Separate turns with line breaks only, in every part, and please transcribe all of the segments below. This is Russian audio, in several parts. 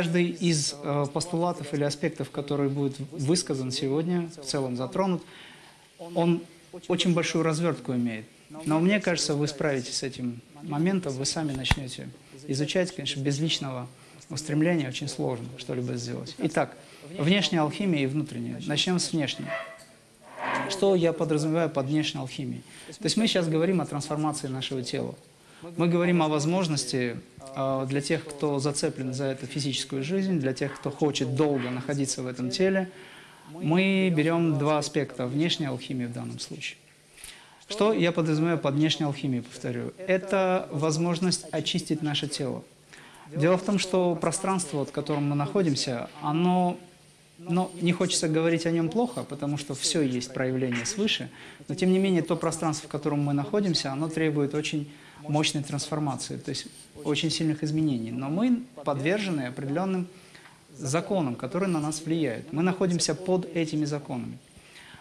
Каждый из э, постулатов или аспектов, который будет высказан сегодня, в целом затронут, он очень большую развертку имеет. Но мне кажется, вы справитесь с этим моментом, вы сами начнете изучать, конечно, без личного устремления очень сложно что-либо сделать. Итак, внешняя алхимия и внутренняя. Начнем с внешней. Что я подразумеваю под внешней алхимией? То есть мы сейчас говорим о трансформации нашего тела. Мы говорим о возможности э, для тех, кто зацеплен за эту физическую жизнь, для тех, кто хочет долго находиться в этом теле. Мы берем два аспекта, внешняя алхимия в данном случае. Что я подразумеваю под внешней алхимией, повторю? Это возможность очистить наше тело. Дело в том, что пространство, в котором мы находимся, оно но не хочется говорить о нем плохо, потому что все есть проявление свыше, но тем не менее то пространство, в котором мы находимся, оно требует очень мощной трансформации, то есть очень сильных изменений. Но мы подвержены определенным законам, которые на нас влияют. Мы находимся под этими законами.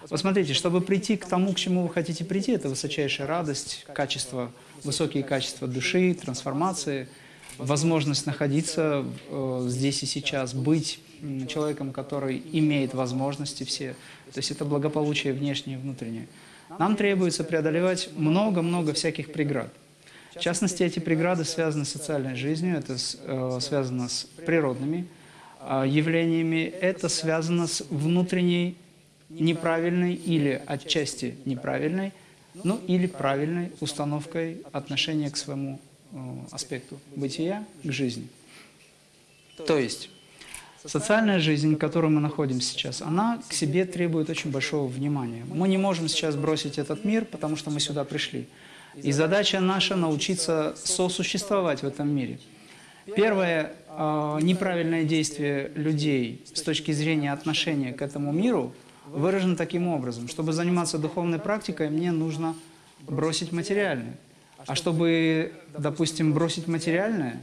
Посмотрите, чтобы прийти к тому, к чему вы хотите прийти, это высочайшая радость, качество, высокие качества души, трансформации, возможность находиться э, здесь и сейчас, быть человеком, который имеет возможности все. То есть это благополучие внешнее и внутреннее. Нам требуется преодолевать много-много всяких преград. В частности, эти преграды связаны с социальной жизнью, это э, связано с природными э, явлениями, это связано с внутренней неправильной или отчасти неправильной, ну или правильной установкой отношения к своему э, аспекту бытия, к жизни. То есть Социальная жизнь, в которой мы находимся сейчас, она к себе требует очень большого внимания. Мы не можем сейчас бросить этот мир, потому что мы сюда пришли. И задача наша научиться сосуществовать в этом мире. Первое э, неправильное действие людей с точки зрения отношения к этому миру выражено таким образом. Чтобы заниматься духовной практикой, мне нужно бросить материальное. А чтобы, допустим, бросить материальное,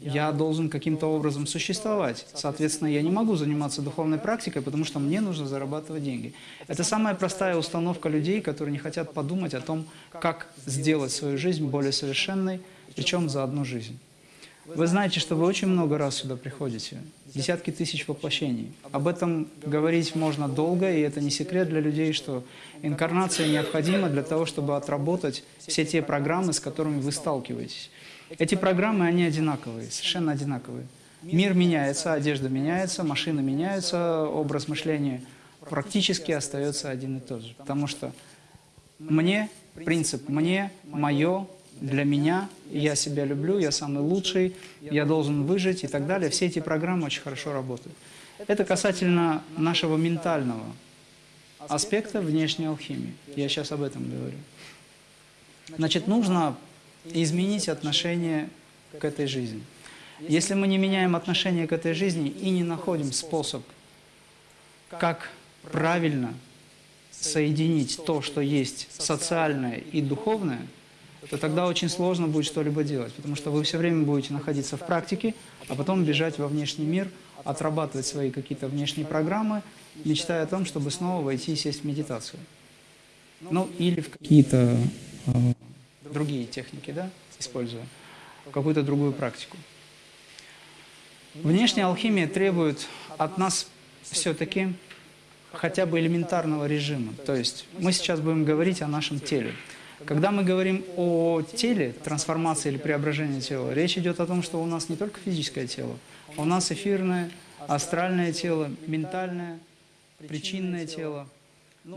я должен каким-то образом существовать. Соответственно, я не могу заниматься духовной практикой, потому что мне нужно зарабатывать деньги. Это самая простая установка людей, которые не хотят подумать о том, как сделать свою жизнь более совершенной, причем за одну жизнь. Вы знаете, что вы очень много раз сюда приходите, десятки тысяч воплощений. Об этом говорить можно долго, и это не секрет для людей, что инкарнация необходима для того, чтобы отработать все те программы, с которыми вы сталкиваетесь. Эти программы, они одинаковые, совершенно одинаковые. Мир меняется, одежда меняется, машины меняются, образ мышления практически остается один и тот же. Потому что мне, принцип «мне», «мое», «для меня», «я себя люблю», «я самый лучший», «я должен выжить» и так далее, все эти программы очень хорошо работают. Это касательно нашего ментального аспекта внешней алхимии. Я сейчас об этом говорю. Значит, нужно изменить отношение к этой жизни. Если мы не меняем отношение к этой жизни и не находим способ, как правильно соединить то, что есть социальное и духовное, то тогда очень сложно будет что-либо делать, потому что вы все время будете находиться в практике, а потом бежать во внешний мир, отрабатывать свои какие-то внешние программы, мечтая о том, чтобы снова войти и сесть в медитацию. Ну, или в какие-то э, другие техники, да, используя, какую-то другую практику. Внешняя алхимия требует от нас все-таки хотя бы элементарного режима. То есть мы сейчас будем говорить о нашем теле. Когда мы говорим о теле, трансформации или преображении тела, речь идет о том, что у нас не только физическое тело, у нас эфирное, астральное тело, ментальное, причинное тело,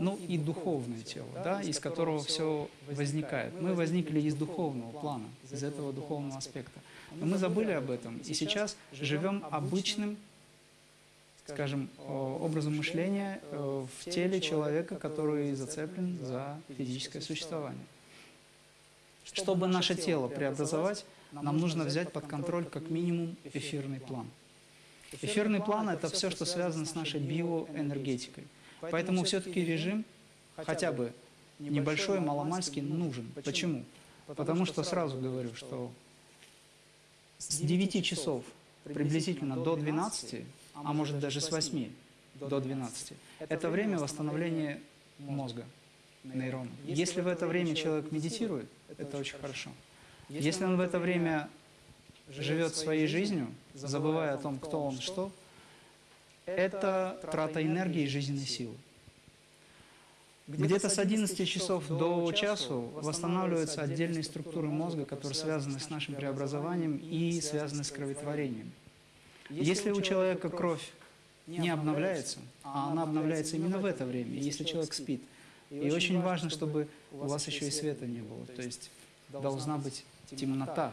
ну и духовное тело, да, из которого все возникает. Мы возникли из духовного плана, из этого духовного аспекта. Но мы забыли об этом и сейчас живем обычным, скажем, образом мышления э, в теле человека, который зацеплен за физическое существование. Чтобы наше тело преобразовать, нам нужно взять под контроль как минимум эфирный план. Эфирный план – это все, что связано с нашей биоэнергетикой. Поэтому все-таки режим хотя бы небольшой, маломальский нужен. Почему? Потому что сразу говорю, что с 9 часов приблизительно до 12, а может даже с 8 до 12, это время восстановления мозга, нейронов. Если в это время человек медитирует, это очень хорошо. Если он в это время живет своей жизнью, забывая о том, кто он, что, это трата энергии и жизненной силы. Где-то с 11 часов до часу восстанавливаются отдельные структуры мозга, которые связаны с нашим преобразованием и связаны с кроветворением. Если у человека кровь не обновляется, а она обновляется именно в это время, если человек спит, и очень важно, чтобы у вас еще и света не было, то есть должна быть темнота,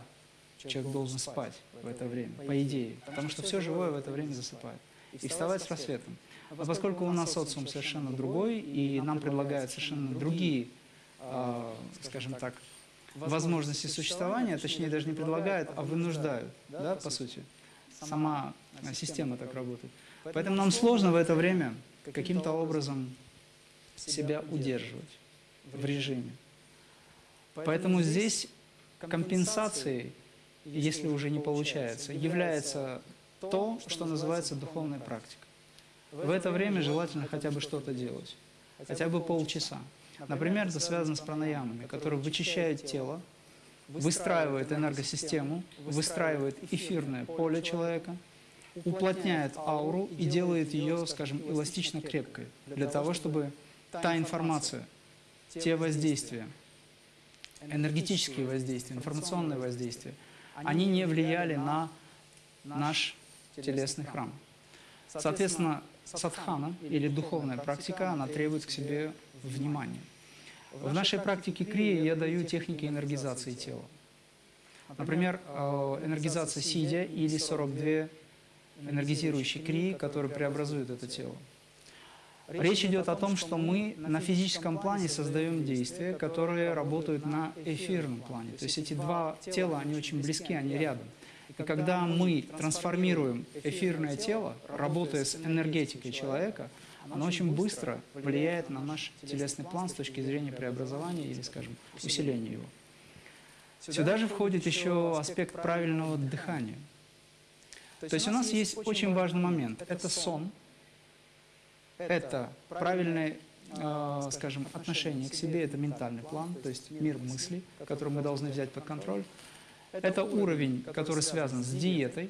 человек должен спать в это время, по идее, потому что все живое в это время засыпает. И вставать с рассветом. Но поскольку у нас социум совершенно другой, и нам предлагают совершенно другие, э, скажем так, возможности существования, точнее даже не предлагают, а вынуждают, да, по сути. Сама система так работает. Поэтому нам сложно в это время каким-то образом себя удерживать в режиме. Поэтому здесь компенсацией, если уже не получается, является то, что называется духовная практика. В это время желательно хотя бы что-то делать, хотя бы полчаса. Например, это связано с пранаямами, которые вычищают тело, выстраивают энергосистему, выстраивают эфирное поле человека, уплотняет ауру и делает ее, скажем, эластично крепкой, для того, чтобы та информация, те воздействия, энергетические воздействия, информационные воздействия, они не влияли на наш телесный храм. Соответственно, садхана или духовная практика, она требует к себе внимания. В нашей практике крии я даю техники энергизации тела. Например, э, энергизация сидя или 42 энергизирующие крии, которые преобразуют это тело. Речь идет о том, что мы на физическом плане создаем действия, которые работают на эфирном плане. То есть эти два тела, они очень близки, они рядом. И когда мы трансформируем эфирное тело, работая с энергетикой человека, оно очень быстро влияет на наш телесный план с точки зрения преобразования или, скажем, усиления его. Сюда же входит еще аспект правильного дыхания. То есть у нас есть очень важный момент. Это сон, это правильное, э, скажем, отношение к себе, это ментальный план, то есть мир мыслей, который мы должны взять под контроль. Это уровень, который связан с диетой,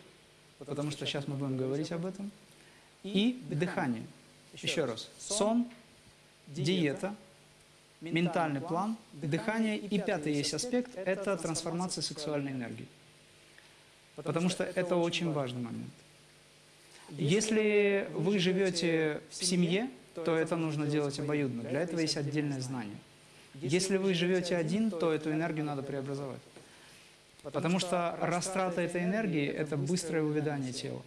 потому что сейчас мы будем говорить об этом, и дыхание. Еще раз, сон, диета, ментальный план, дыхание и пятый есть аспект – это трансформация сексуальной энергии. Потому что это очень важный момент. Если вы живете в семье, то это нужно делать обоюдно. Для этого есть отдельное знание. Если вы живете один, то эту энергию надо преобразовать. Потому что растрата этой энергии – это быстрое увядание тела.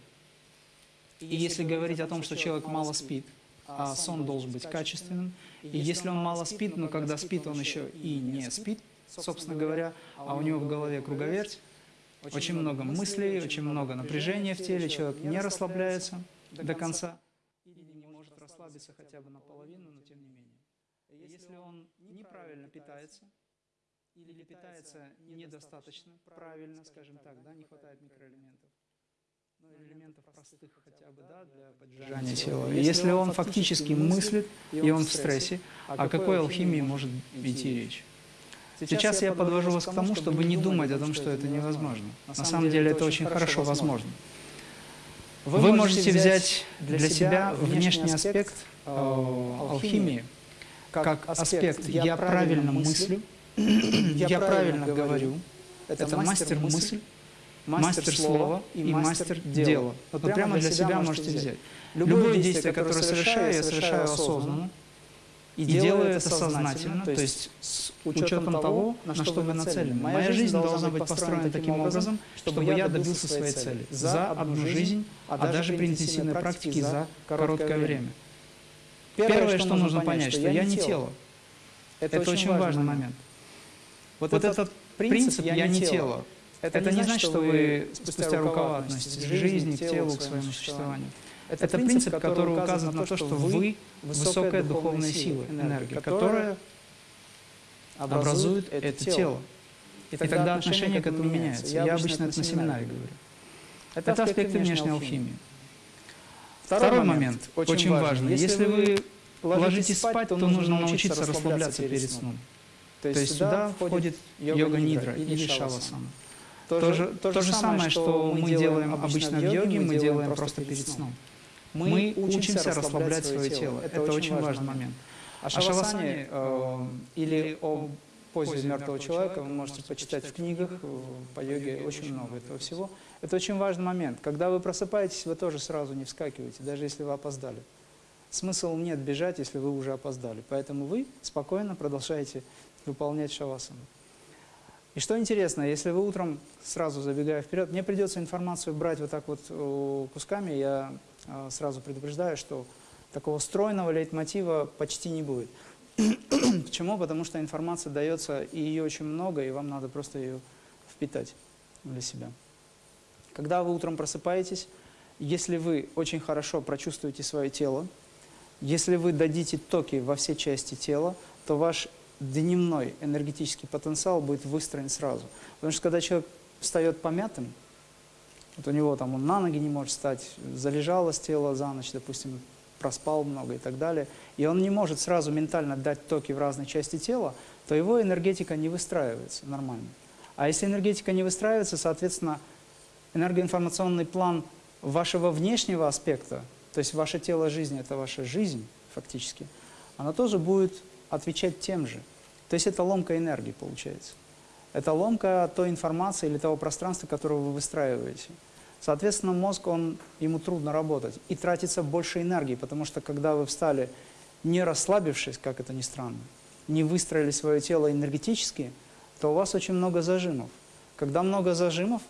И если говорить о том, что человек мало спит, а сон должен быть качественным, и если он мало спит, но когда спит, он еще и не спит, собственно говоря, а у него в голове круговерть, очень много мыслей, очень много напряжения в теле, человек не расслабляется до конца или не может расслабиться хотя бы наполовину, но тем не менее. Если он неправильно питается, или питается недостаточно правильно, скажем так, да, не хватает микроэлементов, ну, элементов простых хотя бы, да, для поддержания тела. Если он фактически мыслит, и он в стрессе, о какой алхимии может идти речь? Сейчас я подвожу вас к тому, чтобы не думать о том, что это невозможно. На самом деле это очень хорошо возможно. Вы можете взять для себя внешний аспект э, алхимии, как аспект «я правильно мыслю», я правильно говорю, это мастер мысль, мастер слова и мастер дела. Вот прямо для себя можете взять. Любое действие, которое совершаю, я совершаю осознанно, и делаю это сознательно, то есть с учетом того, на что вы нацелены. Моя жизнь должна быть построена таким образом, чтобы я добился своей цели за одну жизнь, а даже при интенсивной практике за короткое время. Первое, что нужно понять, что я не тело. Это очень важный момент. Вот, вот этот принцип «я не тело», это, это не значит, что вы спустя рукава относитесь к жизни, к телу, к своему существованию. Это, это принцип, который указывает на то, что вы высокая духовная сила, энергия, которая образует это тело. И тогда отношение к этому меняется. Я обычно это на семинаре говорю. Это аспекты внешней алхимии. Второй момент, очень важный. Если вы ложитесь спать, то нужно научиться расслабляться перед сном. То есть сюда входит йога-нидра или шавасана.
То же, то же самое, что мы делаем обычно в йоге, мы делаем просто перед сном. Мы учимся расслаблять свое тело. Это очень важный момент.
О шавасане э, или о позе мертвого человека вы можете почитать в книгах, э, по йоге очень много этого всего. Это очень важный момент. Когда вы просыпаетесь, вы тоже сразу не вскакиваете, даже если вы опоздали. Смысл нет бежать, если вы уже опоздали. Поэтому вы спокойно продолжаете выполнять шавасану. И что интересно, если вы утром, сразу забегая вперед, мне придется информацию брать вот так вот э, кусками, я э, сразу предупреждаю, что такого стройного лейтмотива почти не будет. Почему? Потому что информация дается, и ее очень много, и вам надо просто ее впитать для себя. Когда вы утром просыпаетесь, если вы очень хорошо прочувствуете свое тело, если вы дадите токи во все части тела, то ваш дневной энергетический потенциал будет выстроен сразу. Потому что когда человек встает помятым, вот у него там он на ноги не может встать, залежалось тело за ночь, допустим, проспал много и так далее, и он не может сразу ментально дать токи в разные части тела, то его энергетика не выстраивается нормально. А если энергетика не выстраивается, соответственно, энергоинформационный план вашего внешнего аспекта то есть ваше тело жизни – это ваша жизнь фактически, она тоже будет отвечать тем же. То есть это ломка энергии получается. Это ломка той информации или того пространства, которое вы выстраиваете. Соответственно, мозг, он, ему трудно работать и тратится больше энергии, потому что когда вы встали, не расслабившись, как это ни странно, не выстроили свое тело энергетически, то у вас очень много зажимов. Когда много зажимов,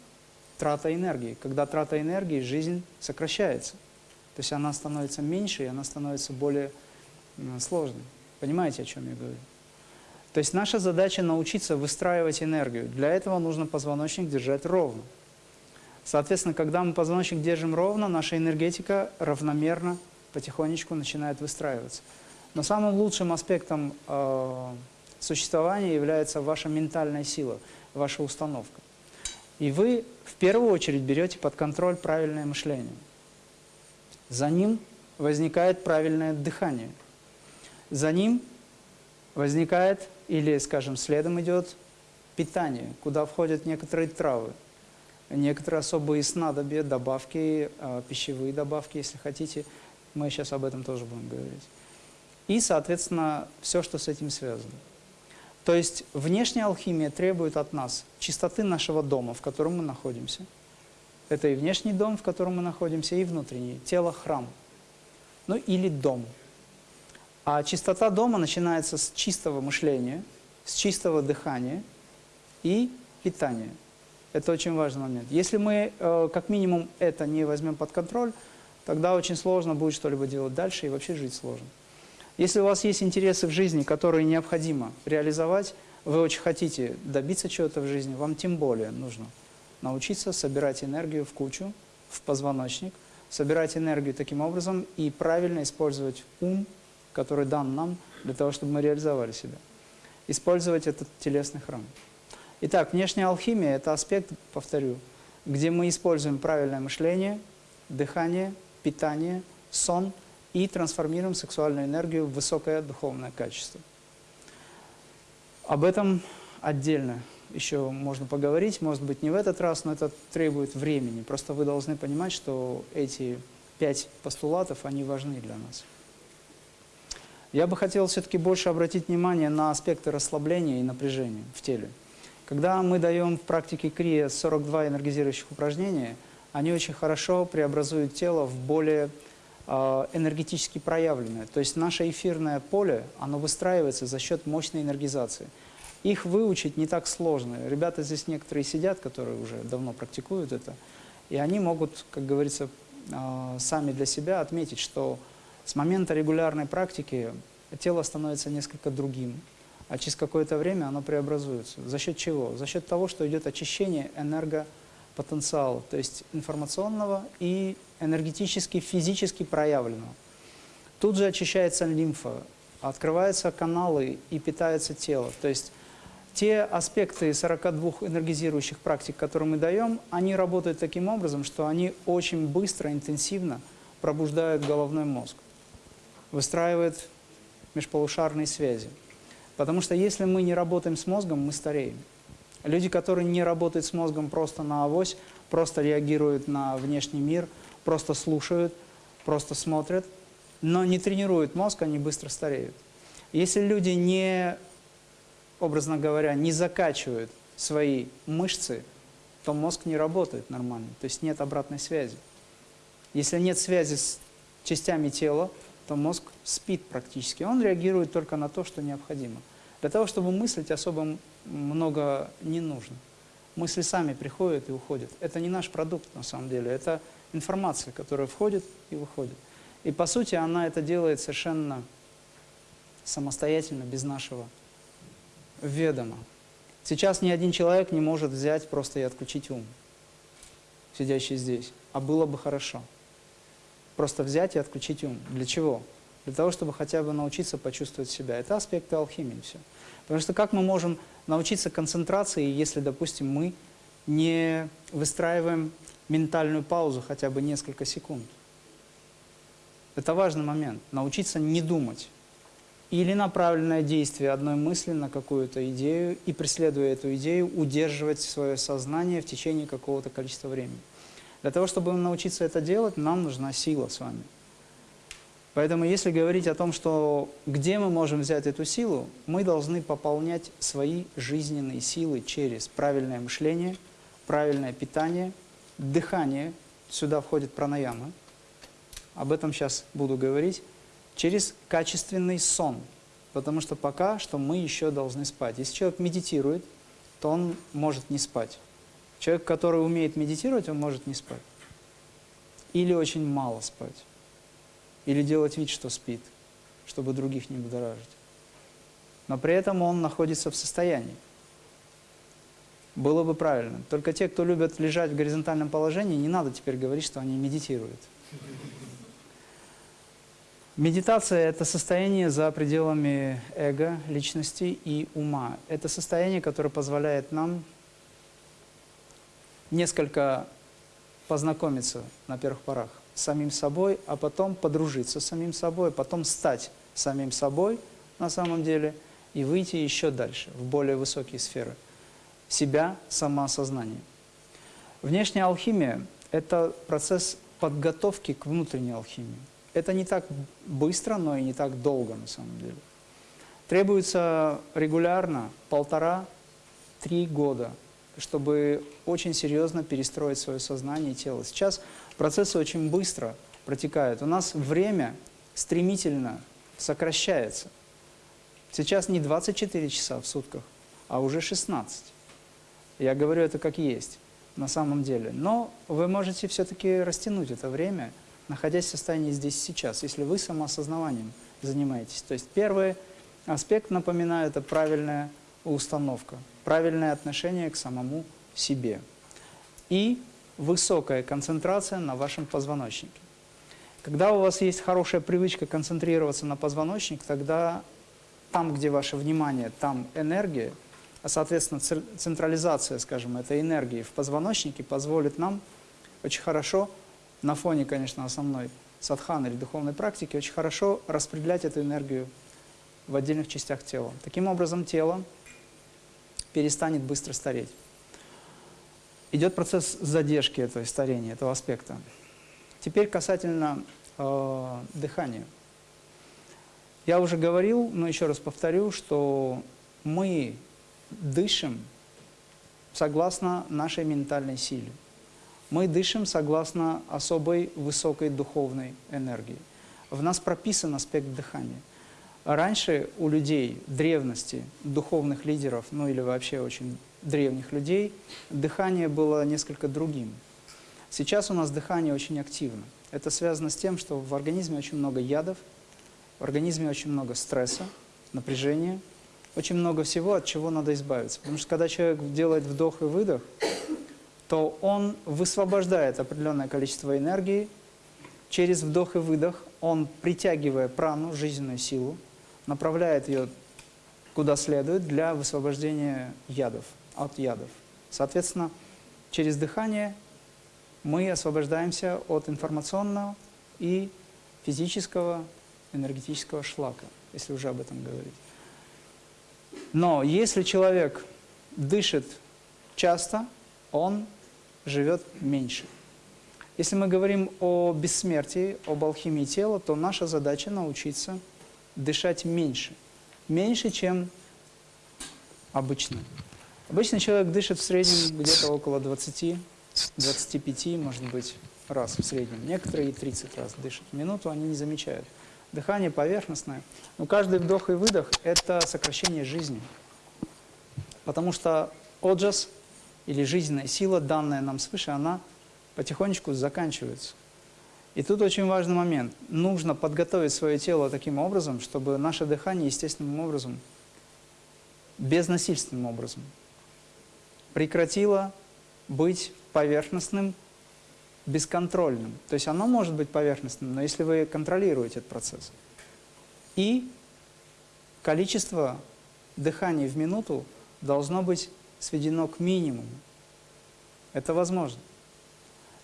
трата энергии. Когда трата энергии, жизнь сокращается. То есть она становится меньше, и она становится более сложной. Понимаете, о чем я говорю? То есть наша задача научиться выстраивать энергию. Для этого нужно позвоночник держать ровно. Соответственно, когда мы позвоночник держим ровно, наша энергетика равномерно, потихонечку начинает выстраиваться. Но самым лучшим аспектом э, существования является ваша ментальная сила, ваша установка. И вы в первую очередь берете под контроль правильное мышление. За ним возникает правильное дыхание. За ним возникает, или, скажем, следом идет питание, куда входят некоторые травы, некоторые особые снадобья, добавки, а, пищевые добавки, если хотите. Мы сейчас об этом тоже будем говорить. И, соответственно, все, что с этим связано. То есть внешняя алхимия требует от нас чистоты нашего дома, в котором мы находимся – это и внешний дом, в котором мы находимся, и внутренний, тело – храм. Ну или дом. А чистота дома начинается с чистого мышления, с чистого дыхания и питания. Это очень важный момент. Если мы э, как минимум это не возьмем под контроль, тогда очень сложно будет что-либо делать дальше и вообще жить сложно. Если у вас есть интересы в жизни, которые необходимо реализовать, вы очень хотите добиться чего-то в жизни, вам тем более нужно – научиться собирать энергию в кучу, в позвоночник, собирать энергию таким образом и правильно использовать ум, который дан нам для того, чтобы мы реализовали себя. Использовать этот телесный храм. Итак, внешняя алхимия – это аспект, повторю, где мы используем правильное мышление, дыхание, питание, сон и трансформируем сексуальную энергию в высокое духовное качество. Об этом отдельно еще можно поговорить, может быть, не в этот раз, но это требует времени. Просто вы должны понимать, что эти пять постулатов, они важны для нас. Я бы хотел все-таки больше обратить внимание на аспекты расслабления и напряжения в теле. Когда мы даем в практике крия 42 энергизирующих упражнения, они очень хорошо преобразуют тело в более э, энергетически проявленное. То есть наше эфирное поле, оно выстраивается за счет мощной энергизации – их выучить не так сложно. Ребята здесь некоторые сидят, которые уже давно практикуют это, и они могут, как говорится, а, сами для себя отметить, что с момента регулярной практики тело становится несколько другим, а через какое-то время оно преобразуется. За счет чего? За счет того, что идет очищение энергопотенциала, то есть информационного и энергетически, физически проявленного. Тут же очищается лимфа, открываются каналы и питается тело. То есть те аспекты 42 энергизирующих практик, которые мы даем, они работают таким образом, что они очень быстро, интенсивно пробуждают головной мозг, выстраивают межполушарные связи. Потому что если мы не работаем с мозгом, мы стареем. Люди, которые не работают с мозгом просто на авось, просто реагируют на внешний мир, просто слушают, просто смотрят, но не тренируют мозг, они быстро стареют. Если люди не, образно говоря, не закачивают свои мышцы, то мозг не работает нормально, то есть нет обратной связи. Если нет связи с частями тела, то мозг спит практически. Он реагирует только на то, что необходимо. Для того, чтобы мыслить, особо много не нужно. Мысли сами приходят и уходят. Это не наш продукт на самом деле, это информация, которая входит и выходит. И по сути она это делает совершенно самостоятельно, без нашего ведома. Сейчас ни один человек не может взять просто и отключить ум, сидящий здесь. А было бы хорошо. Просто взять и отключить ум. Для чего? Для того, чтобы хотя бы научиться почувствовать себя. Это аспекты алхимии все. Потому что как мы можем научиться концентрации, если, допустим, мы не выстраиваем ментальную паузу хотя бы несколько секунд? Это важный момент. Научиться не думать. Или направленное действие одной мысли на какую-то идею и, преследуя эту идею, удерживать свое сознание в течение какого-то количества времени. Для того, чтобы научиться это делать, нам нужна сила с вами. Поэтому если говорить о том, что где мы можем взять эту силу, мы должны пополнять свои жизненные силы через правильное мышление, правильное питание, дыхание, сюда входит пранаяма, об этом сейчас буду говорить, через качественный сон. Потому что пока что мы еще должны спать. Если человек медитирует, то он может не спать. Человек, который умеет медитировать, он может не спать. Или очень мало спать. Или делать вид, что спит, чтобы других не будоражить. Но при этом он находится в состоянии. Было бы правильно. Только те, кто любят лежать в горизонтальном положении, не надо теперь говорить, что они медитируют. Медитация – это состояние за пределами эго, личности и ума. Это состояние, которое позволяет нам несколько познакомиться на первых порах с самим собой, а потом подружиться с самим собой, потом стать самим собой на самом деле и выйти еще дальше, в более высокие сферы себя, самоосознания. Внешняя алхимия – это процесс подготовки к внутренней алхимии. Это не так быстро, но и не так долго на самом деле. Требуется регулярно полтора-три года, чтобы очень серьезно перестроить свое сознание и тело. Сейчас процессы очень быстро протекают. У нас время стремительно сокращается. Сейчас не 24 часа в сутках, а уже 16. Я говорю это как есть на самом деле. Но вы можете все-таки растянуть это время – находясь в состоянии здесь сейчас, если вы самоосознаванием занимаетесь. То есть первый аспект, напоминаю, это правильная установка, правильное отношение к самому себе и высокая концентрация на вашем позвоночнике. Когда у вас есть хорошая привычка концентрироваться на позвоночник, тогда там, где ваше внимание, там энергия, а, соответственно, централизация, скажем, этой энергии в позвоночнике позволит нам очень хорошо на фоне, конечно, основной садханы или духовной практики, очень хорошо распределять эту энергию в отдельных частях тела. Таким образом, тело перестанет быстро стареть. Идет процесс задержки этого старения, этого аспекта. Теперь касательно э, дыхания. Я уже говорил, но еще раз повторю, что мы дышим согласно нашей ментальной силе мы дышим согласно особой высокой духовной энергии. В нас прописан аспект дыхания. Раньше у людей древности, духовных лидеров, ну или вообще очень древних людей, дыхание было несколько другим. Сейчас у нас дыхание очень активно. Это связано с тем, что в организме очень много ядов, в организме очень много стресса, напряжения, очень много всего, от чего надо избавиться. Потому что когда человек делает вдох и выдох, то он высвобождает определенное количество энергии, через вдох и выдох он, притягивая прану, жизненную силу, направляет ее куда следует для высвобождения ядов, от ядов. Соответственно, через дыхание мы освобождаемся от информационного и физического энергетического шлака, если уже об этом говорить. Но если человек дышит часто он живет меньше. Если мы говорим о бессмертии, об алхимии тела, то наша задача научиться дышать меньше. Меньше, чем обычно. Обычно человек дышит в среднем где-то около 20-25, может быть, раз в среднем. Некоторые и 30 раз дышат минуту, они не замечают. Дыхание поверхностное. Но каждый вдох и выдох – это сокращение жизни. Потому что оджас или жизненная сила, данная нам свыше, она потихонечку заканчивается. И тут очень важный момент. Нужно подготовить свое тело таким образом, чтобы наше дыхание естественным образом, безнасильственным образом, прекратило быть поверхностным, бесконтрольным. То есть оно может быть поверхностным, но если вы контролируете этот процесс. И количество дыханий в минуту должно быть сведено к минимуму. Это возможно.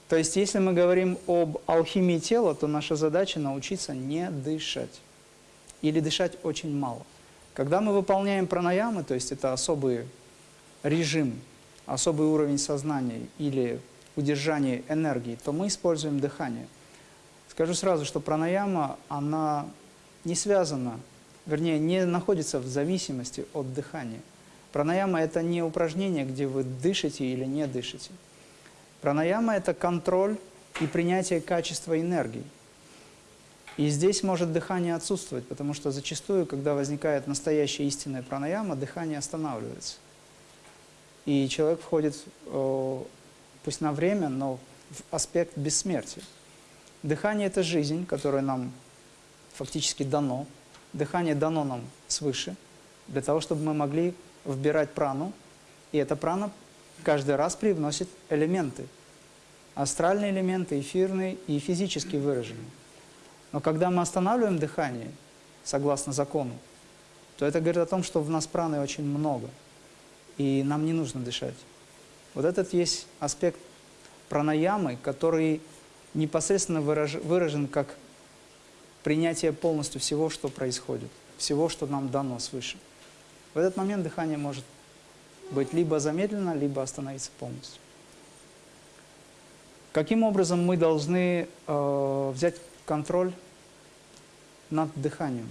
То есть, если мы говорим об алхимии тела, то наша задача научиться не дышать. Или дышать очень мало. Когда мы выполняем пранаямы, то есть это особый режим, особый уровень сознания или удержание энергии, то мы используем дыхание. Скажу сразу, что пранаяма, она не связана, вернее, не находится в зависимости от дыхания. Пранаяма – это не упражнение, где вы дышите или не дышите. Пранаяма – это контроль и принятие качества энергии. И здесь может дыхание отсутствовать, потому что зачастую, когда возникает настоящая истинная пранаяма, дыхание останавливается. И человек входит, пусть на время, но в аспект бессмертия. Дыхание – это жизнь, которая нам фактически дано. Дыхание дано нам свыше, для того, чтобы мы могли вбирать прану, и эта прана каждый раз привносит элементы. Астральные элементы, эфирные и физически выраженные. Но когда мы останавливаем дыхание, согласно закону, то это говорит о том, что в нас праны очень много, и нам не нужно дышать. Вот этот есть аспект пранаямы, который непосредственно выражен как принятие полностью всего, что происходит, всего, что нам дано свыше. В этот момент дыхание может быть либо замедлено, либо остановиться полностью. Каким образом мы должны э, взять контроль над дыханием?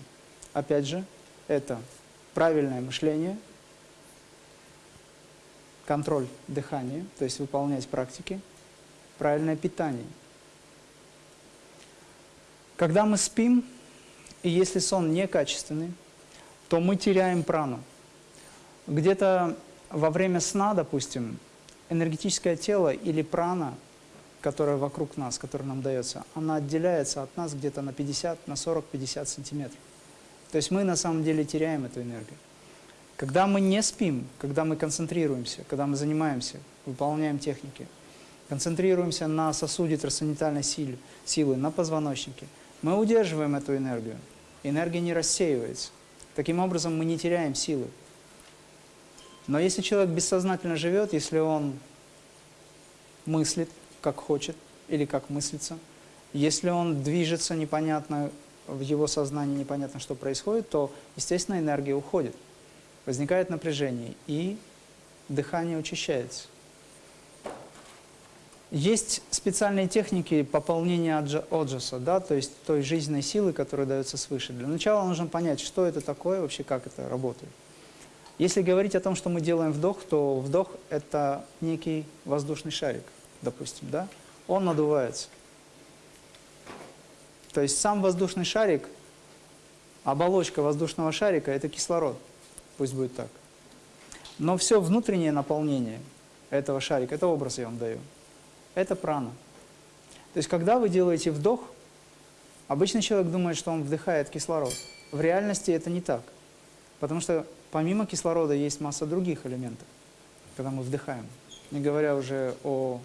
Опять же, это правильное мышление, контроль дыхания, то есть выполнять практики, правильное питание. Когда мы спим, и если сон некачественный, то мы теряем прану. Где-то во время сна, допустим, энергетическое тело или прана, которая вокруг нас, которая нам дается, она отделяется от нас где-то на 50, на 40-50 сантиметров. То есть мы на самом деле теряем эту энергию. Когда мы не спим, когда мы концентрируемся, когда мы занимаемся, выполняем техники, концентрируемся на сосуде трансцендентальной силы, силы, на позвоночнике, мы удерживаем эту энергию. Энергия не рассеивается. Таким образом, мы не теряем силы. Но если человек бессознательно живет, если он мыслит, как хочет, или как мыслится, если он движется непонятно, в его сознании непонятно, что происходит, то, естественно, энергия уходит. Возникает напряжение, и дыхание учащается. Есть специальные техники пополнения оджаса, да, то есть той жизненной силы, которая дается свыше. Для начала нужно понять, что это такое, вообще как это работает. Если говорить о том, что мы делаем вдох, то вдох – это некий воздушный шарик, допустим, да? Он надувается. То есть сам воздушный шарик, оболочка воздушного шарика – это кислород, пусть будет так. Но все внутреннее наполнение этого шарика, это образ я вам даю, это прана. То есть когда вы делаете вдох, обычный человек думает, что он вдыхает кислород. В реальности это не так. Потому что помимо кислорода есть масса других элементов, когда мы вдыхаем. Не говоря уже о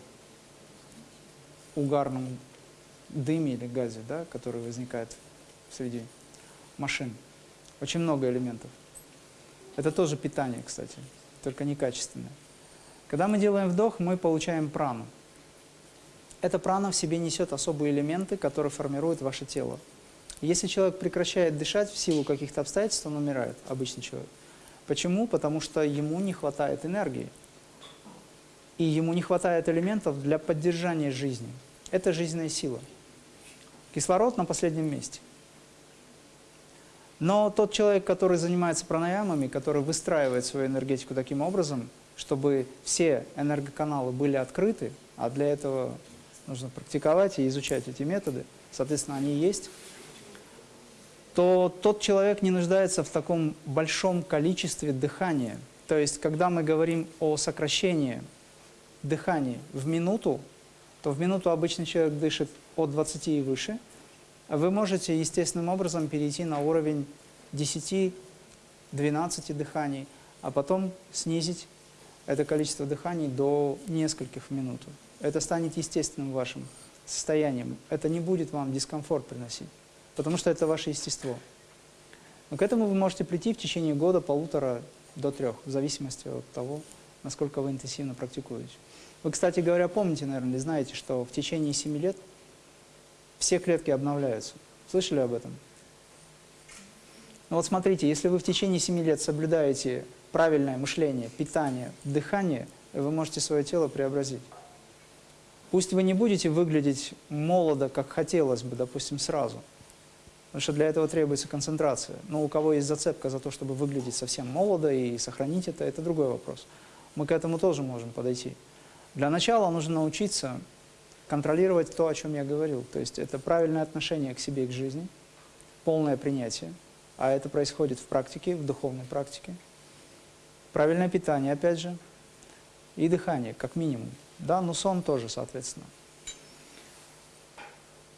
угарном дыме или газе, да, который возникает среди машин. Очень много элементов. Это тоже питание, кстати, только некачественное. Когда мы делаем вдох, мы получаем прану. Эта прана в себе несет особые элементы, которые формируют ваше тело. Если человек прекращает дышать в силу каких-то обстоятельств, он умирает, обычный человек. Почему? Потому что ему не хватает энергии. и ему не хватает элементов для поддержания жизни. Это жизненная сила. Кислород на последнем месте. Но тот человек, который занимается пранаямами, который выстраивает свою энергетику таким образом, чтобы все энергоканалы были открыты, а для этого нужно практиковать и изучать эти методы, соответственно, они есть, то тот человек не нуждается в таком большом количестве дыхания. То есть, когда мы говорим о сокращении дыхания в минуту, то в минуту обычный человек дышит от 20 и выше, вы можете естественным образом перейти на уровень 10-12 дыханий, а потом снизить это количество дыханий до нескольких минут. Это станет естественным вашим состоянием. Это не будет вам дискомфорт приносить, потому что это ваше естество. Но к этому вы можете прийти в течение года, полутора до трех, в зависимости от того, насколько вы интенсивно практикуете. Вы, кстати говоря, помните, наверное, знаете, что в течение 7 лет все клетки обновляются. Слышали об этом? Ну вот смотрите, если вы в течение 7 лет соблюдаете правильное мышление, питание, дыхание, вы можете свое тело преобразить. Пусть вы не будете выглядеть молодо, как хотелось бы, допустим, сразу, потому что для этого требуется концентрация. Но у кого есть зацепка за то, чтобы выглядеть совсем молодо и сохранить это, это другой вопрос. Мы к этому тоже можем подойти. Для начала нужно научиться контролировать то, о чем я говорил. То есть это правильное отношение к себе и к жизни, полное принятие, а это происходит в практике, в духовной практике. Правильное питание, опять же, и дыхание, как минимум. Да, но сон тоже, соответственно.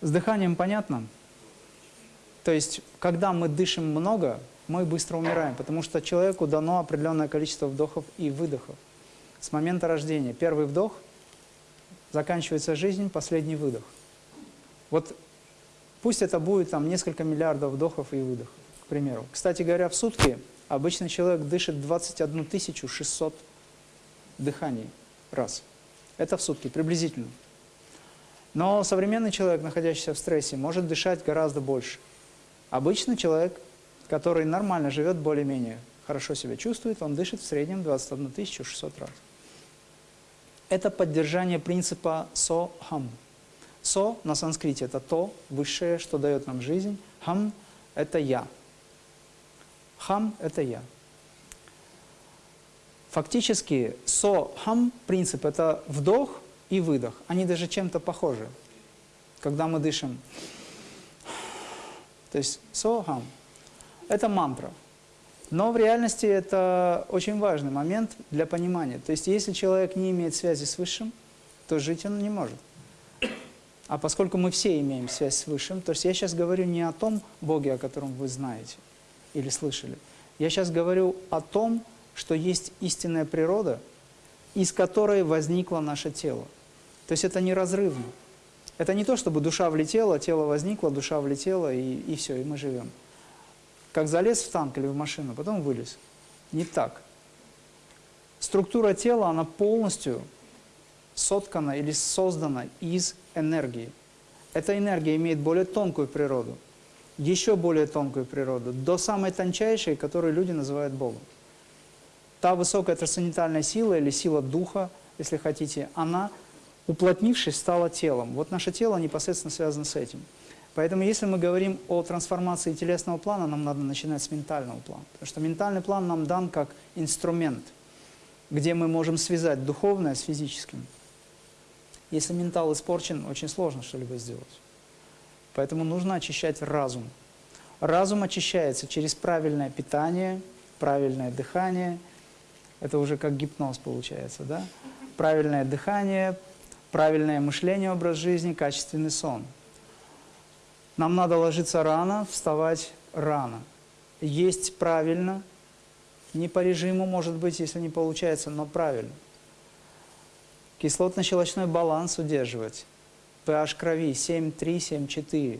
С дыханием понятно? То есть, когда мы дышим много, мы быстро умираем, потому что человеку дано определенное количество вдохов и выдохов с момента рождения. Первый вдох, заканчивается жизнь, последний выдох. Вот пусть это будет там несколько миллиардов вдохов и выдохов, к примеру. Кстати говоря, в сутки обычный человек дышит 21 600 дыханий раз. Это в сутки, приблизительно. Но современный человек, находящийся в стрессе, может дышать гораздо больше. Обычный человек, который нормально живет, более-менее хорошо себя чувствует, он дышит в среднем 21 600 раз это поддержание принципа со-хам. Со на санскрите – это то высшее, что дает нам жизнь. Хам – это я. Хам – это я. Фактически со-хам принцип – это вдох и выдох. Они даже чем-то похожи. Когда мы дышим, то есть со-хам – это мантра – но в реальности это очень важный момент для понимания. То есть если человек не имеет связи с Высшим, то жить он не может. А поскольку мы все имеем связь с Высшим, то есть я сейчас говорю не о том Боге, о котором вы знаете или слышали. Я сейчас говорю о том, что есть истинная природа, из которой возникло наше тело. То есть это неразрывно. Это не то, чтобы душа влетела, тело возникло, душа влетела, и, и все, и мы живем как залез в танк или в машину, потом вылез. Не так. Структура тела, она полностью соткана или создана из энергии. Эта энергия имеет более тонкую природу, еще более тонкую природу, до самой тончайшей, которую люди называют Богом. Та высокая трансцендентальная сила или сила духа, если хотите, она, уплотнившись, стала телом. Вот наше тело непосредственно связано с этим. Поэтому если мы говорим о трансформации телесного плана, нам надо начинать с ментального плана. Потому что ментальный план нам дан как инструмент, где мы можем связать духовное с физическим. Если ментал испорчен, очень сложно что-либо сделать. Поэтому нужно очищать разум. Разум очищается через правильное питание, правильное дыхание. Это уже как гипноз получается, да? Правильное дыхание, правильное мышление, образ жизни, качественный сон – нам надо ложиться рано, вставать рано. Есть правильно, не по режиму, может быть, если не получается, но правильно. Кислотно-щелочной баланс удерживать. pH крови 7,3, 7,4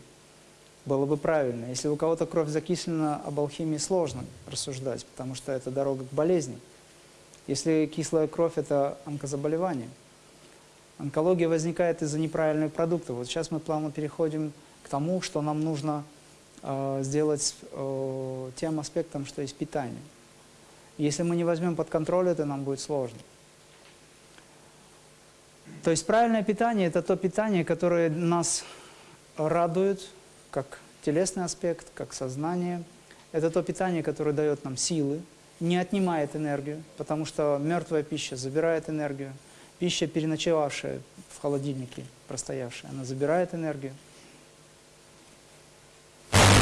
было бы правильно. Если у кого-то кровь закислена, об алхимии сложно рассуждать, потому что это дорога к болезни. Если кислая кровь – это онкозаболевание. Онкология возникает из-за неправильных продуктов. Вот сейчас мы плавно переходим к тому, что нам нужно э, сделать э, тем аспектом, что есть питание. Если мы не возьмем под контроль это, нам будет сложно. То есть правильное питание – это то питание, которое нас радует, как телесный аспект, как сознание. Это то питание, которое дает нам силы, не отнимает энергию, потому что мертвая пища забирает энергию. Пища, переночевавшая в холодильнике, простоявшая, она забирает энергию.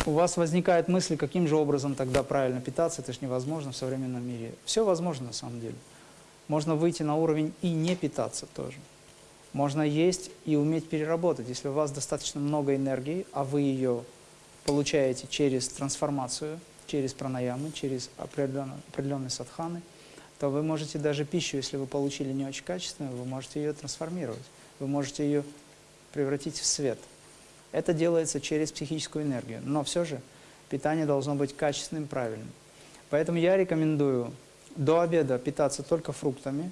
У вас возникает мысль, каким же образом тогда правильно питаться, это же невозможно в современном мире. Все возможно на самом деле. Можно выйти на уровень и не питаться тоже. Можно есть и уметь переработать. Если у вас достаточно много энергии, а вы ее получаете через трансформацию, через пранаямы, через определенные, определенные садханы, то вы можете даже пищу, если вы получили не очень качественную, вы можете ее трансформировать. Вы можете ее превратить в свет. Это делается через психическую энергию. Но все же питание должно быть качественным, правильным. Поэтому я рекомендую до обеда питаться только фруктами,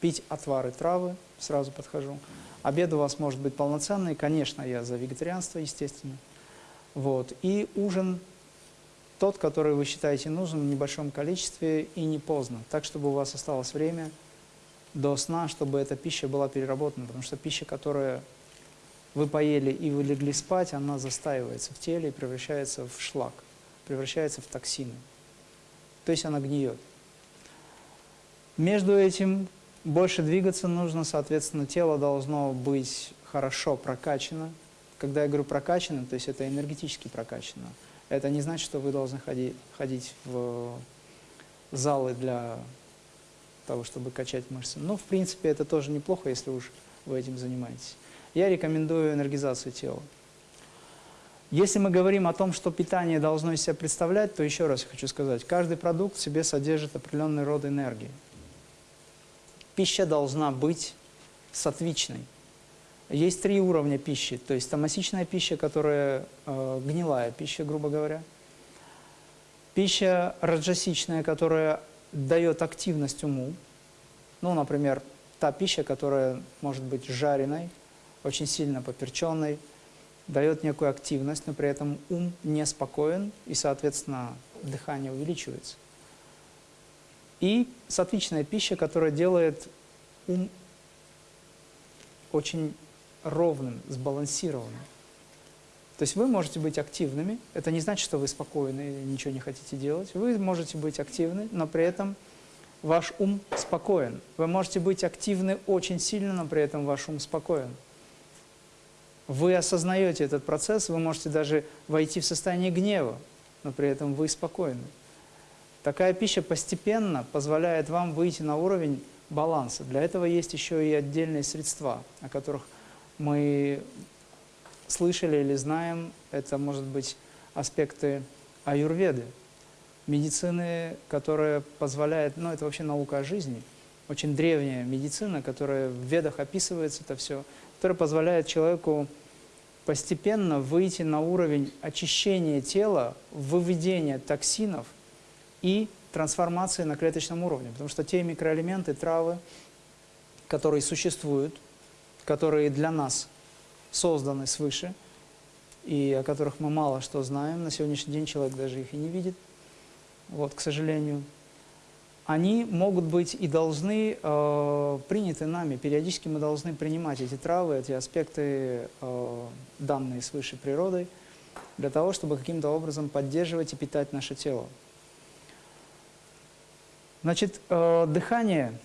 пить отвары травы, сразу подхожу. Обед у вас может быть полноценный, конечно, я за вегетарианство, естественно. Вот. И ужин тот, который вы считаете нужным в небольшом количестве и не поздно, так, чтобы у вас осталось время до сна, чтобы эта пища была переработана, потому что пища, которая вы поели и вы легли спать, она застаивается в теле и превращается в шлак, превращается в токсины. То есть она гниет. Между этим больше двигаться нужно, соответственно, тело должно быть хорошо прокачано. Когда я говорю прокачано, то есть это энергетически прокачано. Это не значит, что вы должны ходить, ходить в залы для того, чтобы качать мышцы. Но, в принципе, это тоже неплохо, если уж вы этим занимаетесь. Я рекомендую энергизацию тела. Если мы говорим о том, что питание должно из себя представлять, то еще раз хочу сказать, каждый продукт в себе содержит определенный род энергии. Пища должна быть сатвичной. Есть три уровня пищи, то есть томасичная пища, которая э, гнилая пища, грубо говоря. Пища раджасичная, которая дает активность уму. Ну, например, та пища, которая может быть жареной, очень сильно поперченной, дает некую активность, но при этом ум неспокоен, и, соответственно, дыхание увеличивается. И сатвичная пища, которая делает ум очень ровным, сбалансированным. То есть вы можете быть активными, это не значит, что вы спокойны и ничего не хотите делать. Вы можете быть активны, но при этом ваш ум спокоен. Вы можете быть активны очень сильно, но при этом ваш ум спокоен. Вы осознаете этот процесс, вы можете даже войти в состояние гнева, но при этом вы спокойны. Такая пища постепенно позволяет вам выйти на уровень баланса. Для этого есть еще и отдельные средства, о которых мы слышали или знаем, это может быть аспекты аюрведы, медицины, которая позволяет, ну это вообще наука о жизни, очень древняя медицина, которая в ведах описывается это все, которая позволяет человеку постепенно выйти на уровень очищения тела, выведения токсинов и трансформации на клеточном уровне. Потому что те микроэлементы, травы, которые существуют, которые для нас созданы свыше, и о которых мы мало что знаем. На сегодняшний день человек даже их и не видит, вот, к сожалению. Они могут быть и должны э, приняты нами. Периодически мы должны принимать эти травы, эти аспекты, э, данные свыше природой, для того, чтобы каким-то образом поддерживать и питать наше тело. Значит, э, дыхание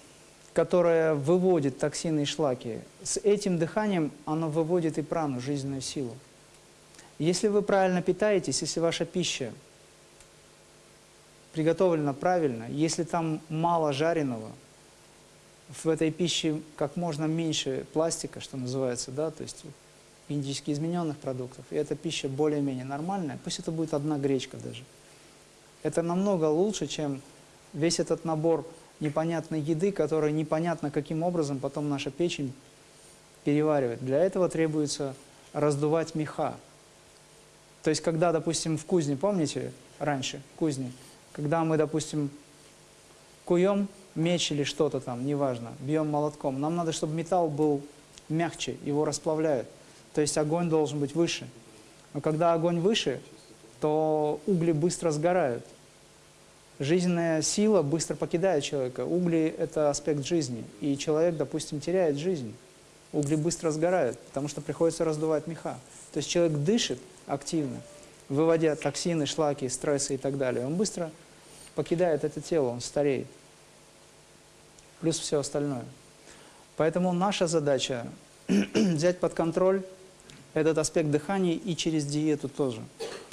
которое выводит токсины и шлаки, с этим дыханием оно выводит и прану, жизненную силу. Если вы правильно питаетесь, если ваша пища приготовлена правильно, если там мало жареного, в этой пище как можно меньше пластика, что называется, да, то есть индийски измененных продуктов, и эта пища более-менее нормальная, пусть это будет одна гречка даже. Это намного лучше, чем весь этот набор непонятной еды, которая непонятно каким образом потом наша печень переваривает. Для этого требуется раздувать меха. То есть, когда, допустим, в кузне, помните, раньше, кузни, когда мы, допустим, куем меч или что-то там, неважно, бьем молотком, нам надо, чтобы металл был мягче, его расплавляют. То есть огонь должен быть выше. Но когда огонь выше, то угли быстро сгорают жизненная сила быстро покидает человека. Угли – это аспект жизни, и человек, допустим, теряет жизнь. угли быстро сгорают, потому что приходится раздувать меха. То есть человек дышит активно, выводя токсины, шлаки, стрессы и так далее. Он быстро покидает это тело, он стареет. Плюс все остальное. Поэтому наша задача взять под контроль этот аспект дыхания и через диету тоже.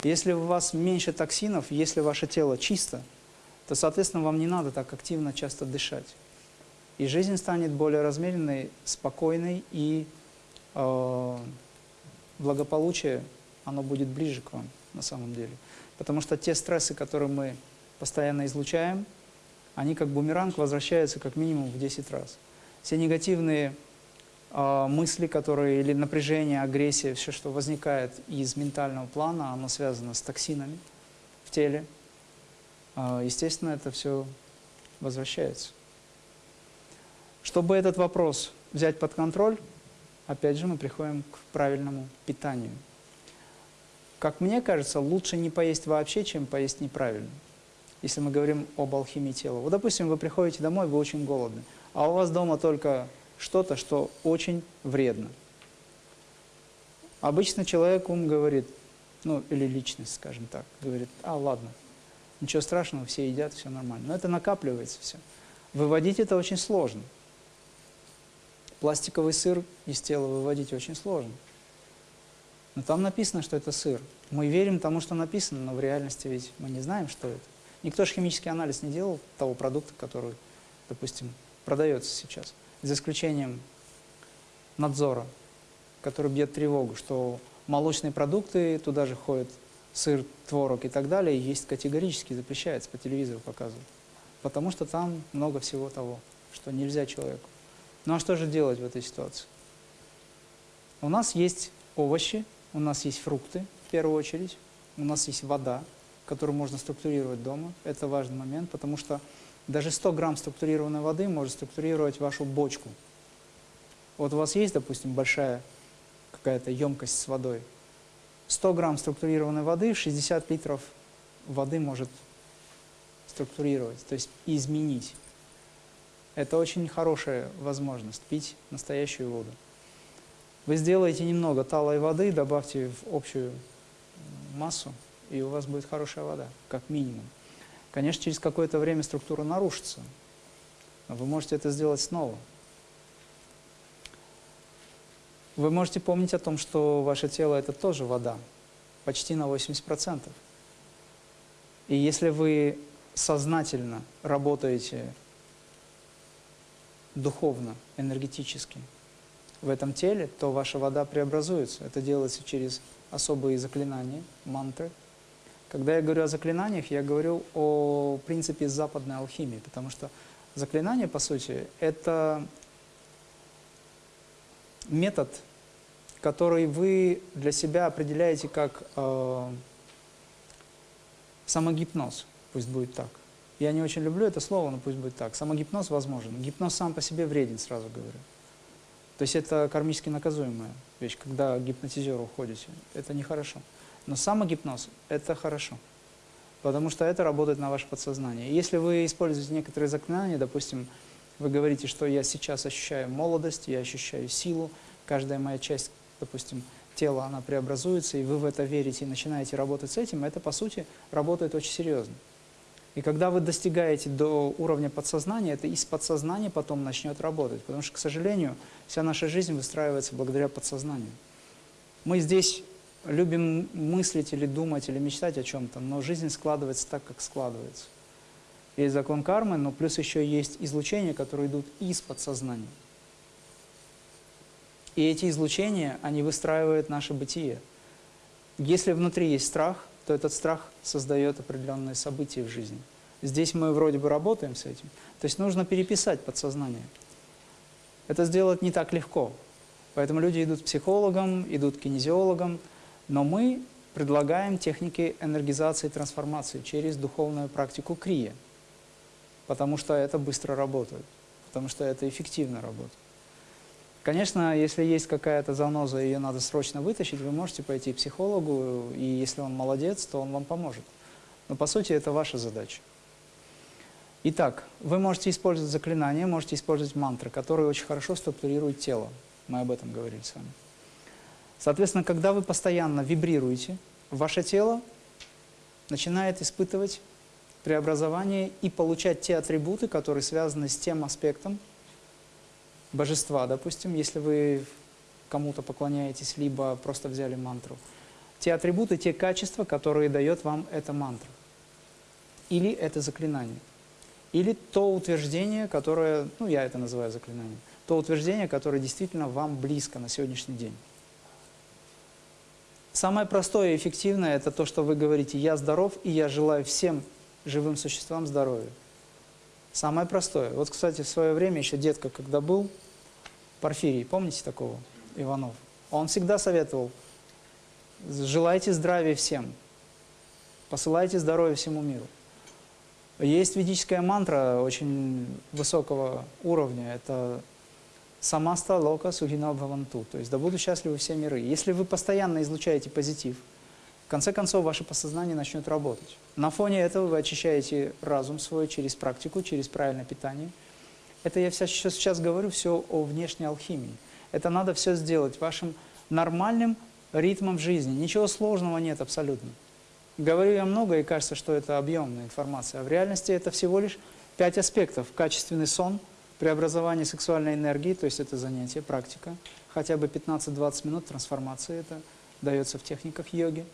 Если у вас меньше токсинов, если ваше тело чисто, то, соответственно, вам не надо так активно часто дышать. И жизнь станет более размеренной, спокойной, и э, благополучие, оно будет ближе к вам на самом деле. Потому что те стрессы, которые мы постоянно излучаем, они как бумеранг возвращаются как минимум в 10 раз. Все негативные э, мысли, которые, или напряжение, агрессия, все, что возникает из ментального плана, оно связано с токсинами в теле. Э, естественно, это все возвращается. Чтобы этот вопрос взять под контроль, опять же мы приходим к правильному питанию. Как мне кажется, лучше не поесть вообще, чем поесть неправильно. Если мы говорим об алхимии тела. Вот, допустим, вы приходите домой, вы очень голодны, а у вас дома только что-то, что очень вредно. Обычно человек ум говорит, ну, или личность, скажем так, говорит, а, ладно, ничего страшного, все едят, все нормально. Но это накапливается все. Выводить это очень сложно. Пластиковый сыр из тела выводить очень сложно. Но там написано, что это сыр. Мы верим тому, что написано, но в реальности ведь мы не знаем, что это. Никто же химический анализ не делал того продукта, который, допустим, продается сейчас. За исключением надзора, который бьет тревогу, что молочные продукты, туда же ходят сыр, творог и так далее, есть категорически запрещается, по телевизору показывают. Потому что там много всего того, что нельзя человеку. Ну а что же делать в этой ситуации? У нас есть овощи, у нас есть фрукты, в первую очередь, у нас есть вода, которую можно структурировать дома. Это важный момент, потому что даже 100 грамм структурированной воды может структурировать вашу бочку. Вот у вас есть, допустим, большая какая-то емкость с водой. 100 грамм структурированной воды, 60 литров воды может структурировать, то есть изменить. Это очень хорошая возможность пить настоящую воду. Вы сделаете немного талой воды, добавьте в общую массу, и у вас будет хорошая вода, как минимум. Конечно, через какое-то время структура нарушится, но вы можете это сделать снова. Вы можете помнить о том, что ваше тело – это тоже вода, почти на 80%. И если вы сознательно работаете духовно, энергетически в этом теле, то ваша вода преобразуется. Это делается через особые заклинания, мантры. Когда я говорю о заклинаниях, я говорю о принципе западной алхимии, потому что заклинание, по сути, это метод, который вы для себя определяете как э, самогипноз, пусть будет так. Я не очень люблю это слово, но пусть будет так. Самогипноз возможен. Гипноз сам по себе вреден, сразу говорю. То есть это кармически наказуемая вещь, когда гипнотизеру уходите. Это нехорошо. Но самогипноз – это хорошо, потому что это работает на ваше подсознание. Если вы используете некоторые заклинания, допустим, вы говорите, что я сейчас ощущаю молодость, я ощущаю силу, каждая моя часть, допустим, тела, она преобразуется, и вы в это верите и начинаете работать с этим, это, по сути, работает очень серьезно. И когда вы достигаете до уровня подсознания, это из подсознания потом начнет работать. Потому что, к сожалению, вся наша жизнь выстраивается благодаря подсознанию. Мы здесь любим мыслить или думать, или мечтать о чем-то, но жизнь складывается так, как складывается. Есть закон кармы, но плюс еще есть излучения, которые идут из подсознания. И эти излучения, они выстраивают наше бытие. Если внутри есть страх, то этот страх создает определенные события в жизни. Здесь мы вроде бы работаем с этим. То есть нужно переписать подсознание. Это сделать не так легко. Поэтому люди идут к психологам, идут к кинезиологам, но мы предлагаем техники энергизации и трансформации через духовную практику крия, потому что это быстро работает, потому что это эффективно работает. Конечно, если есть какая-то заноза, ее надо срочно вытащить, вы можете пойти к психологу, и если он молодец, то он вам поможет. Но по сути это ваша задача. Итак, вы можете использовать заклинания, можете использовать мантры, которые очень хорошо структурируют тело. Мы об этом говорили с вами. Соответственно, когда вы постоянно вибрируете, ваше тело начинает испытывать преобразование и получать те атрибуты, которые связаны с тем аспектом божества, допустим, если вы кому-то поклоняетесь, либо просто взяли мантру. Те атрибуты, те качества, которые дает вам эта мантра. Или это заклинание. Или то утверждение, которое, ну я это называю заклинанием, то утверждение, которое действительно вам близко на сегодняшний день. Самое простое и эффективное – это то, что вы говорите «я здоров, и я желаю всем живым существам здоровья». Самое простое. Вот, кстати, в свое время еще детка, когда был, Порфирий, помните такого, Иванов? Он всегда советовал «желайте здравия всем, посылайте здоровья всему миру». Есть ведическая мантра очень высокого уровня, это «самаста лока сухина бхаванту», то есть «да будут счастливы все миры». Если вы постоянно излучаете позитив, конце концов ваше подсознание начнет работать. На фоне этого вы очищаете разум свой через практику, через правильное питание. Это я сейчас, сейчас говорю все о внешней алхимии. Это надо все сделать вашим нормальным ритмом жизни. Ничего сложного нет абсолютно. Говорю я много, и кажется, что это объемная информация. А в реальности это всего лишь пять аспектов. Качественный сон, преобразование сексуальной энергии, то есть это занятие, практика. Хотя бы 15-20 минут трансформации это дается в техниках йоги.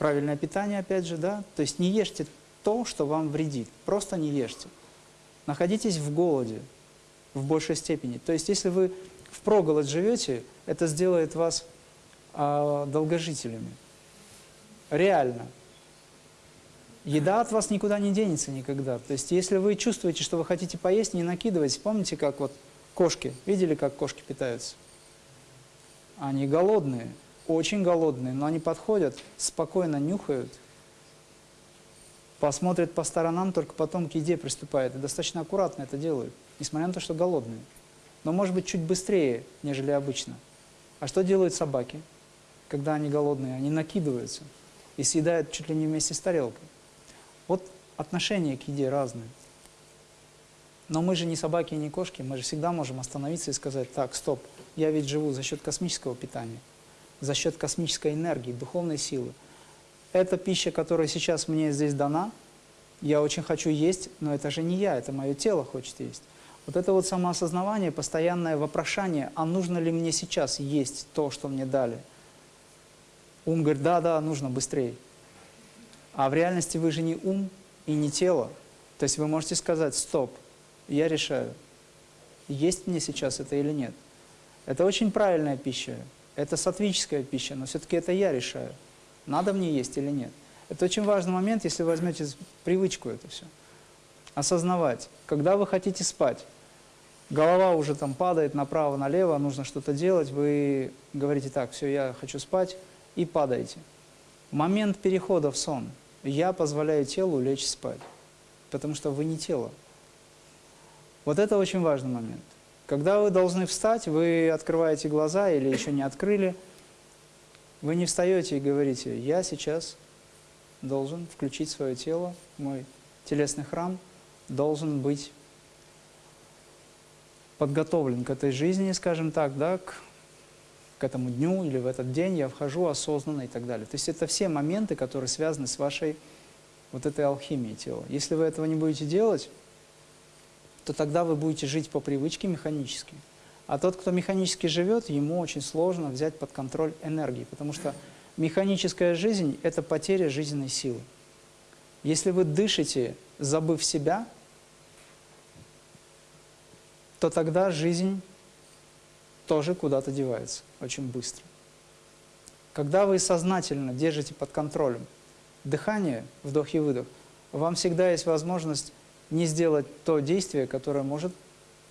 Правильное питание, опять же, да. То есть не ешьте то, что вам вредит. Просто не ешьте. Находитесь в голоде в большей степени. То есть если вы в проголод живете, это сделает вас а, долгожителями. Реально. Еда от вас никуда не денется никогда. То есть, если вы чувствуете, что вы хотите поесть, не накидывайтесь. Помните, как вот кошки, видели, как кошки питаются? Они голодные, очень голодные, но они подходят, спокойно нюхают, посмотрят по сторонам, только потом к еде приступают. И достаточно аккуратно это делают, несмотря на то, что голодные. Но, может быть, чуть быстрее, нежели обычно. А что делают собаки, когда они голодные? Они накидываются и съедают чуть ли не вместе с тарелкой. Вот отношение к еде разное. Но мы же не собаки и не кошки, мы же всегда можем остановиться и сказать, так, стоп, я ведь живу за счет космического питания, за счет космической энергии, духовной силы. Эта пища, которая сейчас мне здесь дана, я очень хочу есть, но это же не я, это мое тело хочет есть. Вот это вот самоосознавание, постоянное вопрошание, а нужно ли мне сейчас есть то, что мне дали – Ум говорит, да, да, нужно быстрее. А в реальности вы же не ум и не тело. То есть вы можете сказать, стоп, я решаю, есть мне сейчас это или нет. Это очень правильная пища, это сатвическая пища, но все-таки это я решаю, надо мне есть или нет. Это очень важный момент, если вы возьмете привычку это все. Осознавать, когда вы хотите спать, голова уже там падает направо-налево, нужно что-то делать, вы говорите так, все, я хочу спать, и падаете. Момент перехода в сон. Я позволяю телу лечь спать, потому что вы не тело. Вот это очень важный момент. Когда вы должны встать, вы открываете глаза или еще не открыли, вы не встаете и говорите, я сейчас должен включить свое тело, мой телесный храм должен быть подготовлен к этой жизни, скажем так, да, к к этому дню или в этот день я вхожу осознанно и так далее. То есть это все моменты, которые связаны с вашей вот этой алхимией тела. Если вы этого не будете делать, то тогда вы будете жить по привычке механически. А тот, кто механически живет, ему очень сложно взять под контроль энергии, потому что механическая жизнь – это потеря жизненной силы. Если вы дышите, забыв себя, то тогда жизнь тоже куда-то девается очень быстро. Когда вы сознательно держите под контролем дыхание, вдох и выдох, вам всегда есть возможность не сделать то действие, которое может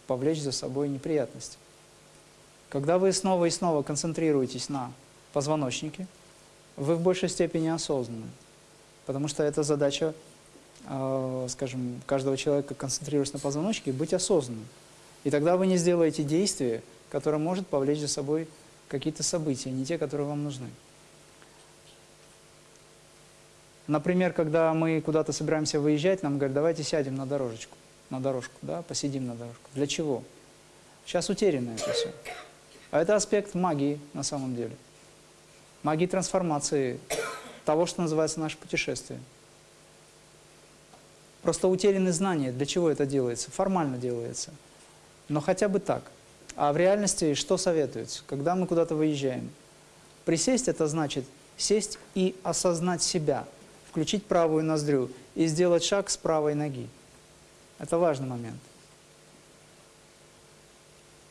повлечь за собой неприятности. Когда вы снова и снова концентрируетесь на позвоночнике, вы в большей степени осознанны, потому что это задача, э, скажем, каждого человека концентрироваться на позвоночнике, быть осознанным. И тогда вы не сделаете действие, которое может повлечь за собой какие-то события, не те, которые вам нужны. Например, когда мы куда-то собираемся выезжать, нам говорят, давайте сядем на дорожечку, на дорожку, да, посидим на дорожку. Для чего? Сейчас утеряно это все. А это аспект магии на самом деле. Магии трансформации, того, что называется наше путешествие. Просто утеряны знания, для чего это делается, формально делается. Но хотя бы так. А в реальности что советуется, когда мы куда-то выезжаем? Присесть – это значит сесть и осознать себя, включить правую ноздрю и сделать шаг с правой ноги. Это важный момент.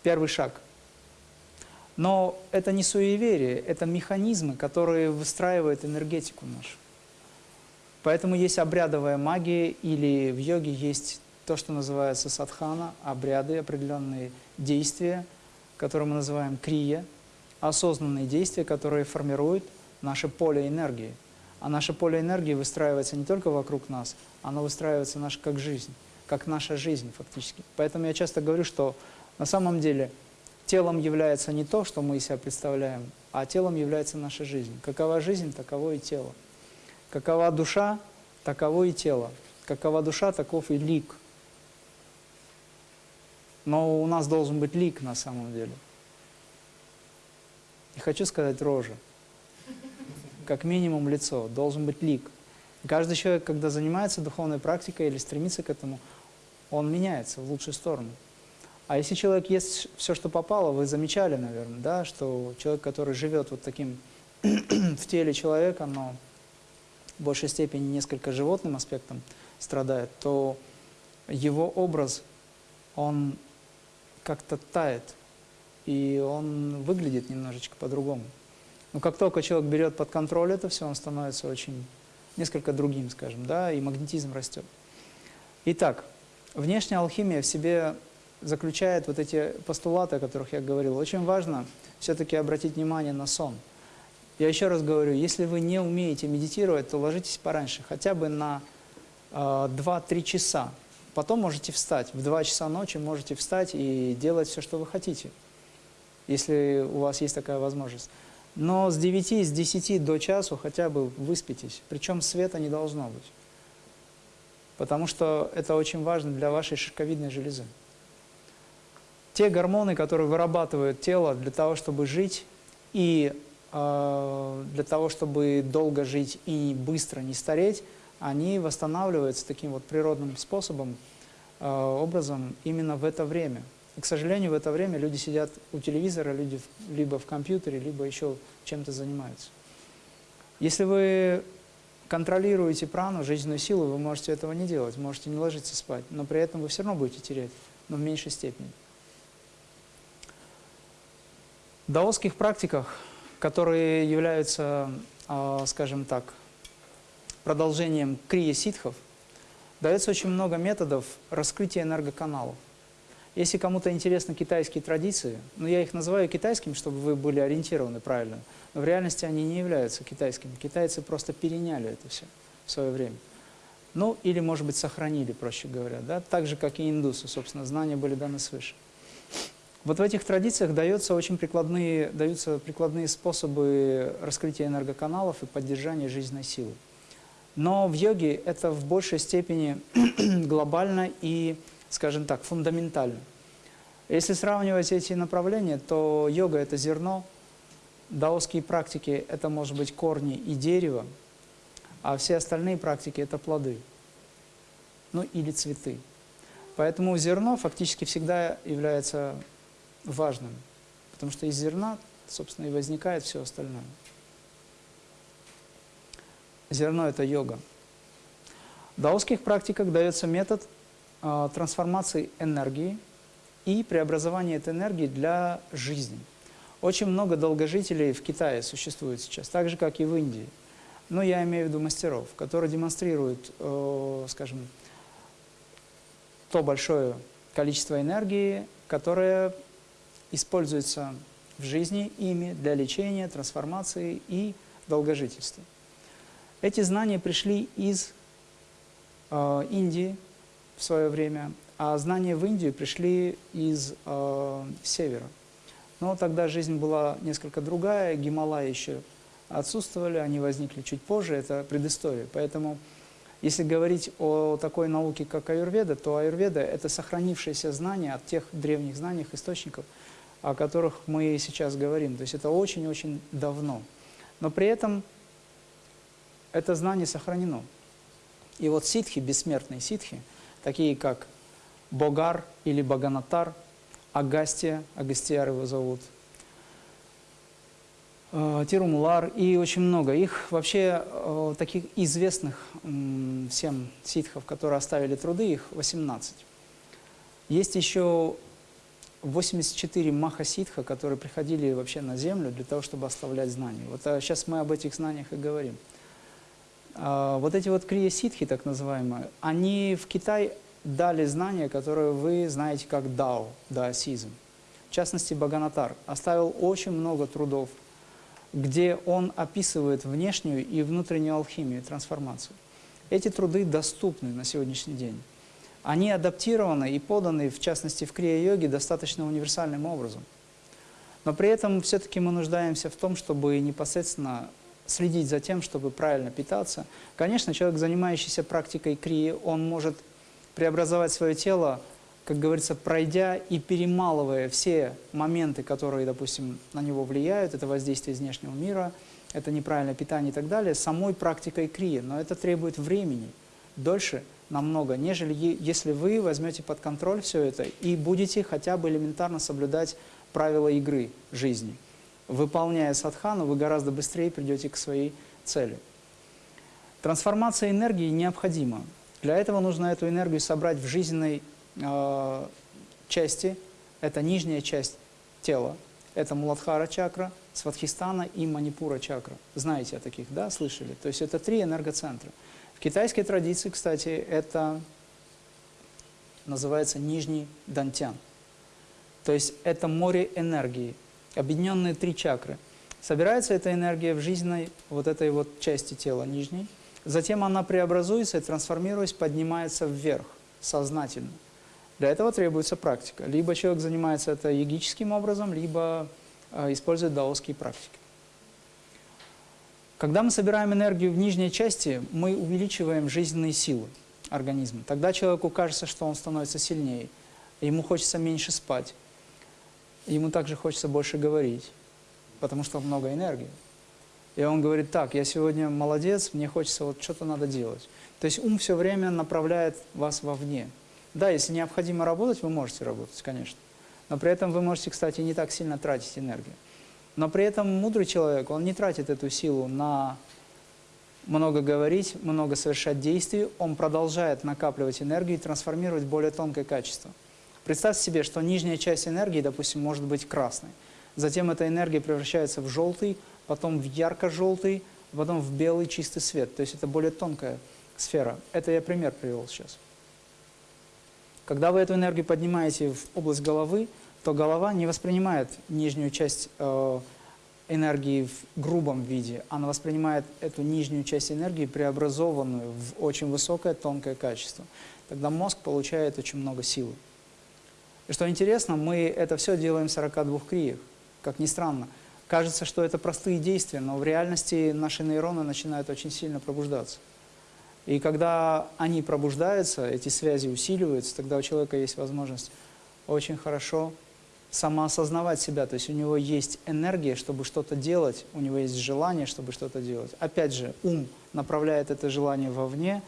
Первый шаг. Но это не суеверие, это механизмы, которые выстраивают энергетику нашу. Поэтому есть обрядовая магия, или в йоге есть то, что называется садхана, обряды, определенные действия, которые мы называем крия, осознанные действия, которые формируют наше поле энергии. А наше поле энергии выстраивается не только вокруг нас, оно выстраивается наш как жизнь, как наша жизнь фактически. Поэтому я часто говорю, что на самом деле телом является не то, что мы из себя представляем, а телом является наша жизнь. Какова жизнь, таково и тело. Какова душа, таково и тело. Какова душа, таков и лик. Но у нас должен быть лик на самом деле. Не хочу сказать рожа. Как минимум лицо, должен быть лик. Каждый человек, когда занимается духовной практикой или стремится к этому, он меняется в лучшую сторону. А если человек ест все, что попало, вы замечали, наверное, да, что человек, который живет вот таким в теле человека, но в большей степени несколько животным аспектом страдает, то его образ, он как-то тает, и он выглядит немножечко по-другому. Но как только человек берет под контроль это все, он становится очень, несколько другим, скажем, да, и магнетизм растет. Итак, внешняя алхимия в себе заключает вот эти постулаты, о которых я говорил. Очень важно все-таки обратить внимание на сон – я еще раз говорю, если вы не умеете медитировать, то ложитесь пораньше, хотя бы на э, а, 2-3 часа. Потом можете встать. В 2 часа ночи можете встать и делать все, что вы хотите, если у вас есть такая возможность. Но с 9, с 10 до часу хотя бы выспитесь. Причем света не должно быть. Потому что это очень важно для вашей шишковидной железы. Те гормоны, которые вырабатывает тело для того, чтобы жить и а, для того, чтобы долго жить и быстро не стареть, они восстанавливаются таким вот природным способом, а, образом именно в это время. И, к сожалению, в это время люди сидят у телевизора, люди либо в компьютере, либо еще чем-то занимаются. Если вы контролируете прану, жизненную силу, вы можете этого не делать, можете не ложиться спать, но при этом вы все равно будете терять, но в меньшей степени. В даосских практиках которые являются, а, скажем так, продолжением крия ситхов, дается очень много методов раскрытия энергоканалов. Если кому-то интересны китайские традиции, ну я их называю китайскими, чтобы вы были ориентированы правильно, но в реальности они не являются китайскими. Китайцы просто переняли это все в свое время. Ну, или, может быть, сохранили, проще говоря, да? так же, как и индусы, собственно, знания были даны свыше. Вот в этих традициях даются очень прикладные, даются прикладные способы раскрытия энергоканалов и поддержания жизненной силы. Но в йоге это в большей степени глобально и, скажем так, фундаментально. Если сравнивать эти направления, то йога – это зерно, даосские практики – это, может быть, корни и дерево, а все остальные практики – это плоды, ну или цветы. Поэтому зерно фактически всегда является важным, потому что из зерна, собственно, и возникает все остальное. Зерно – это йога. В даосских практиках дается метод трансформации энергии и преобразования этой энергии для жизни. Очень много долгожителей в Китае существует сейчас, так же, как и в Индии. Но я имею в виду мастеров, которые демонстрируют, э, скажем, то большое количество энергии, которое используется в жизни ими для лечения, трансформации и долгожительства. Эти знания пришли из э, Индии в свое время, а знания в Индию пришли из э, севера. Но тогда жизнь была несколько другая, Гималаи еще отсутствовали, они возникли чуть позже, это предыстория. Поэтому Если говорить о такой науке, как аюрведа, то аюрведа – это сохранившееся знание от тех древних знаний, источников, о которых мы сейчас говорим. То есть это очень-очень давно. Но при этом это знание сохранено. И вот ситхи, бессмертные ситхи, такие как Богар или Баганатар, Агастия, Агастияр его зовут, э, Тирумулар и очень много. Их вообще э, таких известных всем ситхов, которые оставили труды, их 18. Есть еще 84 маха-ситха, которые приходили вообще на землю для того, чтобы оставлять знания. Вот сейчас а мы об этих знаниях и говорим. А, вот эти вот крия-ситхи, так называемые, они в Китай дали знания, которые вы знаете как дао, даосизм. В частности, Баганатар оставил очень много трудов, где он описывает внешнюю и внутреннюю алхимию, трансформацию. Эти труды доступны на сегодняшний день. Они адаптированы и поданы, в частности, в крия-йоге достаточно универсальным образом. Но при этом все-таки мы нуждаемся в том, чтобы непосредственно следить за тем, чтобы правильно питаться. Конечно, человек, занимающийся практикой крии, он может преобразовать свое тело, как говорится, пройдя и перемалывая все моменты, которые, допустим, на него влияют, это воздействие из внешнего мира, это неправильное питание и так далее, самой практикой крии. Но это требует времени, дольше намного, нежели если вы возьмете под контроль все это и будете хотя бы элементарно соблюдать правила игры жизни – выполняя садхану, вы гораздо быстрее придете к своей цели. Трансформация энергии необходима. Для этого нужно эту энергию собрать в жизненной э, части. Это нижняя часть тела. Это Муладхара чакра, Сватхистана и Манипура чакра. Знаете о таких, да, слышали? То есть это три энергоцентра. В китайской традиции, кстати, это называется нижний дантян. То есть это море энергии объединенные три чакры. Собирается эта энергия в жизненной вот этой вот части тела нижней, затем она преобразуется и, трансформируясь, поднимается вверх, сознательно. Для этого требуется практика. Либо человек занимается это йогическим образом, либо э, использует даосские практики. Когда мы собираем энергию в нижней части, мы увеличиваем жизненные силы организма. Тогда человеку кажется, что он становится сильнее, ему хочется меньше спать, ему также хочется больше говорить, потому что много энергии. И он говорит, так, я сегодня молодец, мне хочется, вот что-то надо делать. То есть ум все время направляет вас вовне. Да, если необходимо работать, вы можете работать, конечно. Но при этом вы можете, кстати, не так сильно тратить энергию. Но при этом мудрый человек, он не тратит эту силу на много говорить, много совершать действий, он продолжает накапливать энергию и трансформировать более тонкое качество. Представьте себе, что нижняя часть энергии, допустим, может быть красной. Затем эта энергия превращается в желтый, потом в ярко-желтый, потом в белый чистый свет. То есть это более тонкая сфера. Это я пример привел сейчас. Когда вы эту энергию поднимаете в область головы, то голова не воспринимает нижнюю часть э, энергии в грубом виде, она воспринимает эту нижнюю часть энергии, преобразованную в очень высокое тонкое качество. Тогда мозг получает очень много силы. И что интересно, мы это все делаем в 42 криях, как ни странно. Кажется, что это простые действия, но в реальности наши нейроны начинают очень сильно пробуждаться. И когда они пробуждаются, эти связи усиливаются, тогда у человека есть возможность очень хорошо самоосознавать себя. То есть у него есть энергия, чтобы что-то делать, у него есть желание, чтобы что-то делать. Опять же, ум направляет это желание вовне,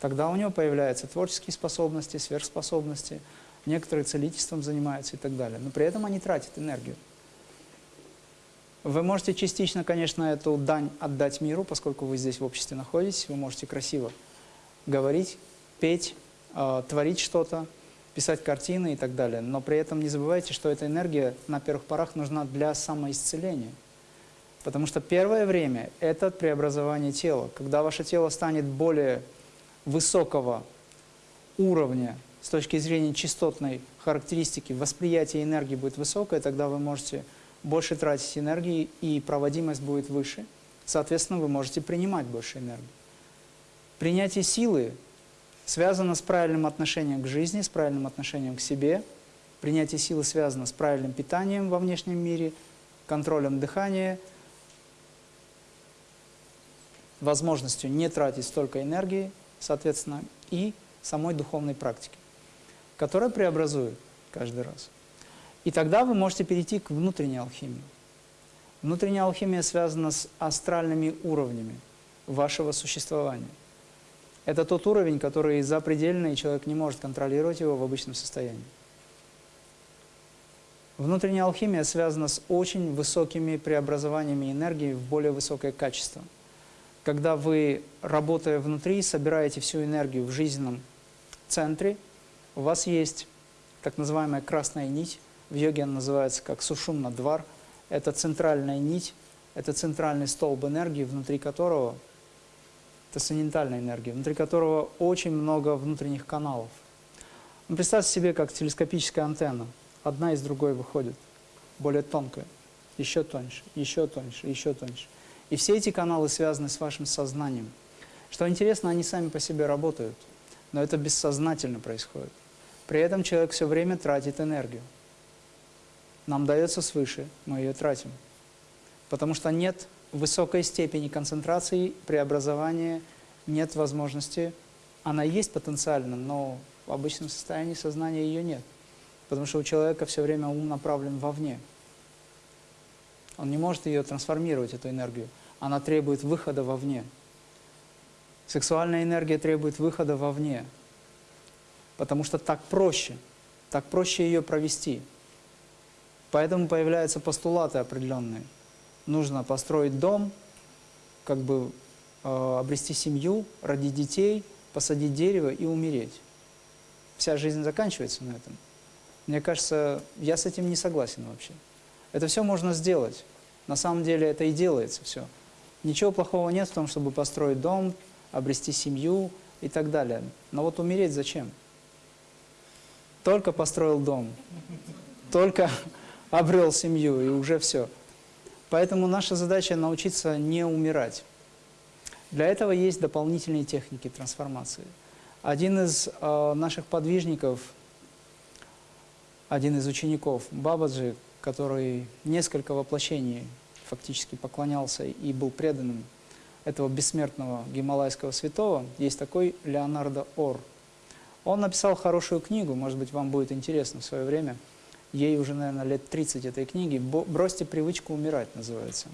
тогда у него появляются творческие способности, сверхспособности – некоторые целительством занимаются и так далее. Но при этом они тратят энергию. Вы можете частично, конечно, эту дань отдать миру, поскольку вы здесь в обществе находитесь, вы можете красиво говорить, петь, э, творить что-то, писать картины и так далее. Но при этом не забывайте, что эта энергия на первых порах нужна для самоисцеления. Потому что первое время – это преобразование тела. Когда ваше тело станет более высокого уровня с точки зрения частотной характеристики восприятие энергии будет высокое, тогда вы можете больше тратить энергии и проводимость будет выше. Соответственно, вы можете принимать больше энергии. Принятие силы связано с правильным отношением к жизни, с правильным отношением к себе. Принятие силы связано с правильным питанием во внешнем мире, контролем дыхания, возможностью не тратить столько энергии соответственно, и самой духовной практики, которая преобразует каждый раз. И тогда вы можете перейти к внутренней алхимии. Внутренняя алхимия связана с астральными уровнями вашего существования. Это тот уровень, который запредельный, и человек не может контролировать его в обычном состоянии. Внутренняя алхимия связана с очень высокими преобразованиями энергии в более высокое качество. Когда вы, работая внутри, собираете всю энергию в жизненном центре, у вас есть так называемая красная нить, в йоге она называется как сушумна-двар, это центральная нить, это центральный столб энергии, внутри которого, это санитальная энергия, внутри которого очень много внутренних каналов. Ну, представьте себе, как телескопическая антенна – одна из другой выходит, более тонкая, еще тоньше, еще тоньше, еще тоньше. И все эти каналы связаны с вашим сознанием. Что интересно, они сами по себе работают, но это бессознательно происходит. При этом человек все время тратит энергию. Нам дается свыше, мы ее тратим. Потому что нет высокой степени концентрации, преобразования, нет возможности. Она есть потенциально, но в обычном состоянии сознания ее нет. Потому что у человека все время ум направлен вовне. Он не может ее трансформировать, эту энергию. Она требует выхода вовне. Сексуальная энергия требует выхода вовне. Потому что так проще. Так проще ее провести. Поэтому появляются постулаты определенные. Нужно построить дом, как бы э, обрести семью, родить детей, посадить дерево и умереть. Вся жизнь заканчивается на этом. Мне кажется, я с этим не согласен вообще. Это все можно сделать. На самом деле это и делается все. Ничего плохого нет в том, чтобы построить дом, обрести семью и так далее. Но вот умереть зачем? Только построил дом, только обрел семью и уже все. Поэтому наша задача научиться не умирать. Для этого есть дополнительные техники трансформации. Один из э, наших подвижников – один из учеников Бабаджи, который несколько воплощений фактически поклонялся и был преданным этого бессмертного гималайского святого, есть такой Леонардо Ор. Он написал хорошую книгу, может быть, вам будет интересно в свое время. Ей уже, наверное, лет 30 этой книги. «Бросьте привычку умирать» называется.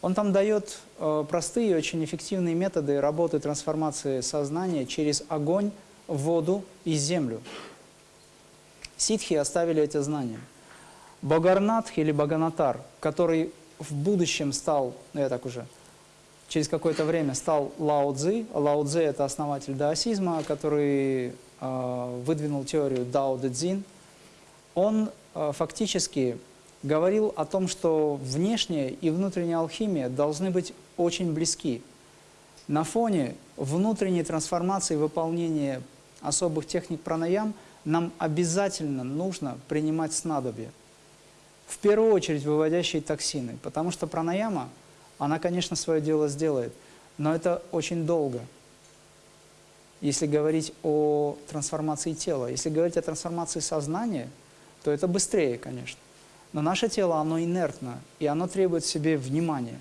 Он там дает э, простые, очень эффективные методы работы трансформации сознания через огонь, воду и землю. Ситхи оставили эти знания. Багарнатх или Баганатар, который в будущем стал, ну я так уже, через какое-то время стал Лао Цзи. Лао Цзи – это основатель даосизма, который э, выдвинул теорию Дао Дэ Цзин. Он э, фактически говорил о том, что внешняя и внутренняя алхимия должны быть очень близки. На фоне внутренней трансформации выполнения особых техник пранаям – нам обязательно нужно принимать снадобья. В первую очередь выводящие токсины, потому что пранаяма, она, конечно, свое дело сделает, но это очень долго. Если говорить о трансформации тела, если говорить о трансформации сознания, то это быстрее, конечно. Но наше тело, оно инертно, и оно требует себе внимания.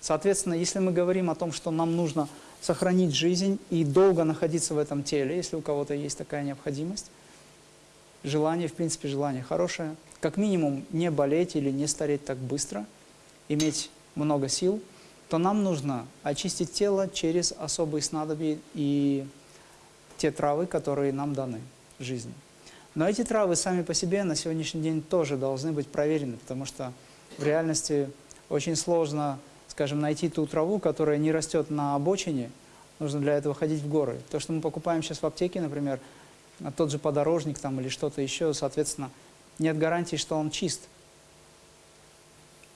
Соответственно, если мы говорим о том, что нам нужно сохранить жизнь и долго находиться в этом теле, если у кого-то есть такая необходимость, желание, в принципе, желание хорошее. Как минимум не болеть или не стареть так быстро, иметь много сил, то нам нужно очистить тело через особые снадобья и те травы, которые нам даны в жизни. Но эти травы сами по себе на сегодняшний день тоже должны быть проверены, потому что в реальности очень сложно, скажем, найти ту траву, которая не растет на обочине, нужно для этого ходить в горы. То, что мы покупаем сейчас в аптеке, например, тот же подорожник там или что-то еще, соответственно, нет гарантии, что он чист.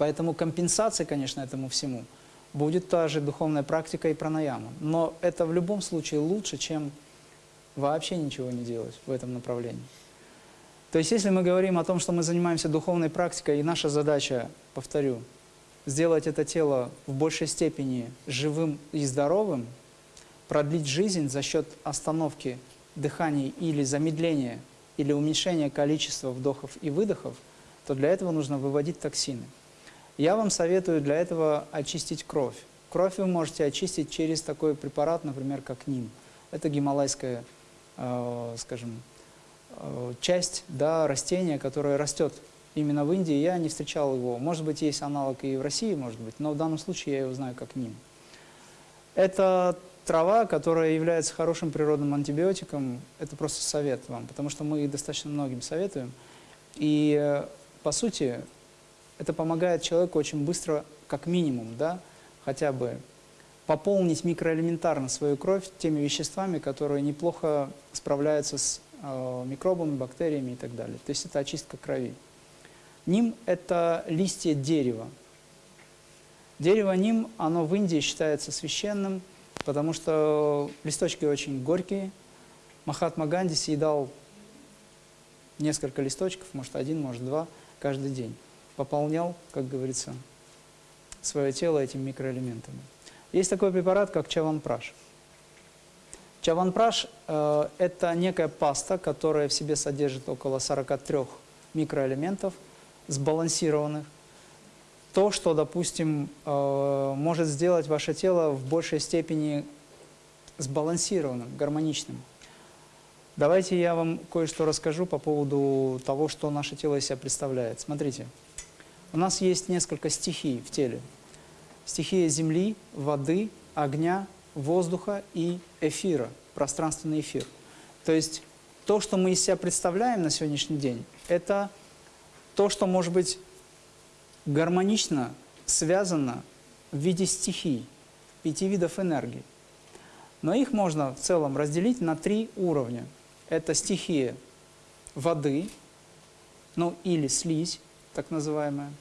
Поэтому компенсация, конечно, этому всему будет та же духовная практика и пранаяма. Но это в любом случае лучше, чем вообще ничего не делать в этом направлении. То есть, если мы говорим о том, что мы занимаемся духовной практикой, и наша задача, повторю, сделать это тело в большей степени живым и здоровым, продлить жизнь за счет остановки дыхания или замедления, или уменьшения количества вдохов и выдохов, то для этого нужно выводить токсины. Я вам советую для этого очистить кровь. Кровь вы можете очистить через такой препарат, например, как НИМ. Это гималайская, э, скажем, э, часть да, растения, которое растет именно в Индии. Я не встречал его. Может быть, есть аналог и в России, может быть, но в данном случае я его знаю как ним. Это трава, которая является хорошим природным антибиотиком. Это просто совет вам, потому что мы достаточно многим советуем. И, э, по сути, это помогает человеку очень быстро, как минимум, да, хотя бы пополнить микроэлементарно свою кровь теми веществами, которые неплохо справляются с э, микробами, бактериями и так далее. То есть это очистка крови. Ним – это листья дерева. Дерево ним, оно в Индии считается священным, потому что листочки очень горькие. Махатма Ганди съедал несколько листочков, может один, может два, каждый день. Пополнял, как говорится, свое тело этими микроэлементами. Есть такой препарат, как чаванпраш. Чаванпраш э, – это некая паста, которая в себе содержит около 43 микроэлементов, сбалансированных. То, что, допустим, э, может сделать ваше тело в большей степени сбалансированным, гармоничным. Давайте я вам кое-что расскажу по поводу того, что наше тело из себя представляет. Смотрите, у нас есть несколько стихий в теле – стихия земли, воды, огня, воздуха и эфира, пространственный эфир. То есть то, что мы из себя представляем на сегодняшний день, это то, что может быть гармонично связано в виде стихий, пяти видов энергии. Но их можно в целом разделить на три уровня. Это стихия воды, ну или слизь, так называемая,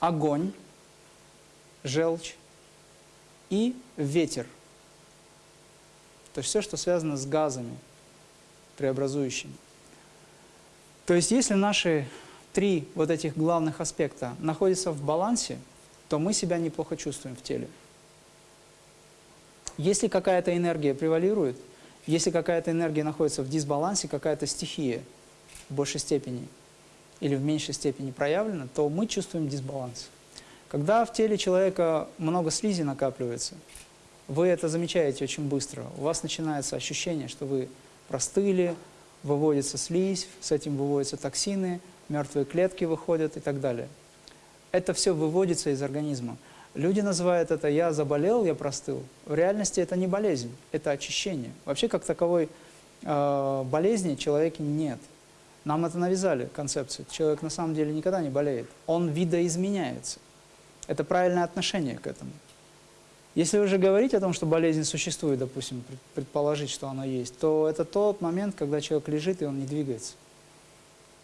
огонь, желчь и ветер. То есть все, что связано с газами преобразующими. То есть если наши три вот этих главных аспекта находятся в балансе, то мы себя неплохо чувствуем в теле. Если какая-то энергия превалирует, если какая-то энергия находится в дисбалансе, какая-то стихия в большей степени или в меньшей степени проявлена, то мы чувствуем дисбаланс. Когда в теле человека много слизи накапливается, вы это замечаете очень быстро. У вас начинается ощущение, что вы простыли, выводится слизь, с этим выводятся токсины, мертвые клетки выходят и так далее. Это все выводится из организма. Люди называют это «я заболел, я простыл». В реальности это не болезнь, это очищение. Вообще, как таковой э, болезни человеке нет. Нам это навязали, концепцию. Человек на самом деле никогда не болеет. Он видоизменяется. Это правильное отношение к этому. Если уже говорить о том, что болезнь существует, допустим, предположить, что она есть, то это тот момент, когда человек лежит и он не двигается.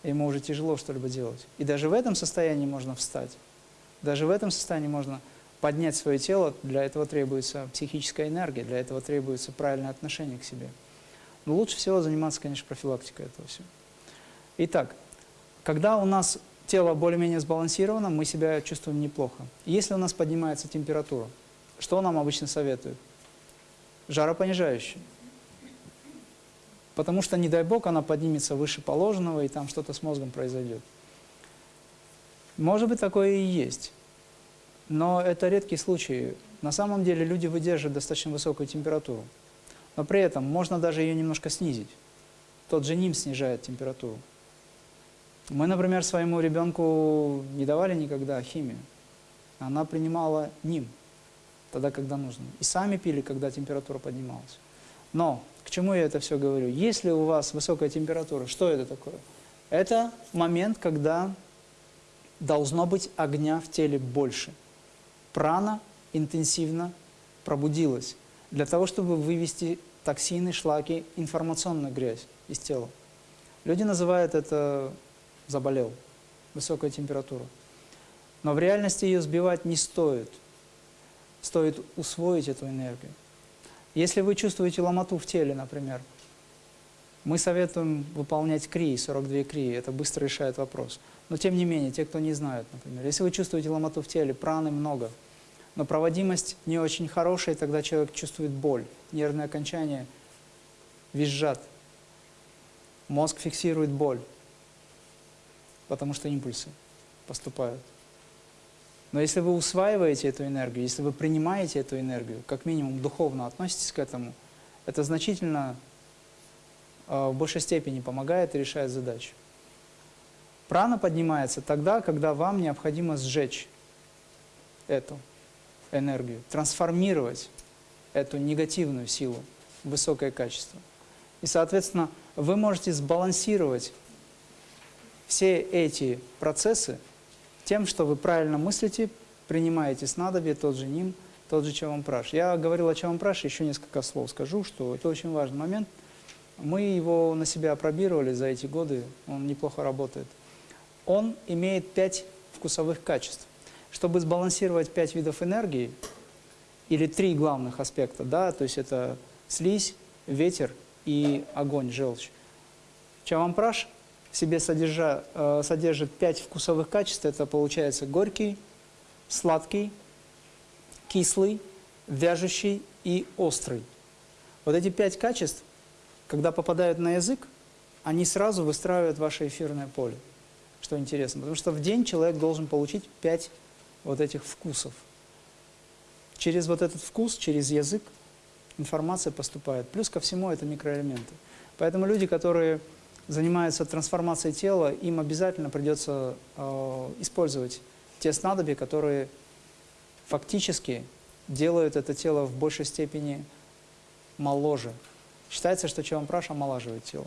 Ему уже тяжело что-либо делать. И даже в этом состоянии можно встать. Даже в этом состоянии можно поднять свое тело. Для этого требуется психическая энергия, для этого требуется правильное отношение к себе. Но лучше всего заниматься, конечно, профилактикой этого всего. Итак, когда у нас тело более-менее сбалансировано, мы себя чувствуем неплохо. Если у нас поднимается температура, что нам обычно советуют? Жаропонижающее. Потому что, не дай бог, она поднимется выше положенного, и там что-то с мозгом произойдет. Может быть, такое и есть. Но это редкие случаи. На самом деле люди выдерживают достаточно высокую температуру. Но при этом можно даже ее немножко снизить. Тот же НИМ снижает температуру. Мы, например, своему ребенку не давали никогда химию. Она принимала ним, тогда, когда нужно. И сами пили, когда температура поднималась. Но, к чему я это все говорю? Если у вас высокая температура, что это такое? Это момент, когда должно быть огня в теле больше. Прана интенсивно пробудилась для того, чтобы вывести токсины, шлаки, информационную грязь из тела. Люди называют это заболел, высокая температура. Но в реальности ее сбивать не стоит. Стоит усвоить эту энергию. Если вы чувствуете ломоту в теле, например, мы советуем выполнять крии, 42 крии, это быстро решает вопрос. Но тем не менее, те, кто не знают, например, если вы чувствуете ломоту в теле, праны много, но проводимость не очень хорошая, тогда человек чувствует боль, нервные окончания визжат, мозг фиксирует боль потому что импульсы поступают. Но если вы усваиваете эту энергию, если вы принимаете эту энергию, как минимум духовно относитесь к этому, это значительно э, в большей степени помогает и решает задачу. Прана поднимается тогда, когда вам необходимо сжечь эту энергию, трансформировать эту негативную силу в высокое качество. И, соответственно, вы можете сбалансировать все эти процессы тем, что вы правильно мыслите, принимаете снадобье, тот же ним, тот же чавампраш. Я говорил о чавампраше, еще несколько слов скажу, что это очень важный момент. Мы его на себя опробировали за эти годы, он неплохо работает. Он имеет пять вкусовых качеств. Чтобы сбалансировать пять видов энергии, или три главных аспекта, да, то есть это слизь, ветер и огонь, желчь. Чавампраш в себе содержа, э, содержит пять вкусовых качеств. Это получается горький, сладкий, кислый, вяжущий и острый. Вот эти пять качеств, когда попадают на язык, они сразу выстраивают ваше эфирное поле. Что интересно, потому что в день человек должен получить пять вот этих вкусов. Через вот этот вкус, через язык информация поступает. Плюс ко всему это микроэлементы. Поэтому люди, которые занимаются трансформацией тела, им обязательно придется э, использовать те снадобья, которые фактически делают это тело в большей степени моложе. Считается, что чавампраш омолаживает тело.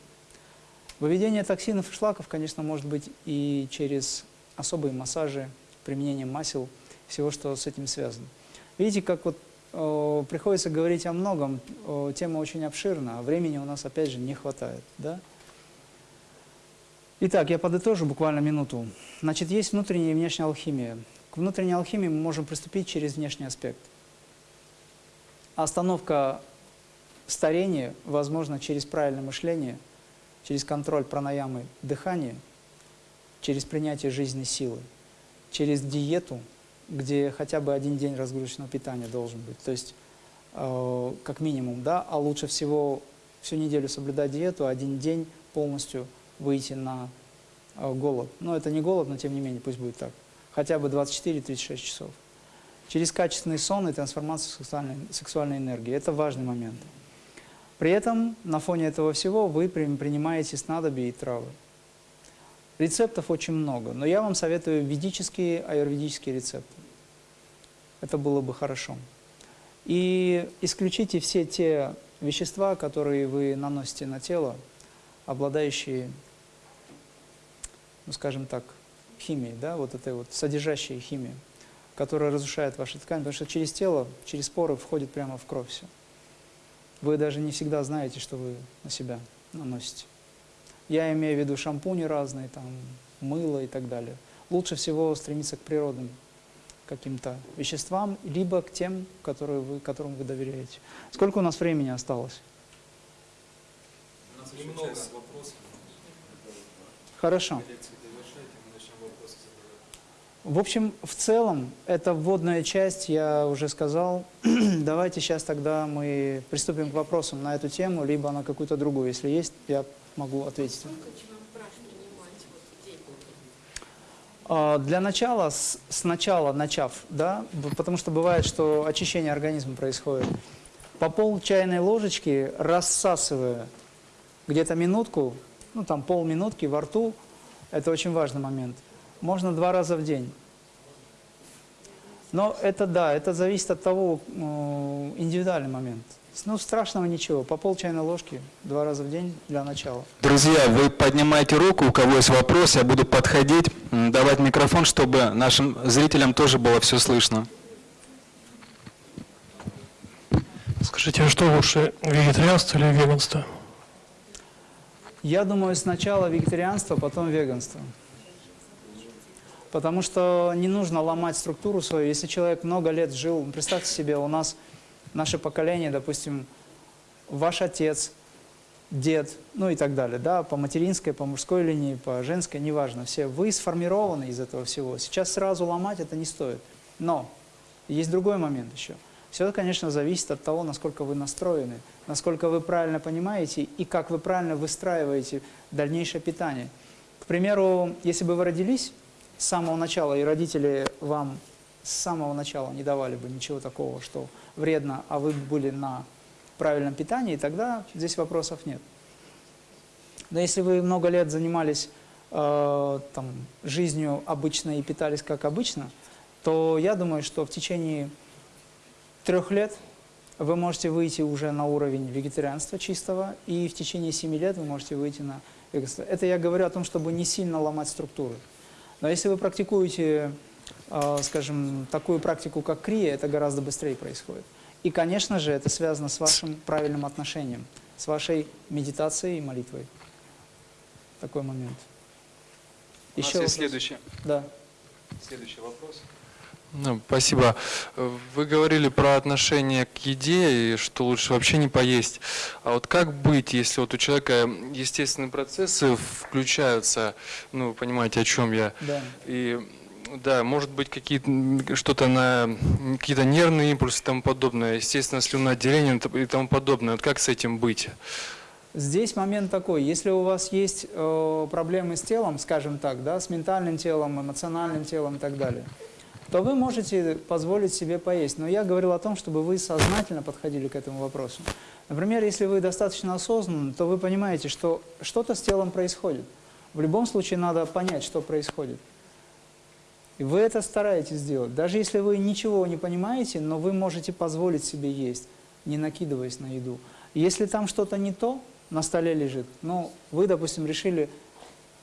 Выведение токсинов и шлаков, конечно, может быть и через особые массажи, применением масел, всего, что с этим связано. Видите, как вот э, приходится говорить о многом, э, тема очень обширна, а времени у нас, опять же, не хватает. Да? Итак, я подытожу буквально минуту. Значит, есть внутренняя и внешняя алхимия. К внутренней алхимии мы можем приступить через внешний аспект. Остановка старения возможно через правильное мышление, через контроль пранаямы дыхания, через принятие жизненной силы, через диету, где хотя бы один день разгрузочного питания должен быть. То есть, э, как минимум, да, а лучше всего всю неделю соблюдать диету, один день полностью выйти на э, голод. Но это не голод, но тем не менее, пусть будет так. Хотя бы 24-36 часов. Через качественный сон и трансформацию сексуальной, сексуальной энергии. Это важный момент. При этом на фоне этого всего вы принимаете снадобья и травы. Рецептов очень много, но я вам советую ведические, аюрведические рецепты. Это было бы хорошо. И исключите все те вещества, которые вы наносите на тело, обладающие, ну скажем так, химией, да, вот этой вот содержащей химией, которая разрушает ваши ткани, потому что через тело, через поры входит прямо в кровь все. Вы даже не всегда знаете, что вы на себя наносите. Я имею в виду шампуни разные, там, мыло и так далее. Лучше всего стремиться к природным каким-то веществам, либо к тем, которые вы, которым вы доверяете. Сколько у нас времени осталось?
У нас немного вопросов.
Хорошо. В общем, в целом, это вводная часть, я уже сказал. Давайте сейчас тогда мы приступим к вопросам на эту тему, либо на какую-то другую. Если есть, я могу ответить. А, для начала, сначала начав, да, потому что бывает, что очищение организма происходит, по пол чайной ложечки, рассасывая где-то минутку, ну там полминутки во рту, это очень важный момент, можно два раза в день. Но это да, это зависит от того, э, индивидуальный момент. Ну, страшного ничего. По пол чайной ложки два раза в день для начала.
Друзья, вы поднимаете руку, у кого есть вопрос, я буду подходить, давать микрофон, чтобы нашим зрителям тоже было все слышно.
Скажите, а что лучше, вегетарианство или веганство?
Я думаю, сначала вегетарианство, потом веганство. Потому что не нужно ломать структуру свою. Если человек много лет жил, представьте себе, у нас наше поколение, допустим, ваш отец, дед, ну и так далее, да, по материнской, по мужской линии, по женской, неважно, все, вы сформированы из этого всего. Сейчас сразу ломать это не стоит. Но есть другой момент еще. Все, конечно, зависит от того, насколько вы настроены, насколько вы правильно понимаете и как вы правильно выстраиваете дальнейшее питание. К примеру, если бы вы родились с самого начала, и родители вам с самого начала не давали бы ничего такого, что вредно, а вы были на правильном питании, тогда здесь вопросов нет. Но если вы много лет занимались э, там, жизнью обычно и питались как обычно, то я думаю, что в течение трех лет вы можете выйти уже на уровень вегетарианства чистого, и в течение семи лет вы можете выйти на веганство. Это я говорю о том, чтобы не сильно ломать структуры. Но если вы практикуете, э, скажем, такую практику, как крия, это гораздо быстрее происходит. И, конечно же, это связано с вашим правильным отношением, с вашей медитацией и молитвой. Такой момент.
У нас
Еще
есть
вопрос?
следующий,
Да.
следующий вопрос.
Ну, спасибо. Вы говорили про отношение к еде и что лучше вообще не поесть. А вот как быть, если вот у человека естественные процессы включаются, ну, вы понимаете, о чем я,
Да.
и да, может быть какие-то что-то на какие-то нервные импульсы и тому подобное, естественно, слюноотделение и тому подобное. Вот как с этим быть?
Здесь момент такой, если у вас есть э, проблемы с телом, скажем так, да, с ментальным телом, эмоциональным телом и так далее, то вы можете позволить себе поесть. Но я говорил о том, чтобы вы сознательно подходили к этому вопросу. Например, если вы достаточно осознанны, то вы понимаете, что что-то с телом происходит. В любом случае надо понять, что происходит. И вы это стараетесь сделать. Даже если вы ничего не понимаете, но вы можете позволить себе есть, не накидываясь на еду. Если там что-то не то, на столе лежит, ну, вы, допустим, решили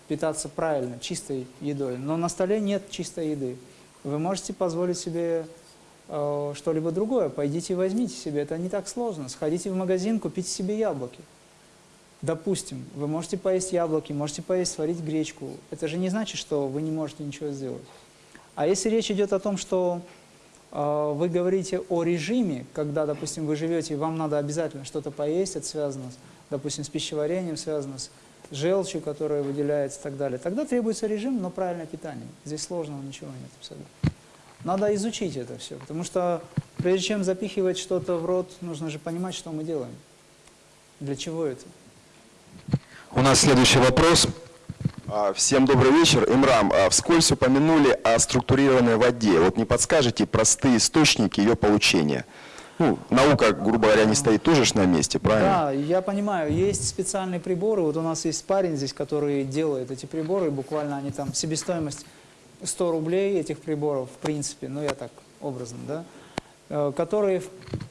питаться правильно, чистой едой, но на столе нет чистой еды. Вы можете позволить себе э, что-либо другое. Пойдите и возьмите себе. Это не так сложно. Сходите в магазин, купите себе яблоки. Допустим, вы можете поесть яблоки, можете поесть, сварить гречку. Это же не значит, что вы не можете ничего сделать. А если речь идет о том, что э, вы говорите о режиме, когда, допустим, вы живете, и вам надо обязательно что-то поесть, это связано, допустим, с пищеварением, связано с желчью, которая выделяется и так далее, тогда требуется режим, но правильное питание. Здесь сложного ничего нет абсолютно. Надо изучить это все, потому что прежде чем запихивать что-то в рот, нужно же понимать, что мы делаем. Для чего это?
У нас следующий вопрос.
А, Всем добрый вечер. Имрам, а, вскользь упомянули о структурированной воде. Вот не подскажете простые источники ее получения? Ну, наука, грубо говоря, не стоит тоже на месте, правильно?
Да, я понимаю, есть специальные приборы, вот у нас есть парень здесь, который делает эти приборы, буквально они там, себестоимость 100 рублей этих приборов, в принципе, ну я так образно, да, которые в-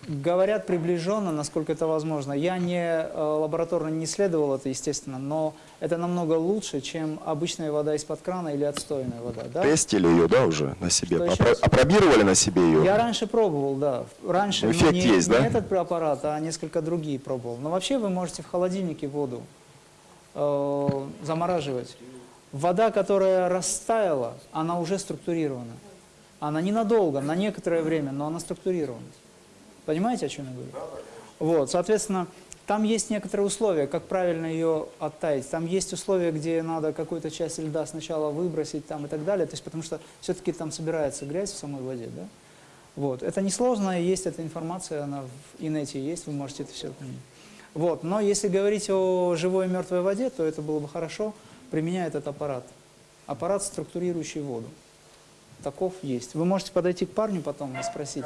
говорят приближенно, насколько это возможно. Я не э, лабораторно не исследовал это, естественно, но это намного лучше, чем обычная вода из-под крана или отстойная вода. Да?
Тестили ее, да, уже на себе? Опро-? Опробировали на себе ее?
Я раньше пробовал, да. Раньше
Ну, эффект
не,
есть,
не
да?
этот препарат, а несколько другие пробовал. Но вообще вы можете в холодильнике воду э, замораживать. Вода, которая растаяла, она уже структурирована. Она ненадолго, на некоторое время, но она структурирована. Понимаете, о чем я говорю? Вот, соответственно, там есть некоторые условия, как правильно ее оттаять. Там есть условия, где надо какую-то часть льда сначала выбросить там, и так далее. То есть, потому что все-таки там собирается грязь в самой воде. Да? Вот. Это несложно, есть эта информация, она в инете есть, вы можете это все понять. Вот. Но если говорить о живой и мертвой воде, то это было бы хорошо, применяя этот аппарат. Аппарат, структурирующий воду. Таков есть. Вы можете подойти к парню потом и спросить.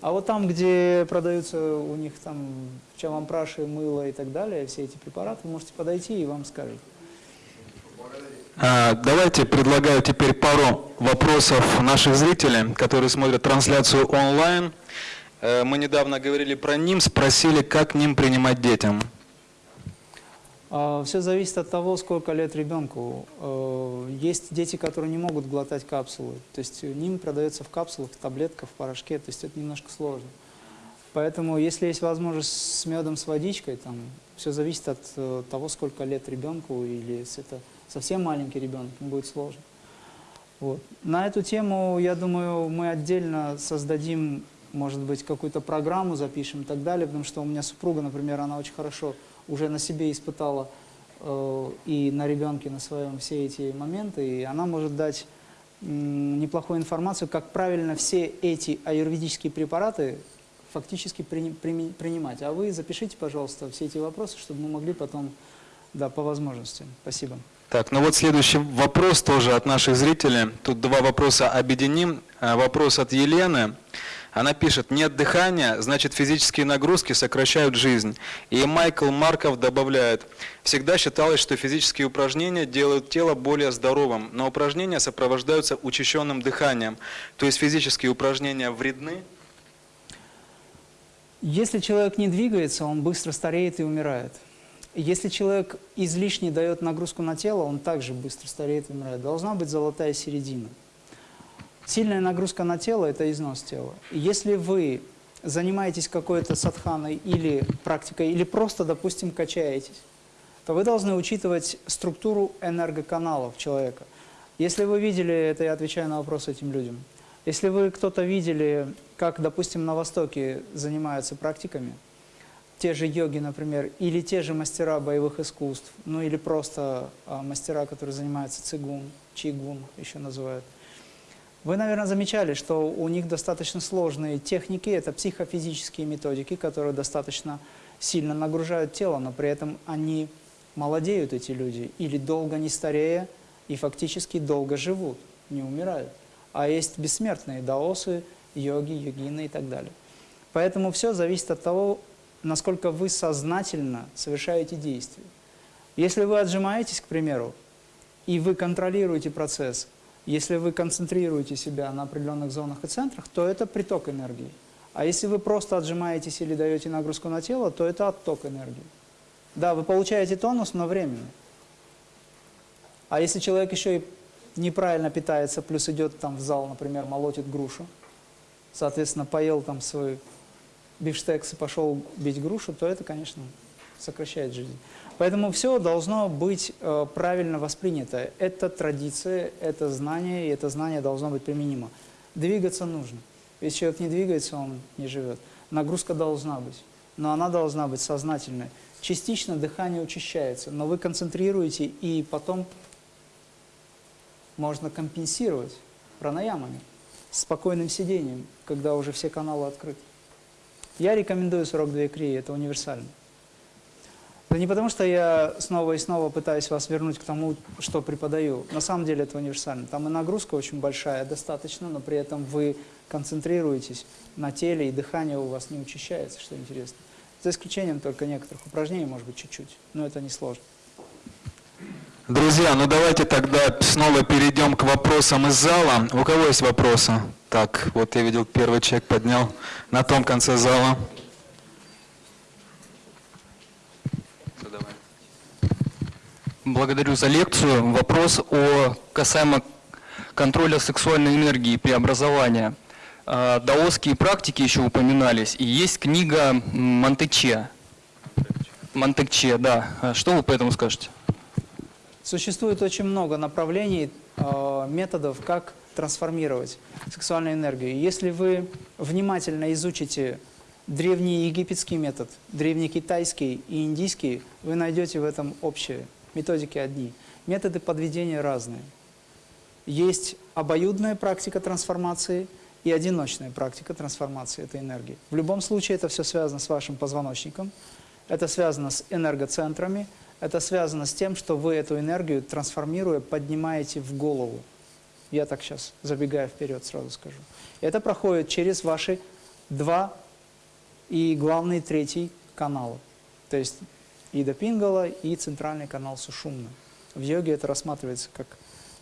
А вот там, где продаются у них там чавампраши, мыло и так далее, все эти препараты, вы можете подойти и вам скажут.
А, Давайте предлагаю теперь пару вопросов наших зрителей, которые смотрят трансляцию онлайн. Э, Мы недавно говорили про НИМ, спросили, как НИМ принимать детям.
Все зависит от того, сколько лет ребенку. Э, Есть дети, которые не могут глотать капсулы. То есть ним продается в капсулах, в таблетках, в порошке. То есть это немножко сложно. Поэтому, если есть возможность с медом, с водичкой, там все зависит от э, того, сколько лет ребенку, или если это совсем маленький ребенок, будет сложно. Вот. На эту тему, я думаю, мы отдельно создадим, может быть, какую-то программу запишем и так далее, потому что у меня супруга, например, она очень хорошо уже на себе испытала э, и на ребенке, на своем все эти моменты, и она может дать м, неплохую информацию, как правильно все эти аюрведические препараты фактически прини- прими- принимать. А вы запишите, пожалуйста, все эти вопросы, чтобы мы могли потом, да, по возможности. Спасибо.
Так, ну вот следующий вопрос тоже от наших зрителей. Тут два вопроса объединим. Э, Вопрос от Елены. Она пишет, нет дыхания, значит физические нагрузки сокращают жизнь. И Майкл Марков добавляет, всегда считалось, что физические упражнения делают тело более здоровым, но упражнения сопровождаются учащенным дыханием. То есть физические упражнения вредны?
Если человек не двигается, он быстро стареет и умирает. Если человек излишне дает нагрузку на тело, он также быстро стареет и умирает. Должна быть золотая середина. Сильная нагрузка на тело – это износ тела. Если вы занимаетесь какой-то садханой или практикой, или просто, допустим, качаетесь, то вы должны учитывать структуру энергоканалов человека. Если вы видели, это я отвечаю на вопрос этим людям, если вы кто-то видели, как, допустим, на Востоке занимаются практиками, те же йоги, например, или те же мастера боевых искусств, ну или просто а, мастера, которые занимаются цигун, чигун еще называют, вы, наверное, замечали, что у них достаточно сложные техники, это психофизические методики, которые достаточно сильно нагружают тело, но при этом они молодеют, эти люди, или долго не старея, и фактически долго живут, не умирают. А есть бессмертные даосы, йоги, йогины и так далее. Поэтому все зависит от того, насколько вы сознательно совершаете действия. Если вы отжимаетесь, к примеру, и вы контролируете процесс, если вы концентрируете себя на определенных зонах и центрах, то это приток энергии. А если вы просто отжимаетесь или даете нагрузку на тело, то это отток энергии. Да, вы получаете тонус, но временно. А если человек еще и неправильно питается, плюс идет там в зал, например, молотит грушу, соответственно, поел там свой бифштекс и пошел бить грушу, то это, конечно, сокращает жизнь. Поэтому все должно быть э, правильно воспринято. Это традиция, это знание, и это знание должно быть применимо. Двигаться нужно. Если человек не двигается, он не живет. Нагрузка должна быть, но она должна быть сознательной. Частично дыхание учащается, но вы концентрируете, и потом можно компенсировать пранаямами, спокойным сидением, когда уже все каналы открыты. Я рекомендую 42 крии, это универсально. Это не потому, что я снова и снова пытаюсь вас вернуть к тому, что преподаю. На самом деле это универсально. Там и нагрузка очень большая, достаточно, но при этом вы концентрируетесь на теле, и дыхание у вас не учащается, что интересно. За исключением только некоторых упражнений, может быть, чуть-чуть, но это не сложно.
Друзья, ну давайте тогда снова перейдем к вопросам из зала. У кого есть вопросы? Так, вот я видел, первый человек поднял на том конце зала.
Благодарю за лекцию. Вопрос о касаемо контроля сексуальной энергии преобразования. А, Даосские практики еще упоминались, и есть книга Монтече. Монтекче, да. А Что вы по этому скажете?
Существует очень много направлений, э, методов, как трансформировать сексуальную энергию. Если вы внимательно изучите древний египетский метод, древний китайский и индийский, вы найдете в этом общее. Методики одни. Методы подведения разные. Есть обоюдная практика трансформации и одиночная практика трансформации этой энергии. В любом случае это все связано с вашим позвоночником, это связано с энергоцентрами, это связано с тем, что вы эту энергию, трансформируя, поднимаете в голову. Я так сейчас, забегая вперед, сразу скажу. Это проходит через ваши два и главный третий канала. То есть Ида Пингала и центральный канал Сушумна. В йоге это рассматривается как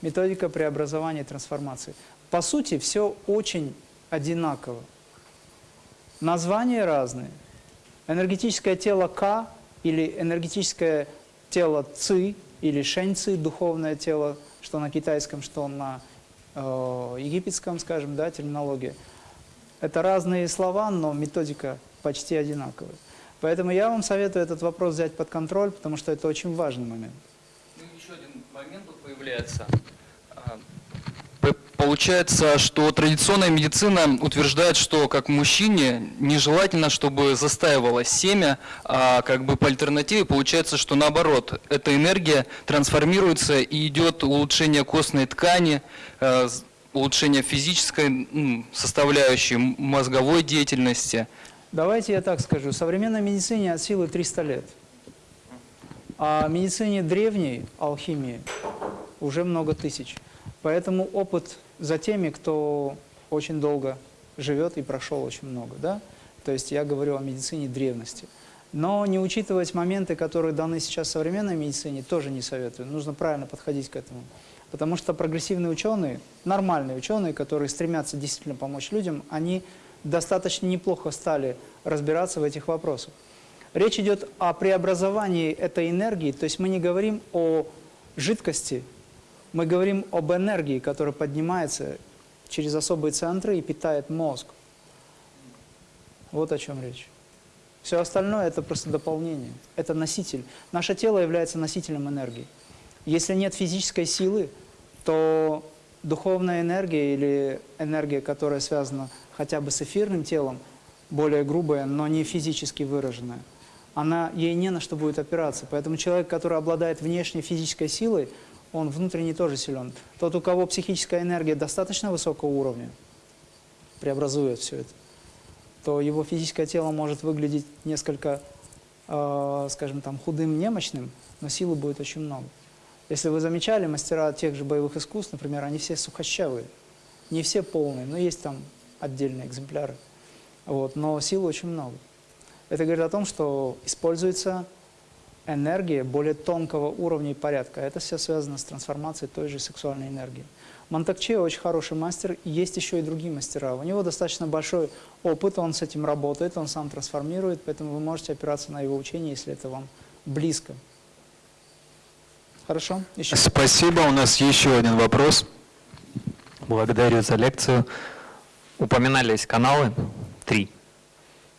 методика преобразования и трансформации. По сути, все очень одинаково. Названия разные. Энергетическое тело К или энергетическое тело Ци или Шэнь Ци, духовное тело, что на китайском, что на э, египетском, скажем, да, терминология. Это разные слова, но методика почти одинаковая. Поэтому я вам советую этот вопрос взять под контроль, потому что это очень важный момент.
Ну, еще один момент появляется. А, Получается, что традиционная медицина утверждает, что как мужчине нежелательно, чтобы застаивалось семя, а как бы по альтернативе получается, что наоборот, эта энергия трансформируется и идет улучшение костной ткани, э, улучшение физической составляющей, мозговой деятельности.
Давайте я так скажу. Современной медицине от силы 300 лет. А медицине древней, алхимии, уже много тысяч. Поэтому опыт за теми, кто очень долго живет и прошел очень много, да? То есть я говорю о медицине древности. Но не учитывать моменты, которые даны сейчас современной медицине, тоже не советую. Нужно правильно подходить к этому. Потому что прогрессивные ученые, нормальные ученые, которые стремятся действительно помочь людям, они достаточно неплохо стали разбираться в этих вопросах. Речь идет о преобразовании этой энергии, то есть мы не говорим о жидкости, мы говорим об энергии, которая поднимается через особые центры и питает мозг. Вот о чем речь. Все остальное – это просто дополнение, это носитель. Наше тело является носителем энергии. Если нет физической силы, то духовная энергия или энергия, которая связана хотя бы с эфирным телом, более грубая, но не физически выраженная, она, ей не на что будет опираться. Поэтому человек, который обладает внешней физической силой, он внутренне тоже силен. Тот, у кого психическая энергия достаточно высокого уровня, преобразует все это, то его физическое тело может выглядеть несколько, э, скажем там, худым, немощным, но силы будет очень много. Если вы замечали, мастера тех же боевых искусств, например, они все сухощавые. Не все полные, но есть там отдельные экземпляры. Вот, но силы очень много. Это говорит о том, что используется энергия более тонкого уровня и порядка. Это все связано с трансформацией той же сексуальной энергии. Монтакче очень хороший мастер, есть еще и другие мастера. У него достаточно большой опыт, он с этим работает, он сам трансформирует, поэтому вы можете опираться на его учение, если это вам близко. Хорошо? Еще.
Спасибо. У нас еще один вопрос.
Благодарю за лекцию. Упоминались каналы, три.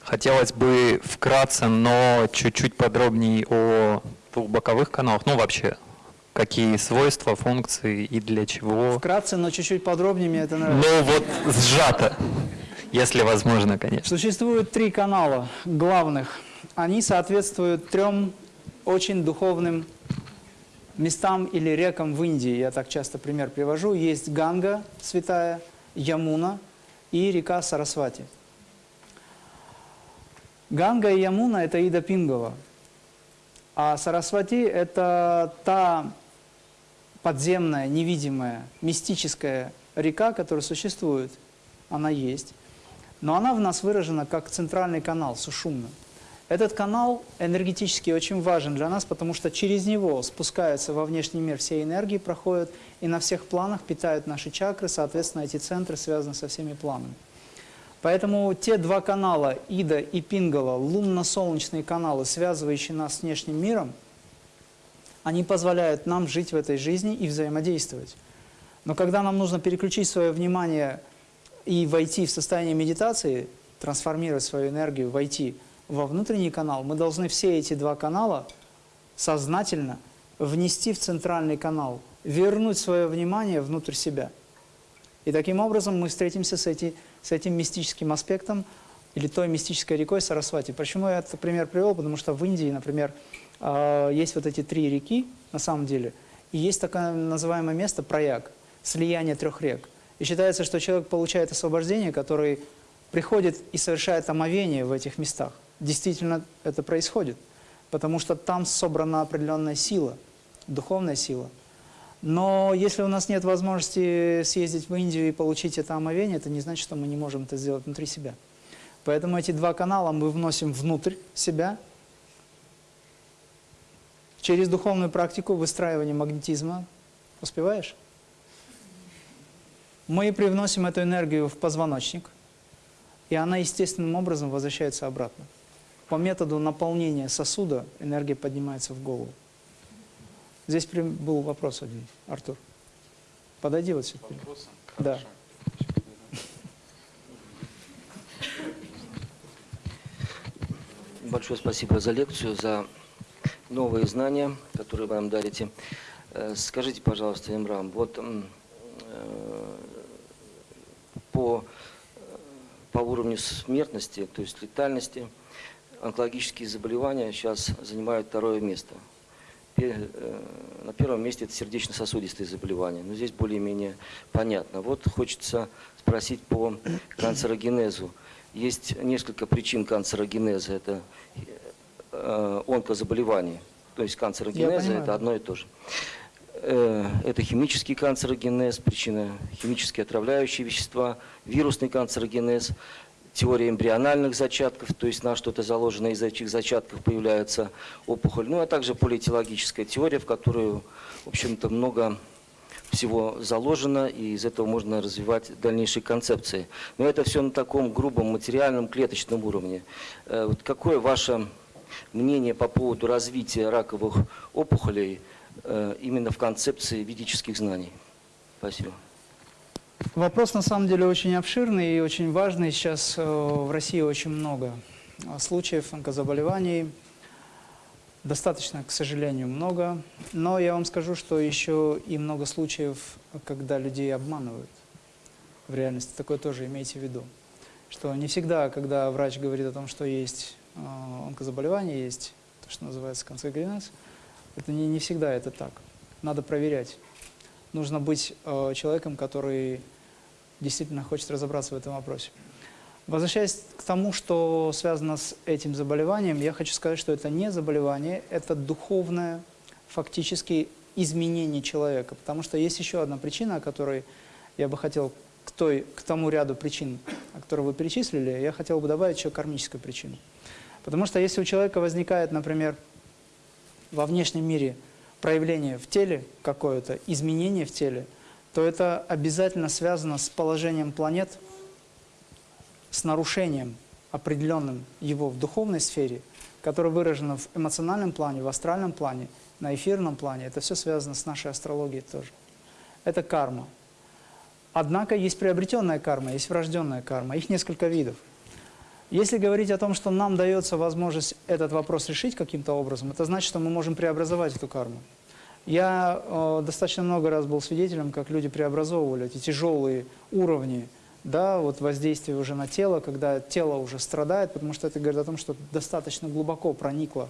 Хотелось бы вкратце, но чуть-чуть подробнее о двух боковых каналах. Ну, вообще, какие свойства, функции и для чего.
Вкратце, но чуть-чуть подробнее, мне это нравится.
Ну, вот сжато, если возможно, конечно.
Существует три канала главных. Они соответствуют трем очень духовным местам или рекам в Индии. Я так часто пример привожу. Есть Ганга, святая, Ямуна и река Сарасвати. Ганга и Ямуна – это Ида Пингова. А Сарасвати – это та подземная, невидимая, мистическая река, которая существует. Она есть. Но она в нас выражена как центральный канал, сушумно. Этот канал энергетически очень важен для нас, потому что через него спускаются во внешний мир все энергии, проходят и на всех планах питают наши чакры, соответственно, эти центры связаны со всеми планами. Поэтому те два канала, Ида и Пингала, лунно-солнечные каналы, связывающие нас с внешним миром, они позволяют нам жить в этой жизни и взаимодействовать. Но когда нам нужно переключить свое внимание и войти в состояние медитации, трансформировать свою энергию, войти во внутренний канал, мы должны все эти два канала сознательно внести в центральный канал, вернуть свое внимание внутрь себя. И таким образом мы встретимся с, эти, с этим мистическим аспектом или той мистической рекой Сарасвати. Почему я этот пример привел? Потому что в Индии, например, э, есть вот эти три реки, на самом деле, и есть такое называемое место Прояг, слияние трех рек. И считается, что человек получает освобождение, который приходит и совершает омовение в этих местах. Действительно это происходит, потому что там собрана определенная сила, духовная сила – но если у нас нет возможности съездить в Индию и получить это омовение, это не значит, что мы не можем это сделать внутри себя. Поэтому эти два канала мы вносим внутрь себя через духовную практику выстраивания магнетизма. Успеваешь? Мы привносим эту энергию в позвоночник, и она естественным образом возвращается обратно. По методу наполнения сосуда энергия поднимается в голову. Здесь был вопрос один, Артур. Подойди вот сюда. Да.
Большое спасибо за лекцию, за новые знания, которые вы нам дарите. Э, скажите, пожалуйста, Имрам, вот э, по, по уровню смертности, то есть летальности, онкологические заболевания сейчас занимают второе место – Э, на первом месте это сердечно-сосудистые заболевания. Но здесь более-менее понятно. Вот хочется спросить по канцерогенезу. Есть несколько причин канцерогенеза. Это э, онкозаболевания. То есть канцерогенеза – это одно и то же. Э, Это химический канцерогенез, причина химические отравляющие вещества, вирусный канцерогенез, теория эмбриональных зачатков, то есть на что-то заложено из этих зачатков появляется опухоль, ну а также политологическая теория, в которую, в общем-то, много всего заложено, и из этого можно развивать дальнейшие концепции. Но это все на таком грубом материальном клеточном уровне. Э, Вот какое ваше мнение по поводу развития раковых опухолей э, именно в концепции ведических знаний? Спасибо.
Вопрос на самом деле очень обширный и очень важный. Сейчас э, в России очень много э, случаев онкозаболеваний. Достаточно, к сожалению, много. Но я вам скажу, что еще и много случаев, когда людей обманывают в реальности. Такое тоже имейте в виду. Что не всегда, когда врач говорит о том, что есть э, онкозаболевание, есть то, что называется канцерогенез, это не, не всегда это так. Надо проверять. Нужно быть э, человеком, который действительно хочет разобраться в этом вопросе. Возвращаясь к тому, что связано с этим заболеванием, я хочу сказать, что это не заболевание, это духовное фактически изменение человека. Потому что есть еще одна причина, о которой я бы хотел к, той, к тому ряду причин, которые вы перечислили, я хотел бы добавить еще кармическую причину. Потому что если у человека возникает, например, во внешнем мире проявление в теле какое-то, изменение в теле, то это обязательно связано с положением планет, с нарушением определенным его в духовной сфере, которое выражено в эмоциональном плане, в астральном плане, на эфирном плане. Это все связано с нашей астрологией тоже. Это карма. Однако есть приобретенная карма, есть врожденная карма. Их несколько видов. Если говорить о том, что нам дается возможность этот вопрос решить каким-то образом, это значит, что мы можем преобразовать эту карму. Я э, достаточно много раз был свидетелем, как люди преобразовывали эти тяжелые уровни да, вот воздействия уже на тело, когда тело уже страдает, потому что это говорит о том, что достаточно глубоко проникла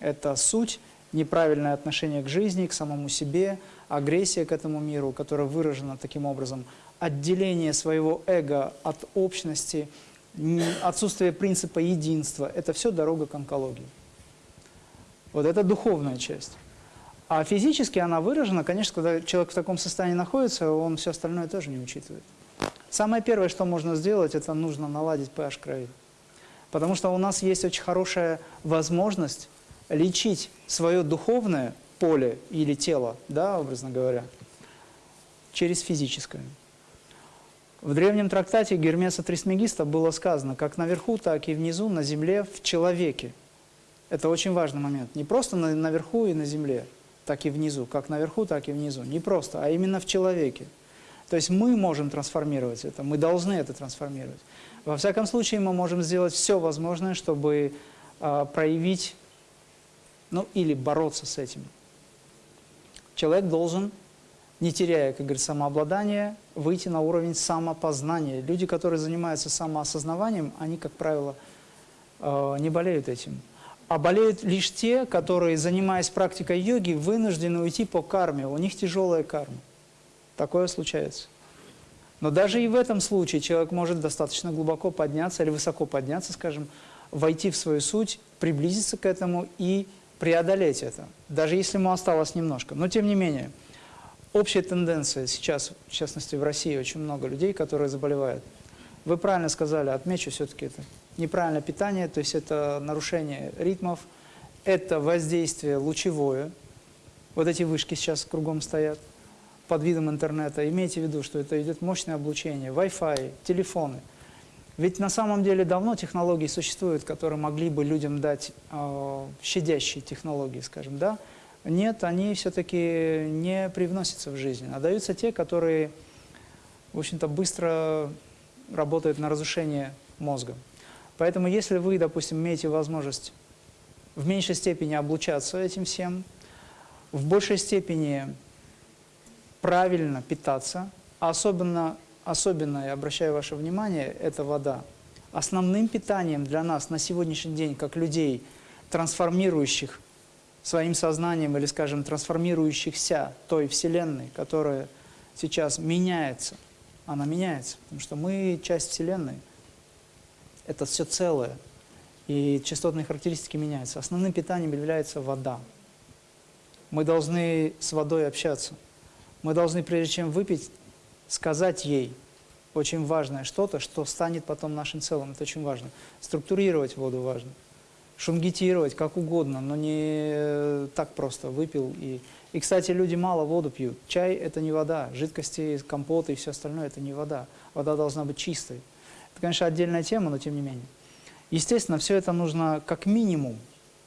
эта суть, неправильное отношение к жизни, к самому себе, агрессия к этому миру, которая выражена таким образом, отделение своего эго от общности, отсутствие принципа единства – это все дорога к онкологии. Вот это духовная часть. А физически она выражена, конечно, когда человек в таком состоянии находится, он все остальное тоже не учитывает. Самое первое, что можно сделать, это нужно наладить pH крови. Потому что у нас есть очень хорошая возможность лечить свое духовное поле или тело, да, образно говоря, через физическое. В древнем трактате Гермеса Трисмегиста было сказано, как наверху, так и внизу, на земле, в человеке. Это очень важный момент. Не просто на, наверху и на земле, так и внизу. Как наверху, так и внизу. Не просто, а именно в человеке. То есть мы можем трансформировать это, мы должны это трансформировать. Во всяком случае, мы можем сделать все возможное, чтобы э, проявить, ну или бороться с этим. Человек должен, не теряя, как говорится, самообладание, выйти на уровень самопознания. Люди, которые занимаются самоосознаванием, они, как правило, э, не болеют этим. А болеют лишь те, которые, занимаясь практикой йоги, вынуждены уйти по карме. У них тяжелая карма. Такое случается. Но даже и в этом случае человек может достаточно глубоко подняться или высоко подняться, скажем, войти в свою суть, приблизиться к этому и преодолеть это, даже если ему осталось немножко. Но тем не менее, общая тенденция сейчас, в частности в России, очень много людей, которые заболевают. Вы правильно сказали, отмечу все-таки это. Неправильное питание, то есть это нарушение ритмов, это воздействие лучевое. Вот эти вышки сейчас кругом стоят под видом интернета. Имейте в виду, что это идет мощное облучение, Wi-Fi, телефоны. Ведь на самом деле давно технологии существуют, которые могли бы людям дать э, щадящие технологии, скажем, да? Нет, они все-таки не привносятся в жизнь, а даются те, которые, в общем-то, быстро работают на разрушение мозга. Поэтому если вы, допустим, имеете возможность в меньшей степени облучаться этим всем, в большей степени правильно питаться, а особенно, особенно, я обращаю ваше внимание, это вода. Основным питанием для нас на сегодняшний день, как людей, трансформирующих своим сознанием или, скажем, трансформирующихся той Вселенной, которая сейчас меняется, она меняется, потому что мы часть Вселенной, это все целое, и частотные характеристики меняются. Основным питанием является вода. Мы должны с водой общаться. Мы должны, прежде чем выпить, сказать ей очень важное что-то, что станет потом нашим целым. Это очень важно. Структурировать воду важно. Шунгитировать как угодно, но не э, так просто выпил. И, и, кстати, люди мало воду пьют. Чай – это не вода. Жидкости, компоты и все остальное – это не вода. Вода должна быть чистой. Это, конечно, отдельная тема, но тем не менее. Естественно, все это нужно как минимум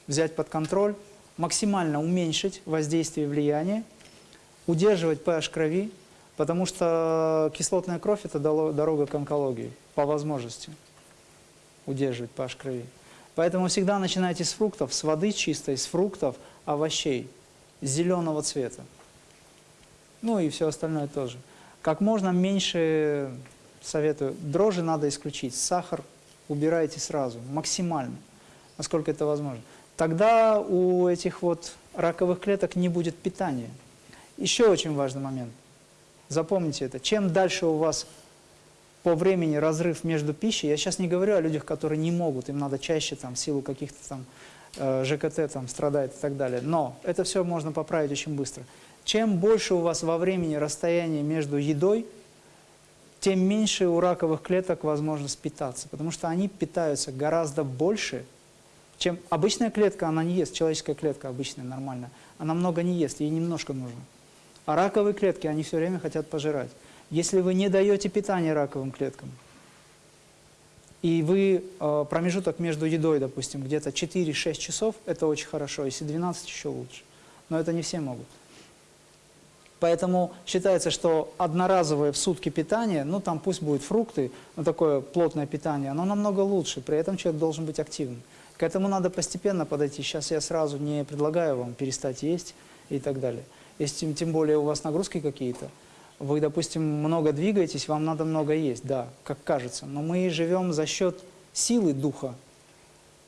взять под контроль, максимально уменьшить воздействие и влияние, удерживать pH крови, потому что кислотная кровь – это дорога к онкологии, по возможности удерживать pH крови. Поэтому всегда начинайте с фруктов, с воды чистой, с фруктов, овощей, зеленого цвета. Ну и все остальное тоже. Как можно меньше, советую, дрожжи надо исключить, сахар убирайте сразу, максимально, насколько это возможно. Тогда у этих вот раковых клеток не будет питания. Еще очень важный момент. Запомните это. Чем дальше у вас по времени разрыв между пищей, я сейчас не говорю о людях, которые не могут, им надо чаще там, в силу каких-то там э, ЖКТ там, страдает и так далее. Но это все можно поправить очень быстро. Чем больше у вас во времени расстояние между едой, тем меньше у раковых клеток возможность питаться, потому что они питаются гораздо больше, чем обычная клетка, она не ест, человеческая клетка обычная, нормальная, она много не ест, ей немножко нужно. А раковые клетки, они все время хотят пожирать. Если вы не даете питания раковым клеткам, и вы э, промежуток между едой, допустим, где-то 4-6 часов, это очень хорошо, если 12 еще лучше. Но это не все могут. Поэтому считается, что одноразовое в сутки питание, ну там пусть будут фрукты, но такое плотное питание, оно намного лучше, при этом человек должен быть активным. К этому надо постепенно подойти. Сейчас я сразу не предлагаю вам перестать есть и так далее. Если тем более у вас нагрузки какие-то, вы, допустим, много двигаетесь, вам надо много есть, да, как кажется. Но мы живем за счет силы духа,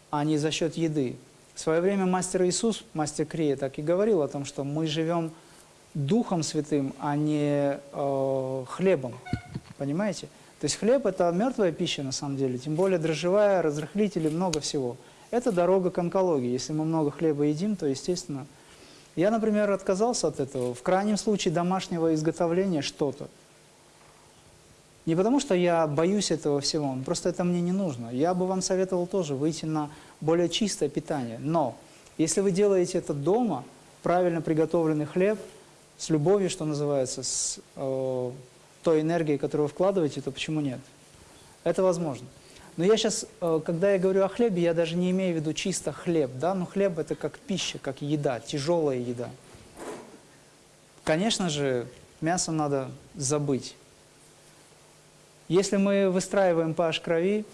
а не за счет еды. В свое время мастер Иисус, мастер Крия, так и говорил о том, что мы живем Духом Святым, а не э, хлебом. Понимаете? То есть хлеб – это мертвая пища на самом деле, тем более дрожжевая, разрыхлители, много всего. Это дорога к онкологии. Если мы много хлеба едим, то, естественно... Я, например, отказался от этого. В крайнем случае домашнего изготовления что-то. Не потому, что я боюсь этого всего, просто это мне не нужно. Я бы вам советовал тоже выйти на более чистое питание. Но если вы делаете это дома, правильно приготовленный хлеб – с любовью, что называется, с э, той энергией, которую вы вкладываете, то почему нет? Это возможно. Но я сейчас, э, когда я говорю о хлебе, я даже не имею в виду чисто хлеб, да, но хлеб это как пища, как еда, тяжелая еда. Конечно же, мясо надо забыть. Если мы выстраиваем pH крови,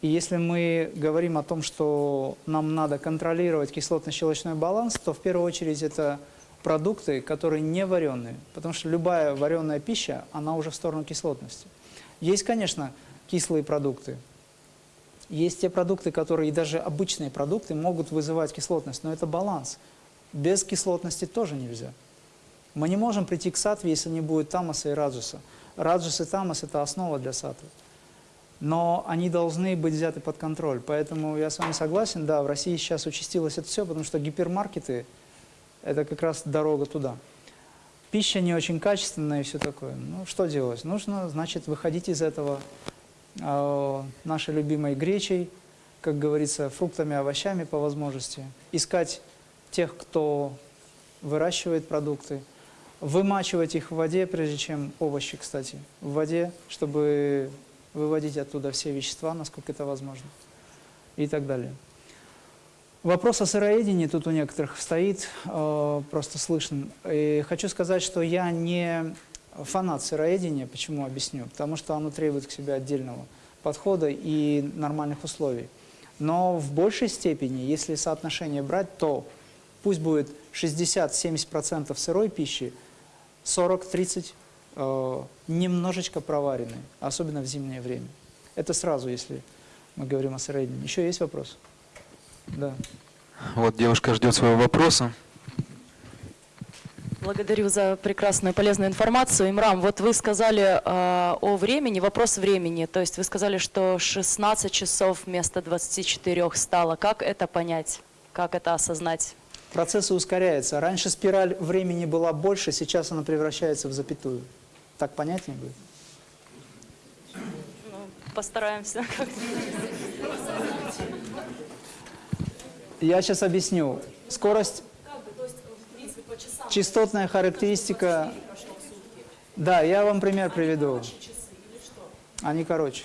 и если мы говорим о том, что нам надо контролировать кислотно-щелочной баланс, то в первую очередь это продукты, которые не вареные, потому что любая вареная пища, она уже в сторону кислотности. Есть, конечно, кислые продукты, есть те продукты, которые, и даже обычные продукты, могут вызывать кислотность, но это баланс. Без кислотности тоже нельзя. Мы не можем прийти к сатве, если не будет тамаса и раджаса. Раджас и тамас – это основа для сатвы. Но они должны быть взяты под контроль. Поэтому я с вами согласен, да, в России сейчас участилось это все, потому что гипермаркеты – это как раз дорога туда. Пища не очень качественная и все такое. Ну, что делать? Нужно, значит, выходить из этого нашей любимой гречей, как говорится, фруктами, овощами по возможности. Искать тех, кто выращивает продукты, вымачивать их в воде, прежде чем овощи, кстати, в воде, чтобы выводить оттуда все вещества, насколько это возможно, и так далее. Вопрос о сыроедении тут у некоторых стоит, э, просто слышно. И хочу сказать, что я не фанат сыроедения, почему объясню. Потому что оно требует к себе отдельного подхода и нормальных условий. Но в большей степени, если соотношение брать, то пусть будет 60-70% сырой пищи, 40-30% э, немножечко проваренной, особенно в зимнее время. Это сразу, если мы говорим о сыроедении. Еще есть вопрос? Да.
Вот девушка ждет своего вопроса.
Благодарю за прекрасную полезную информацию. Имрам, вот вы сказали э, о времени, вопрос времени. То есть вы сказали, что 16 часов вместо 24 стало. Как это понять? Как это осознать?
Процессы ускоряются. Раньше спираль времени была больше, сейчас она превращается в запятую. Так понятнее будет?
Ну, постараемся.
Я сейчас объясню. Скорость, частотная характеристика... Да, я вам пример приведу. Они короче.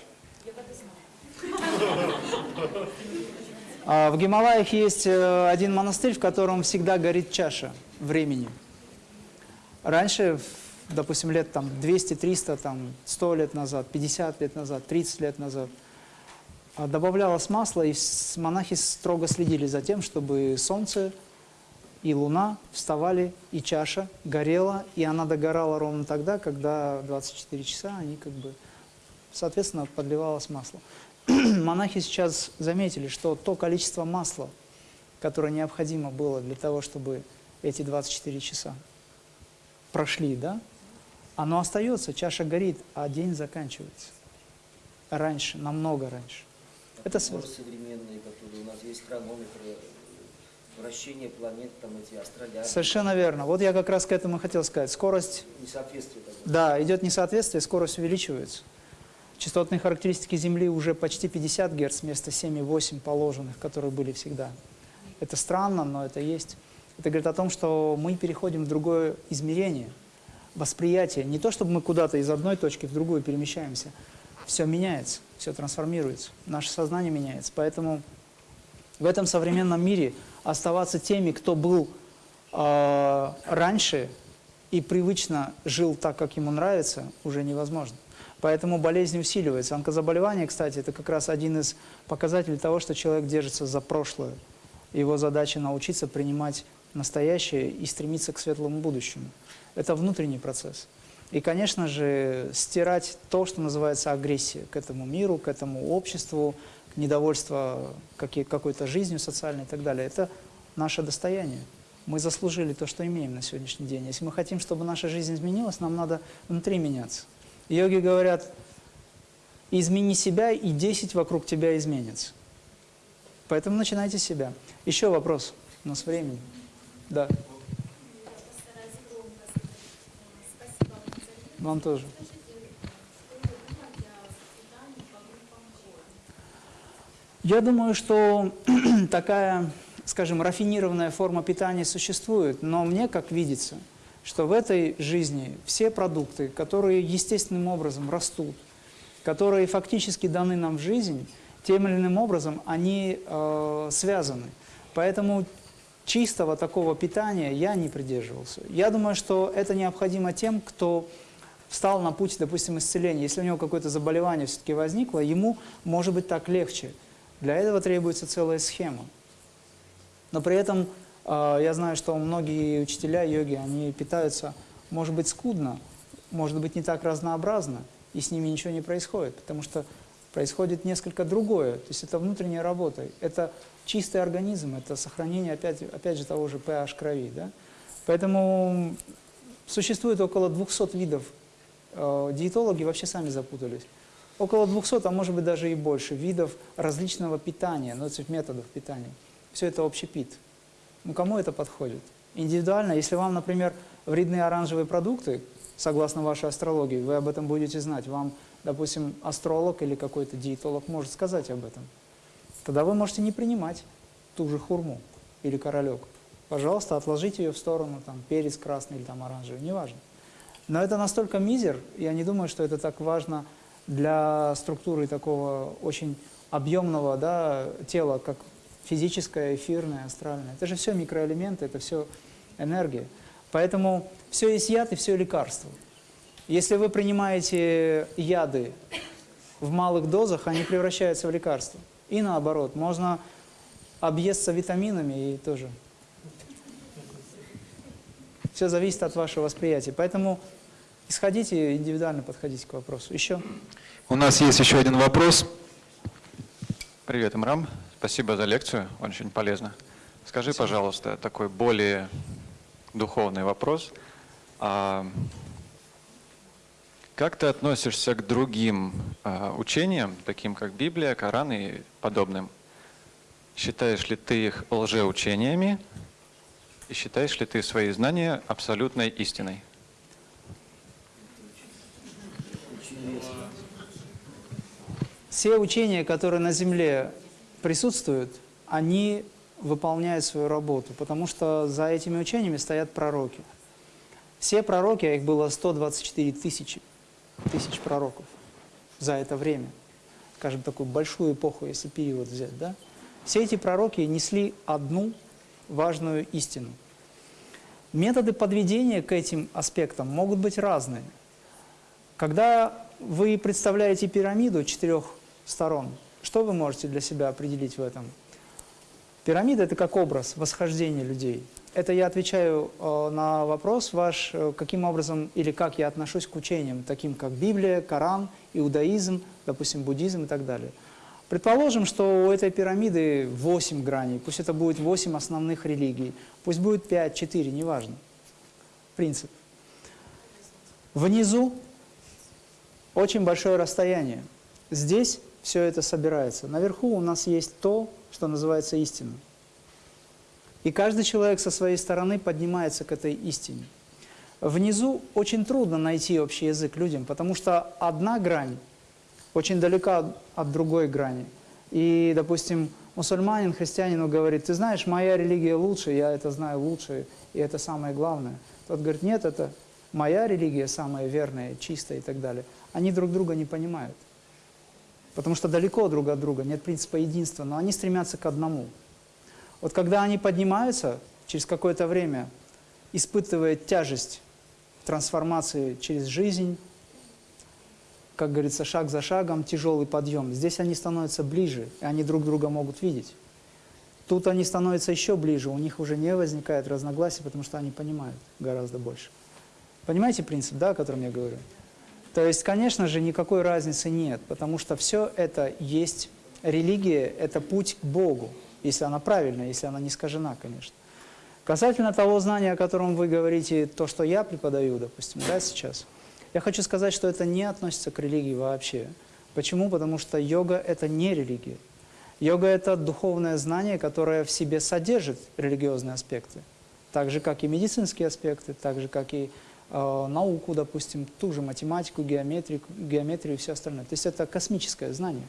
А В Гималаях есть э, один монастырь, в котором всегда горит чаша времени. Раньше, допустим, лет там 200, 300, там 100 лет назад, 50 лет назад, 30 лет назад, а, добавлялось масло, и монахи строго следили за тем, чтобы солнце и луна вставали, и чаша горела, и она догорала ровно тогда, когда 24 часа они как бы, соответственно, подливалось масло. Монахи сейчас заметили, что то количество масла, которое необходимо было для того, чтобы эти 24 часа прошли, да, оно остается, чаша горит, а день заканчивается. Раньше, намного раньше. Это связано.
современные, которые у нас есть хронометры, вращение планет, там эти астроляры.
Совершенно верно. Вот я как раз к этому хотел сказать. Скорость,
Несоответствие
да, идет несоответствие, скорость увеличивается. Частотные характеристики Земли уже почти 50 Гц вместо 7,8 положенных, которые были всегда. Это странно, но это есть. Это говорит о том, что мы переходим в другое измерение, восприятие. Не то, чтобы мы куда-то из одной точки в другую перемещаемся. Все меняется, все трансформируется, наше сознание меняется. Поэтому в этом современном мире оставаться теми, кто был э, раньше и привычно жил так, как ему нравится, уже невозможно. Поэтому болезни усиливаются. Онкозаболевание, кстати, это как раз один из показателей того, что человек держится за прошлое. Его задача научиться принимать настоящее и стремиться к светлому будущему. Это внутренний процесс. И, конечно же, стирать то, что называется агрессия к этому миру, к этому обществу, недовольство какой-то жизнью социальной и так далее, это наше достояние. Мы заслужили то, что имеем на сегодняшний день. Если мы хотим, чтобы наша жизнь изменилась, нам надо внутри меняться. Йоги говорят, измени себя, и 10 вокруг тебя изменится. Поэтому начинайте с себя. Еще вопрос. У нас времени. Да. Вам тоже. Я думаю, что такая, скажем, рафинированная форма питания существует, но мне как видится, что в этой жизни все продукты, которые естественным образом растут, которые фактически даны нам в жизнь, тем или иным образом они э, связаны. Поэтому чистого такого питания я не придерживался. Я думаю, что это необходимо тем, кто встал на путь, допустим, исцеления. Если у него какое-то заболевание все-таки возникло, ему может быть так легче. Для этого требуется целая схема. Но при этом э, я знаю, что многие учителя йоги, они питаются, может быть, скудно, может быть, не так разнообразно, и с ними ничего не происходит, потому что происходит несколько другое. То есть это внутренняя работа, это чистый организм, это сохранение, опять, опять же, того же pH крови. Да? Поэтому существует около 200 видов. Э, диетологи вообще сами запутались. Около 200, а может быть даже и больше, видов различного питания, ну, этих методов питания. Все это общепит. Ну, кому это подходит? Индивидуально, если вам, например, вредны оранжевые продукты, согласно вашей астрологии, вы об этом будете знать. Вам, допустим, астролог или какой-то диетолог может сказать об этом. Тогда вы можете не принимать ту же хурму или королек. Пожалуйста, отложите ее в сторону, там, перец красный или там оранжевый, неважно. Но это настолько мизер, я не думаю, что это так важно для структуры такого очень объемного да, тела, как физическое, эфирное, астральное. Это же все микроэлементы, это все энергия. Поэтому все есть яд и все лекарство. Если вы принимаете яды в малых дозах, они превращаются в лекарства. И наоборот, можно объесться витаминами и тоже. Все зависит от вашего восприятия. Поэтому исходите индивидуально подходите к вопросу. Еще?
У нас есть еще один вопрос.
Привет, Имрам. Спасибо за лекцию, очень полезно. Скажи, пожалуйста, такой более духовный вопрос. А как ты относишься к другим а, учениям, таким как Библия, Коран и подобным? Считаешь ли ты их лжеучениями И считаешь ли ты свои знания абсолютной истиной?
Все учения, которые на Земле присутствуют, они выполняют свою работу, потому что за этими учениями стоят пророки. Все пророки, а их было 124 тысячи, тысяч пророков за это время, скажем, такую большую эпоху, если период взять, да? Все эти пророки несли одну важную истину. Методы подведения к этим аспектам могут быть разные. Когда вы представляете пирамиду четырех сторон, что вы можете для себя определить в этом? Пирамида – это как образ восхождения людей. Это я отвечаю э, на вопрос ваш, э, каким образом или как я отношусь к учениям, таким как Библия, Коран, иудаизм, допустим, буддизм и так далее. Предположим, что у этой пирамиды 8 граней, пусть это будет 8 основных религий, пусть будет 5, 4, неважно. Принцип. Внизу очень большое расстояние. Здесь все это собирается. Наверху у нас есть то, что называется истина. И каждый человек со своей стороны поднимается к этой истине. Внизу очень трудно найти общий язык людям, потому что одна грань очень далека от другой грани. И, допустим, мусульманин христианину говорит, ты знаешь, моя религия лучше, я это знаю лучше, и это самое главное. Тот говорит, нет, это моя религия самая верная, чистая и так далее. Они друг друга не понимают. Потому что далеко друг от друга, нет принципа единства, но они стремятся к одному. Вот когда они поднимаются, через какое-то время, испытывая тяжесть трансформации через жизнь, как говорится, шаг за шагом, тяжелый подъем. Здесь они становятся ближе, и они друг друга могут видеть. Тут они становятся еще ближе, у них уже не возникает разногласий, потому что они понимают гораздо больше. Понимаете принцип, да, о котором я говорю? То есть, конечно же, никакой разницы нет, потому что все это есть религия, это путь к Богу, если она правильная, если она не искажена, конечно. Касательно того знания, о котором вы говорите, то, что я преподаю, допустим, да, сейчас – я хочу сказать, что это не относится к религии вообще. Почему? Потому что йога – это не религия. Йога – это духовное знание, которое в себе содержит религиозные аспекты. Так же, как и медицинские аспекты, так же, как и науку, допустим, ту же математику, геометрию, геометрию и все остальное. То есть это космическое знание.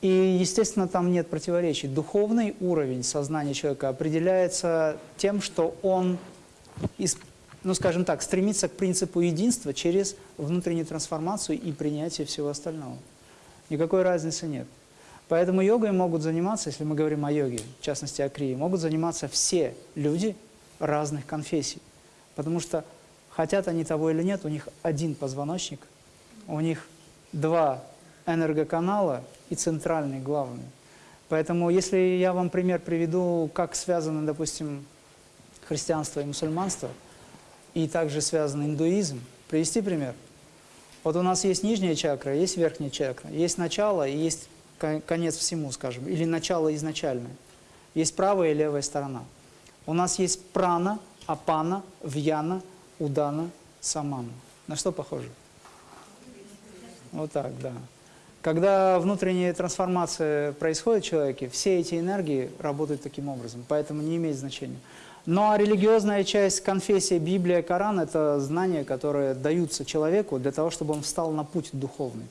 И, естественно, там нет противоречий. Духовный уровень сознания человека определяется тем, что он ну, скажем так, стремиться к принципу единства через внутреннюю трансформацию и принятие всего остального. Никакой разницы нет. Поэтому йогой могут заниматься, если мы говорим о йоге, в частности о крии, могут заниматься все люди разных конфессий. Потому что хотят они того или нет, у них один позвоночник, у них два энергоканала и центральный, главный. Поэтому если я вам пример приведу, как связаны, допустим, христианство и мусульманство – и также связан индуизм. Привести пример. Вот у нас есть нижняя чакра, есть верхняя чакра, есть начало и есть конец всему, скажем, или начало изначальное. Есть правая и левая сторона. У нас есть прана, апана, вьяна, удана, самана. На что похоже? Вот так, да. Когда внутренняя трансформация происходит в человеке, все эти энергии работают таким образом, поэтому не имеет значения. Но религиозная часть конфессии, Библия, Коран – это знания, которые даются человеку для того, чтобы он встал на путь духовный.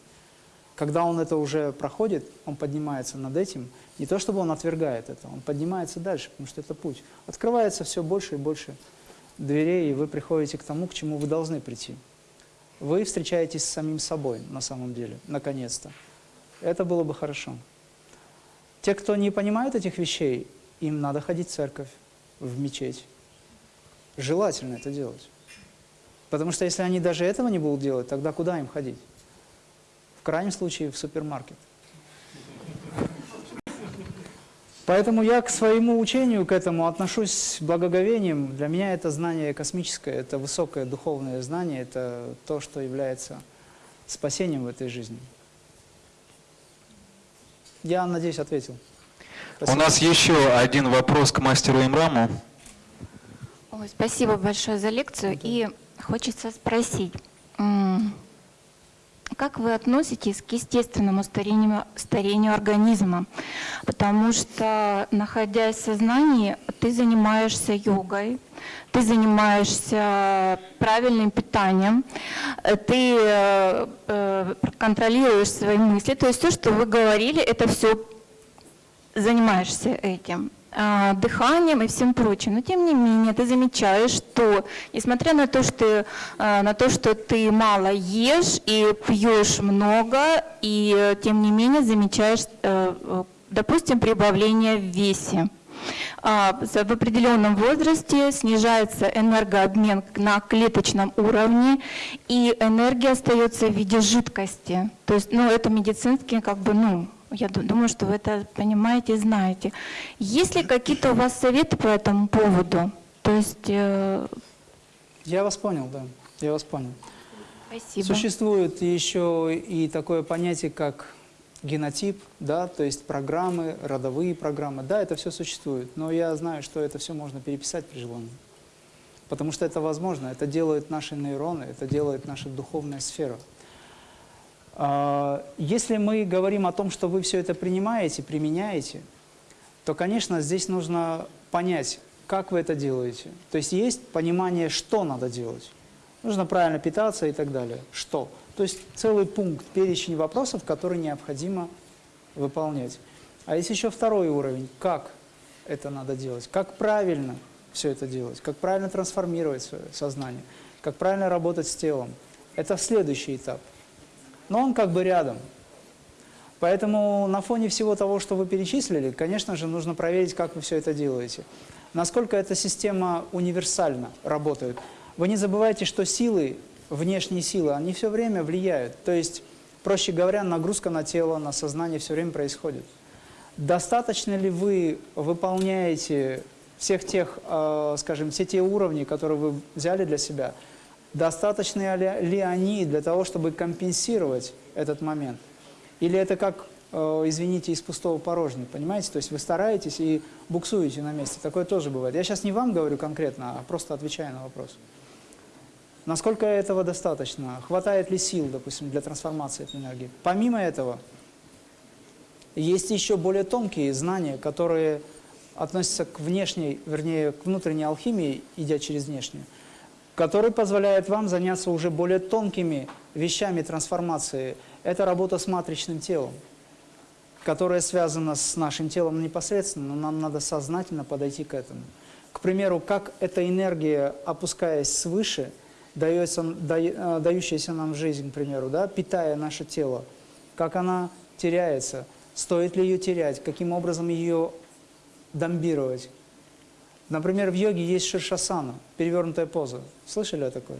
Когда он это уже проходит, он поднимается над этим, не то чтобы он отвергает это, он поднимается дальше, потому что это путь. Открывается все больше и больше дверей, и вы приходите к тому, к чему вы должны прийти. Вы встречаетесь с самим собой на самом деле, наконец-то. Это было бы хорошо. Те, кто не понимают этих вещей, им надо ходить в церковь в мечеть. Желательно это делать. Потому что если они даже этого не будут делать, тогда куда им ходить? В крайнем случае в супермаркет. Поэтому я к своему учению, к этому отношусь с благоговением. Для меня это знание космическое, это высокое духовное знание, это то, что является спасением в этой жизни. Я, надеюсь, ответил.
Спасибо. У нас еще один вопрос к мастеру Имраму.
Ой, спасибо большое за лекцию. И хочется спросить, как вы относитесь к естественному старению, старению организма? Потому что, находясь в сознании, ты занимаешься йогой, ты занимаешься правильным питанием, э, ты э, э, контролируешь свои мысли. То есть все, что вы говорили, это все занимаешься этим дыханием и всем прочим. Но тем не менее ты замечаешь, что несмотря на то, что, а, на то, что ты мало ешь и пьешь много, и тем не менее замечаешь, э, допустим, прибавление в весе. А, в определенном возрасте снижается энергообмен на клеточном уровне, и энергия остается в виде жидкости. То есть, ну, это медицинский, как бы, ну, я думаю, что вы это понимаете и знаете. Есть ли какие-то у вас советы по этому поводу? То есть... Э...
Я вас понял, да. Я вас понял.
Спасибо.
Существует еще и такое понятие, как генотип, да, то есть программы, родовые программы. Да, это все существует, но я знаю, что это все можно переписать при желании. Потому что это возможно, это делают наши нейроны, это делает наша духовная сфера. А, если мы говорим о том, что вы все это принимаете, применяете, то, конечно, здесь нужно понять, как вы это делаете. То есть есть понимание, что надо делать. Нужно правильно питаться и так далее. Что? То есть целый пункт, перечень вопросов, которые необходимо выполнять. А есть еще второй уровень. Как это надо делать? Как правильно все это делать? Как правильно трансформировать свое сознание? Как правильно работать с телом? Это следующий этап но он как бы рядом. Поэтому на фоне всего того, что вы перечислили, конечно же, нужно проверить, как вы все это делаете. Насколько эта система универсально работает. Вы не забывайте, что силы, внешние силы, они все время влияют. То есть, проще говоря, нагрузка на тело, на сознание все время происходит. Достаточно ли вы выполняете всех тех, э, скажем, все те уровни, которые вы взяли для себя – Достаточны ли, они для того, чтобы компенсировать этот момент? Или это как, э, извините, из пустого порожня, понимаете? То есть вы стараетесь и буксуете на месте. Такое тоже бывает. Я сейчас не вам говорю конкретно, а просто отвечаю на вопрос. Насколько этого достаточно? Хватает ли сил, допустим, для трансформации этой энергии? Помимо этого, есть еще более тонкие знания, которые относятся к внешней, вернее, к внутренней алхимии, идя через внешнюю который позволяет вам заняться уже более тонкими вещами трансформации. Это работа с матричным телом, которая связана с нашим телом непосредственно, но нам надо сознательно подойти к этому. К примеру, как эта энергия, опускаясь свыше, дается, да, э, дающаяся нам жизнь, к примеру, да, питая наше тело, как она теряется, стоит ли ее терять, каким образом ее домбировать, Например, в йоге есть ширшасана, перевернутая поза. Слышали о такой?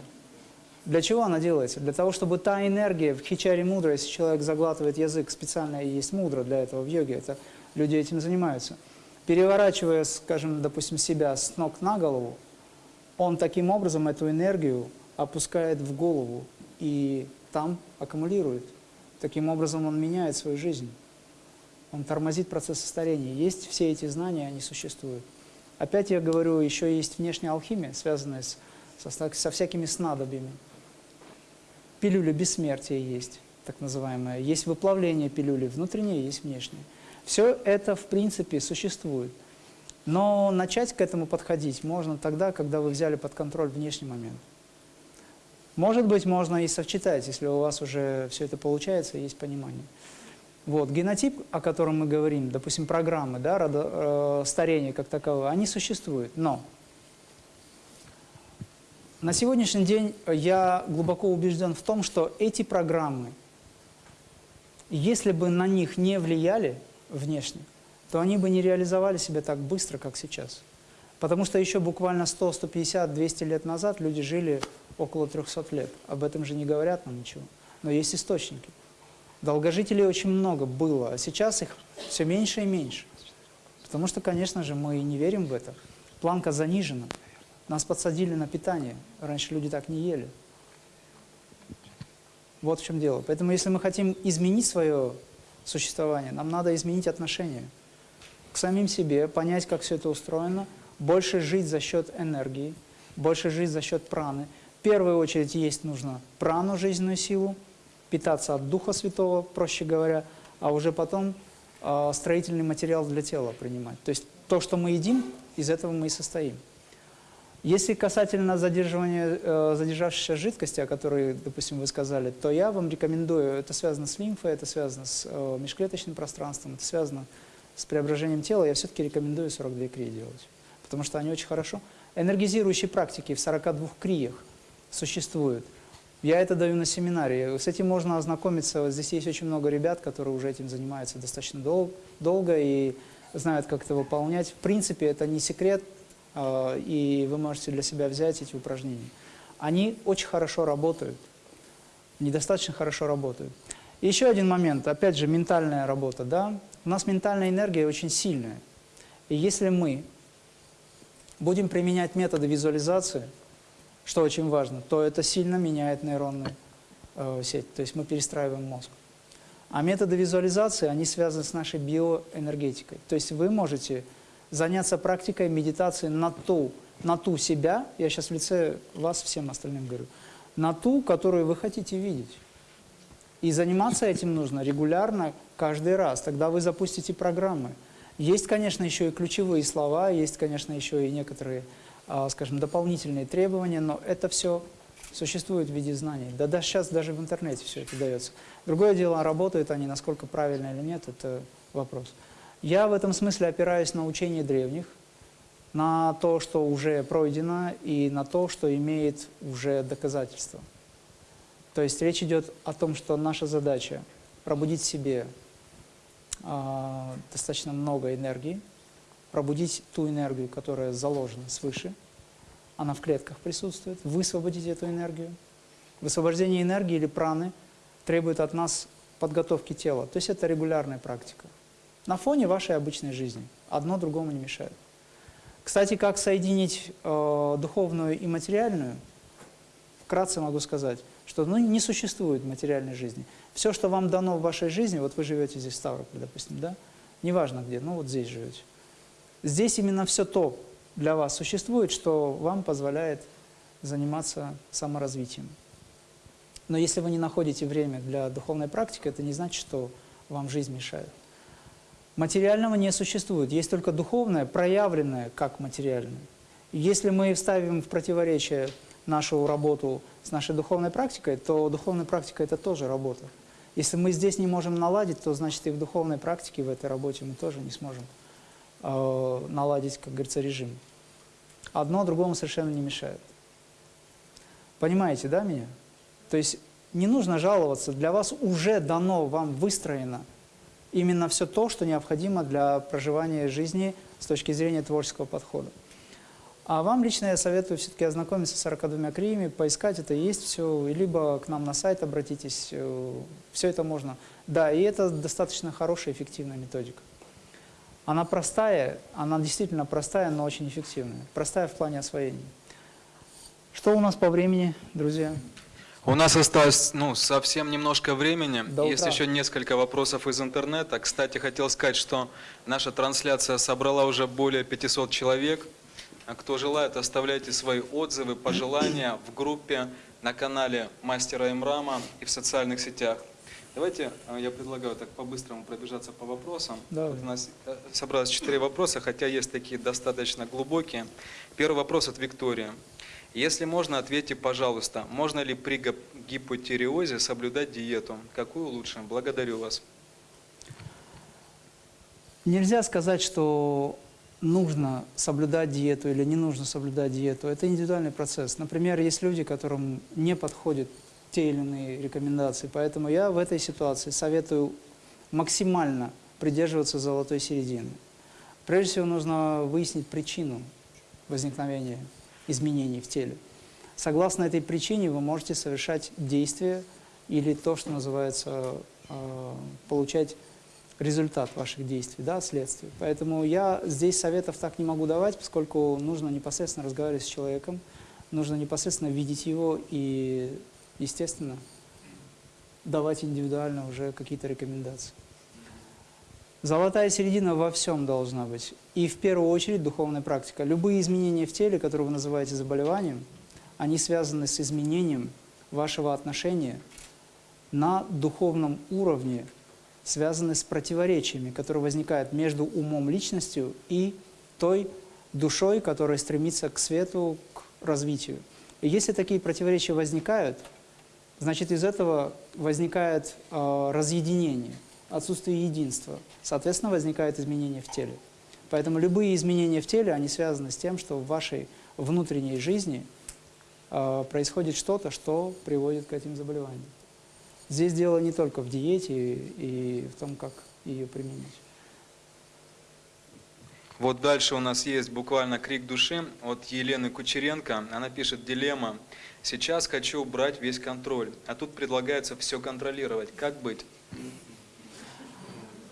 Для чего она делается? Для того, чтобы та энергия, в хичаре мудра, если человек заглатывает язык, специально есть мудра для этого в йоге, это люди этим занимаются. Переворачивая, скажем, допустим, себя с ног на голову, он таким образом эту энергию опускает в голову и там аккумулирует. Таким образом он меняет свою жизнь. Он тормозит процесс старения. Есть все эти знания, они существуют. Опять я говорю, еще есть внешняя алхимия, связанная с, со, со всякими снадобьями. Пилюля бессмертия есть, так называемая. Есть выплавление пилюли, внутреннее есть внешнее. Все это, в принципе, существует. Но начать к этому подходить можно тогда, когда вы взяли под контроль внешний момент. Может быть, можно и совчитать, если у вас уже все это получается, есть понимание. Вот, генотип, о котором мы говорим, допустим, программы да, родо, э, старения как такового, они существуют, но на сегодняшний день я глубоко убежден в том, что эти программы, если бы на них не влияли внешне, то они бы не реализовали себя так быстро, как сейчас. Потому что еще буквально 100, 150, 200 лет назад люди жили около 300 лет. Об этом же не говорят нам ничего. Но есть источники. Долгожителей очень много было, а сейчас их все меньше и меньше. Потому что, конечно же, мы не верим в это. Планка занижена. Нас подсадили на питание. Раньше люди так не ели. Вот в чем дело. Поэтому, если мы хотим изменить свое существование, нам надо изменить отношение к самим себе, понять, как все это устроено, больше жить за счет энергии, больше жить за счет праны. В первую очередь есть нужно прану, жизненную силу, питаться от Духа Святого, проще говоря, а уже потом э, строительный материал для тела принимать. То есть то, что мы едим, из этого мы и состоим. Если касательно задерживания э, задержавшейся жидкости, о которой, допустим, вы сказали, то я вам рекомендую, это связано с лимфой, это связано с э, межклеточным пространством, это связано с преображением тела, я все-таки рекомендую 42 крии делать, потому что они очень хорошо. Энергизирующие практики в 42 криях существуют. Я это даю на семинаре. С этим можно ознакомиться. Вот здесь есть очень много ребят, которые уже этим занимаются достаточно дол долго и знают, как это выполнять. В принципе, это не секрет, э, и вы можете для себя взять эти упражнения. Они очень хорошо работают, недостаточно хорошо работают. И еще один момент, опять же, ментальная работа. Да? У нас ментальная энергия очень сильная. И если мы будем применять методы визуализации, что очень важно, то это сильно меняет нейронную э, сеть, то есть мы перестраиваем мозг. А методы визуализации, они связаны с нашей биоэнергетикой. То есть вы можете заняться практикой медитации на ту, на ту себя, я сейчас в лице вас всем остальным говорю, на ту, которую вы хотите видеть. И заниматься этим нужно регулярно, каждый раз. Тогда вы запустите программы. Есть, конечно, еще и ключевые слова, есть, конечно, еще и некоторые, скажем, дополнительные требования, но это все существует в виде знаний. Да, да сейчас даже в интернете все это дается. Другое дело, работают они, насколько правильно или нет, это вопрос. Я в этом смысле опираюсь на учение древних, на то, что уже пройдено, и на то, что имеет уже доказательства. То есть речь идет о том, что наша задача пробудить в себе э, достаточно много энергии, пробудить ту энергию, которая заложена свыше, она в клетках присутствует, высвободить эту энергию. Высвобождение энергии или праны требует от нас подготовки тела. То есть это регулярная практика. На фоне вашей обычной жизни. Одно другому не мешает. Кстати, как соединить э, духовную и материальную, вкратце могу сказать, что ну, не существует материальной жизни. Все, что вам дано в вашей жизни, вот вы живете здесь в Ставрополе, допустим, да, неважно где, ну вот здесь живете. Здесь именно все то для вас существует, что вам позволяет заниматься саморазвитием. Но если вы не находите время для духовной практики, это не значит, что вам жизнь мешает. Материального не существует, есть только духовное, проявленное как материальное. Если мы вставим в противоречие нашу работу с нашей духовной практикой, то духовная практика – это тоже работа. Если мы здесь не можем наладить, то значит и в духовной практике, в этой работе мы тоже не сможем э, наладить, как говорится, режим. Одно другому совершенно не мешает. Понимаете, да, меня? То есть не нужно жаловаться, для вас уже дано, вам выстроено именно все то, что необходимо для проживания жизни с точки зрения творческого подхода. А вам лично я советую все-таки ознакомиться с 42 криями, поискать это, есть все, либо к нам на сайт обратитесь, э, все это можно. Да, и это достаточно хорошая, эффективная методика. Она простая, она действительно простая, но очень эффективная. Простая в плане освоения. Что у нас по времени, друзья?
У нас осталось ну, совсем немножко времени.
До
Есть
утра.
еще несколько вопросов из интернета. Кстати, хотел сказать, что наша трансляция собрала уже более 500 человек. А Кто желает, оставляйте свои отзывы, пожелания в группе, на канале Мастера Имрама и в социальных сетях. Давайте э, я предлагаю так по-быстрому пробежаться по вопросам.
Давай.
Вот у нас э, собралось четыре вопроса, хотя есть такие достаточно глубокие. Первый вопрос от Виктории. Если можно, ответьте, пожалуйста, можно ли при гип- гипотиреозе соблюдать диету? Какую лучше? Благодарю вас.
Нельзя сказать, что нужно соблюдать диету или не нужно соблюдать диету. Это индивидуальный процесс. Например, есть люди, которым не подходят те или иные рекомендации. Поэтому я в этой ситуации советую максимально придерживаться золотой середины. Прежде всего нужно выяснить причину возникновения изменений в теле. Согласно этой причине вы можете совершать действия или то, что называется, э, получать результат ваших действий, да, следствие. Поэтому я здесь советов так не могу давать, поскольку нужно непосредственно разговаривать с человеком, нужно непосредственно видеть его и, естественно, давать индивидуально уже какие-то рекомендации. Золотая середина во всем должна быть. И в первую очередь духовная практика. Любые изменения в теле, которые вы называете заболеванием, они связаны с изменением вашего отношения на духовном уровне связаны с противоречиями, которые возникают между умом личностью и той душой, которая стремится к свету, к развитию. И если такие противоречия возникают, значит из этого возникает э, разъединение, отсутствие единства. Соответственно, возникают изменения в теле. Поэтому любые изменения в теле, они связаны с тем, что в вашей внутренней жизни э, происходит что-то, что приводит к этим заболеваниям. Здесь дело не только в диете и, и в том, как ее применить.
Вот дальше у нас есть буквально крик души от Елены Кучеренко. Она пишет «Дилемма. Сейчас хочу убрать весь контроль, а тут предлагается все контролировать. Как быть?»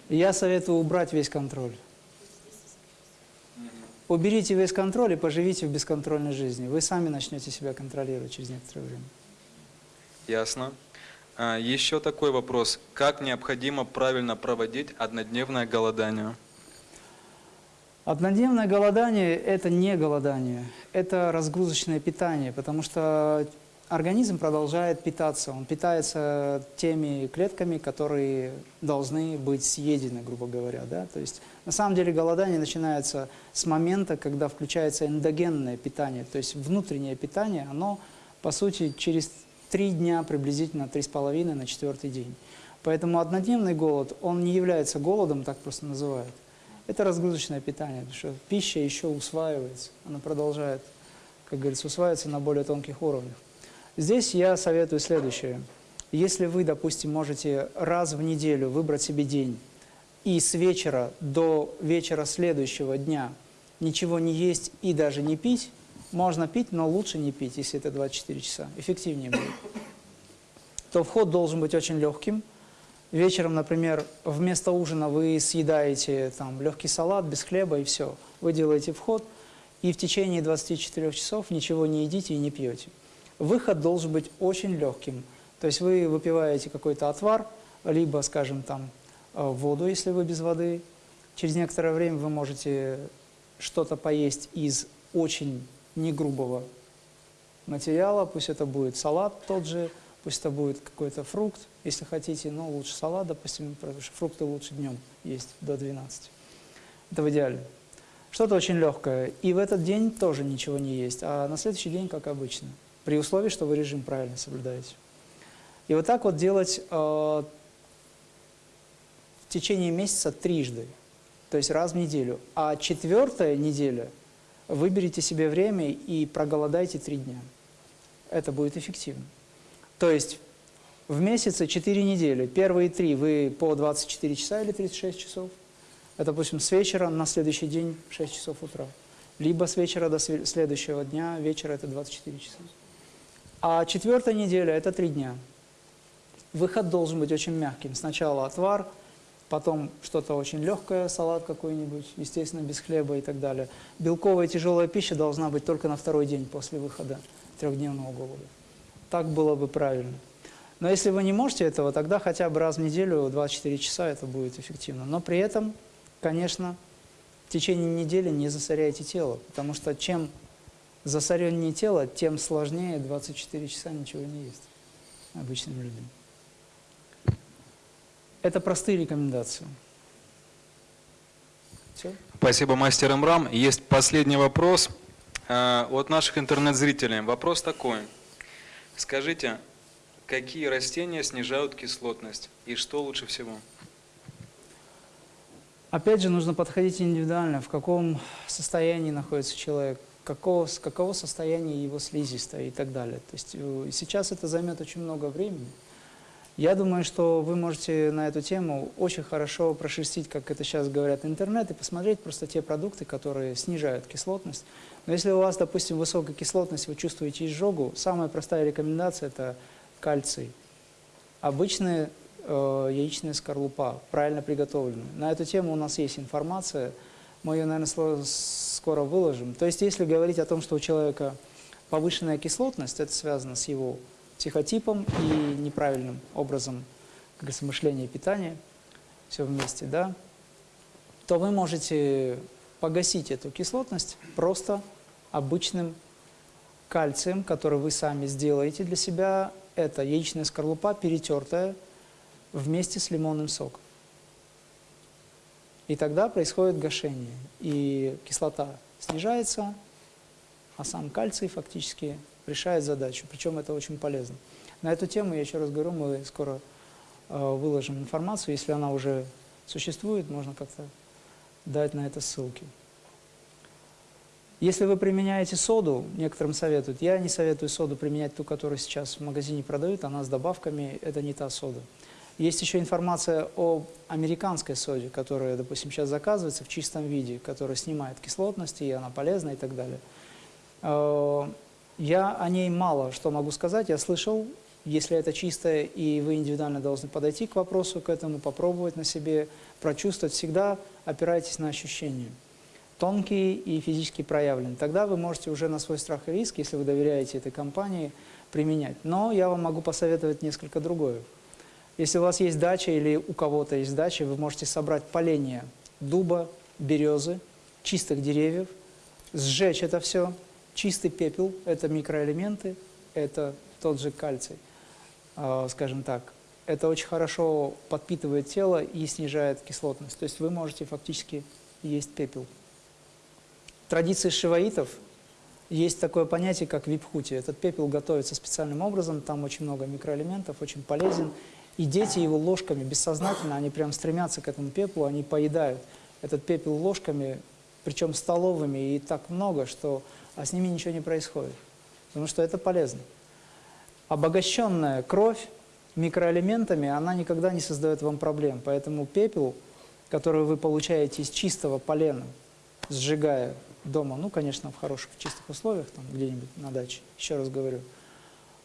Я советую убрать весь контроль. Уберите весь контроль и поживите в бесконтрольной жизни. Вы сами начнете себя контролировать через некоторое время.
Ясно. А, Еще такой вопрос. Как необходимо правильно проводить однодневное голодание?
Однодневное голодание – это не голодание, это разгрузочное питание, потому что организм продолжает питаться. Он питается теми клетками, которые должны быть съедены, грубо говоря. Да? То есть на самом деле голодание начинается с момента, когда включается эндогенное питание, то есть внутреннее питание, оно, по сути, через три дня, приблизительно три с половиной на четвертый день. Поэтому однодневный голод, он не является голодом, так просто называют. Это разгрузочное питание, потому что пища еще усваивается, она продолжает, как говорится, усваиваться на более тонких уровнях. Здесь я советую следующее. Если вы, допустим, можете раз в неделю выбрать себе день и с вечера до вечера следующего дня ничего не есть и даже не пить, можно пить, но лучше не пить, если это 24 часа, эффективнее будет, то вход должен быть очень легким. Вечером, например, вместо ужина вы съедаете там, легкий салат без хлеба и все. Вы делаете вход, и в течение 24 часов ничего не едите и не пьете. Выход должен быть очень легким. То есть вы выпиваете какой-то отвар, либо, скажем, там, э, воду, если вы без воды. Через некоторое время вы можете что-то поесть из очень негрубого материала, пусть это будет салат тот же, пусть это будет какой-то фрукт, если хотите, но лучше салат, допустим, потому что фрукты лучше днем есть до 12. Это в идеале. Что-то очень легкое. И в этот день тоже ничего не есть, а на следующий день, как обычно, при условии, что вы режим правильно соблюдаете. И вот так вот делать э, в течение месяца трижды, то есть раз в неделю. А четвертая неделя выберите себе время и проголодайте три дня. Это будет эффективно. То есть в месяце 4 недели, первые три вы по 24 часа или 36 часов, это, допустим, с вечера на следующий день 6 часов утра, либо с вечера до следующего дня, вечера это 24 часа. А четвертая неделя – это три дня. Выход должен быть очень мягким. Сначала отвар, потом что-то очень легкое, салат какой-нибудь, естественно, без хлеба и так далее. Белковая тяжелая пища должна быть только на второй день после выхода трехдневного голода. Так было бы правильно. Но если вы не можете этого, тогда хотя бы раз в неделю 24 часа это будет эффективно. Но при этом, конечно, в течение недели не засоряйте тело, потому что чем засореннее тело, тем сложнее 24 часа ничего не есть обычным людям. Это простые рекомендации. Все?
Спасибо, мастер Имрам. Есть последний вопрос э, от наших интернет-зрителей. Вопрос такой. Скажите, какие растения снижают кислотность и что лучше всего?
Опять же, нужно подходить индивидуально, в каком состоянии находится человек, какого, какого состояния его слизистая и так далее. То есть э, сейчас это займет очень много времени. Я думаю, что вы можете на эту тему очень хорошо прошерстить, как это сейчас говорят, интернет, и посмотреть просто те продукты, которые снижают кислотность. Но если у вас, допустим, высокая кислотность, вы чувствуете изжогу, самая простая рекомендация – это кальций. Обычная э, яичная скорлупа, правильно приготовленная. На эту тему у нас есть информация, мы ее, наверное, скоро выложим. То есть, если говорить о том, что у человека повышенная кислотность, это связано с его психотипом и неправильным образом как говорится, мышления и питания, все вместе, да, то вы можете погасить эту кислотность просто обычным кальцием, который вы сами сделаете для себя. это яичная скорлупа, перетертая вместе с лимонным соком. И тогда происходит гашение, и кислота снижается, а сам кальций фактически решает задачу, причем это очень полезно. На эту тему, я еще раз говорю, мы скоро э, выложим информацию, если она уже существует, можно как-то дать на это ссылки. Если вы применяете соду, некоторым советуют, я не советую соду применять ту, которую сейчас в магазине продают, она с добавками, это не та сода. Есть еще информация о американской соде, которая, допустим, сейчас заказывается в чистом виде, которая снимает кислотность, и она полезна и так далее. Э, я о ней мало что могу сказать. Я слышал, если это чистое, и вы индивидуально должны подойти к вопросу, к этому, попробовать на себе, прочувствовать, всегда опирайтесь на ощущения. Тонкие и физически проявленные. Тогда вы можете уже на свой страх и риск, если вы доверяете этой компании, применять. Но я вам могу посоветовать несколько другое. Если у вас есть дача или у кого-то есть дача, вы можете собрать поленья дуба, березы, чистых деревьев, сжечь это все, чистый пепел – это микроэлементы, это тот же кальций, э, скажем так. Это очень хорошо подпитывает тело и снижает кислотность. То есть вы можете фактически есть пепел. Традиции шиваитов есть такое понятие, как випхути. Этот пепел готовится специальным образом, там очень много микроэлементов, очень полезен. И дети его ложками бессознательно, они прям стремятся к этому пеплу, они поедают этот пепел ложками, причем столовыми, и так много, что а с ними ничего не происходит. Потому что это полезно. Обогащенная кровь микроэлементами, она никогда не создает вам проблем. Поэтому пепел, который вы получаете из чистого полена, сжигая дома, ну, конечно, в хороших, чистых условиях, там где-нибудь на даче, еще раз говорю,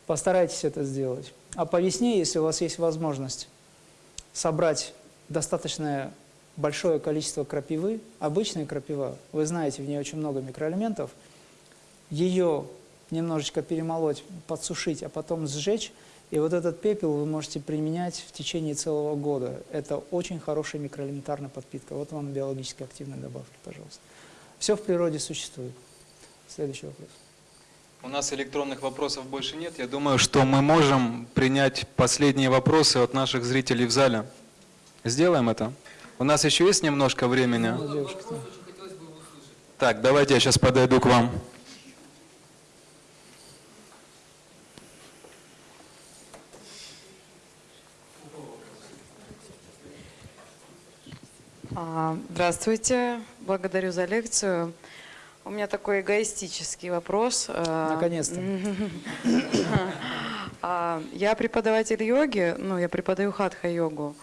постарайтесь это сделать. А по весне, если у вас есть возможность собрать достаточно большое количество крапивы, обычная крапива, вы знаете, в ней очень много микроэлементов, ее немножечко перемолоть, подсушить, а потом сжечь, и вот этот пепел вы можете применять в течение целого года. Это очень хорошая микроэлементарная подпитка. Вот вам биологически активные добавки, пожалуйста. Все в природе существует. Следующий вопрос.
У нас электронных вопросов больше нет. Я думаю, что мы можем принять последние вопросы от наших зрителей в зале. Сделаем это. У нас еще есть немножко времени. Так, давайте я сейчас подойду к вам.
А, здравствуйте, благодарю за лекцию. У меня такой эгоистический вопрос. А,
Наконец-то.
А, я преподаватель йоги, ну, я преподаю хатха-йогу,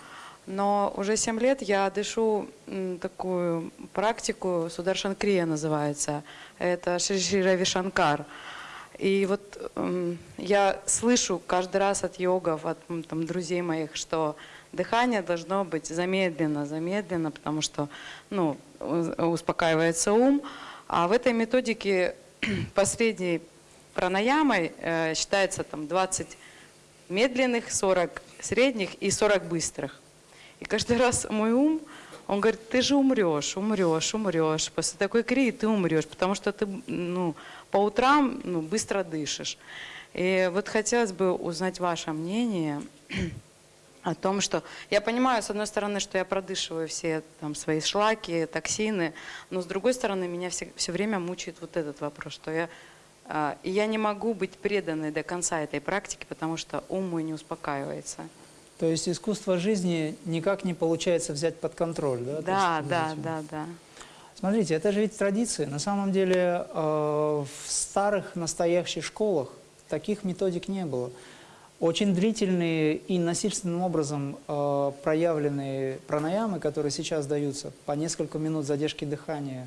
но уже 7 лет я дышу такую практику, Сударшан Крия называется, это Шри Шри Рави Шанкар. И вот я слышу каждый раз от йогов, от там, друзей моих, что дыхание должно быть замедленно, замедленно, потому что ну, успокаивается ум, а в этой методике последней пранаямой э, считается там 20 медленных, 40 средних и 40 быстрых. И каждый раз мой ум, он говорит, ты же умрешь, умрешь, умрешь. После такой крии ты умрешь, потому что ты ну, по утрам ну, быстро дышишь. И вот хотелось бы узнать ваше мнение о том, что я понимаю, с одной стороны, что я продышиваю все там, свои шлаки, токсины, но с другой стороны, меня все, все время мучает вот этот вопрос, что я, э, я не могу быть преданной до конца этой практики, потому что ум мой не успокаивается.
То есть искусство жизни никак не получается взять под контроль, да?
Да,
есть,
да, да, да.
Смотрите, это же ведь традиции. На самом деле э, в старых настоящих школах таких методик не было. Очень длительные и насильственным образом э, проявленные пранаямы, которые сейчас даются по несколько минут задержки дыхания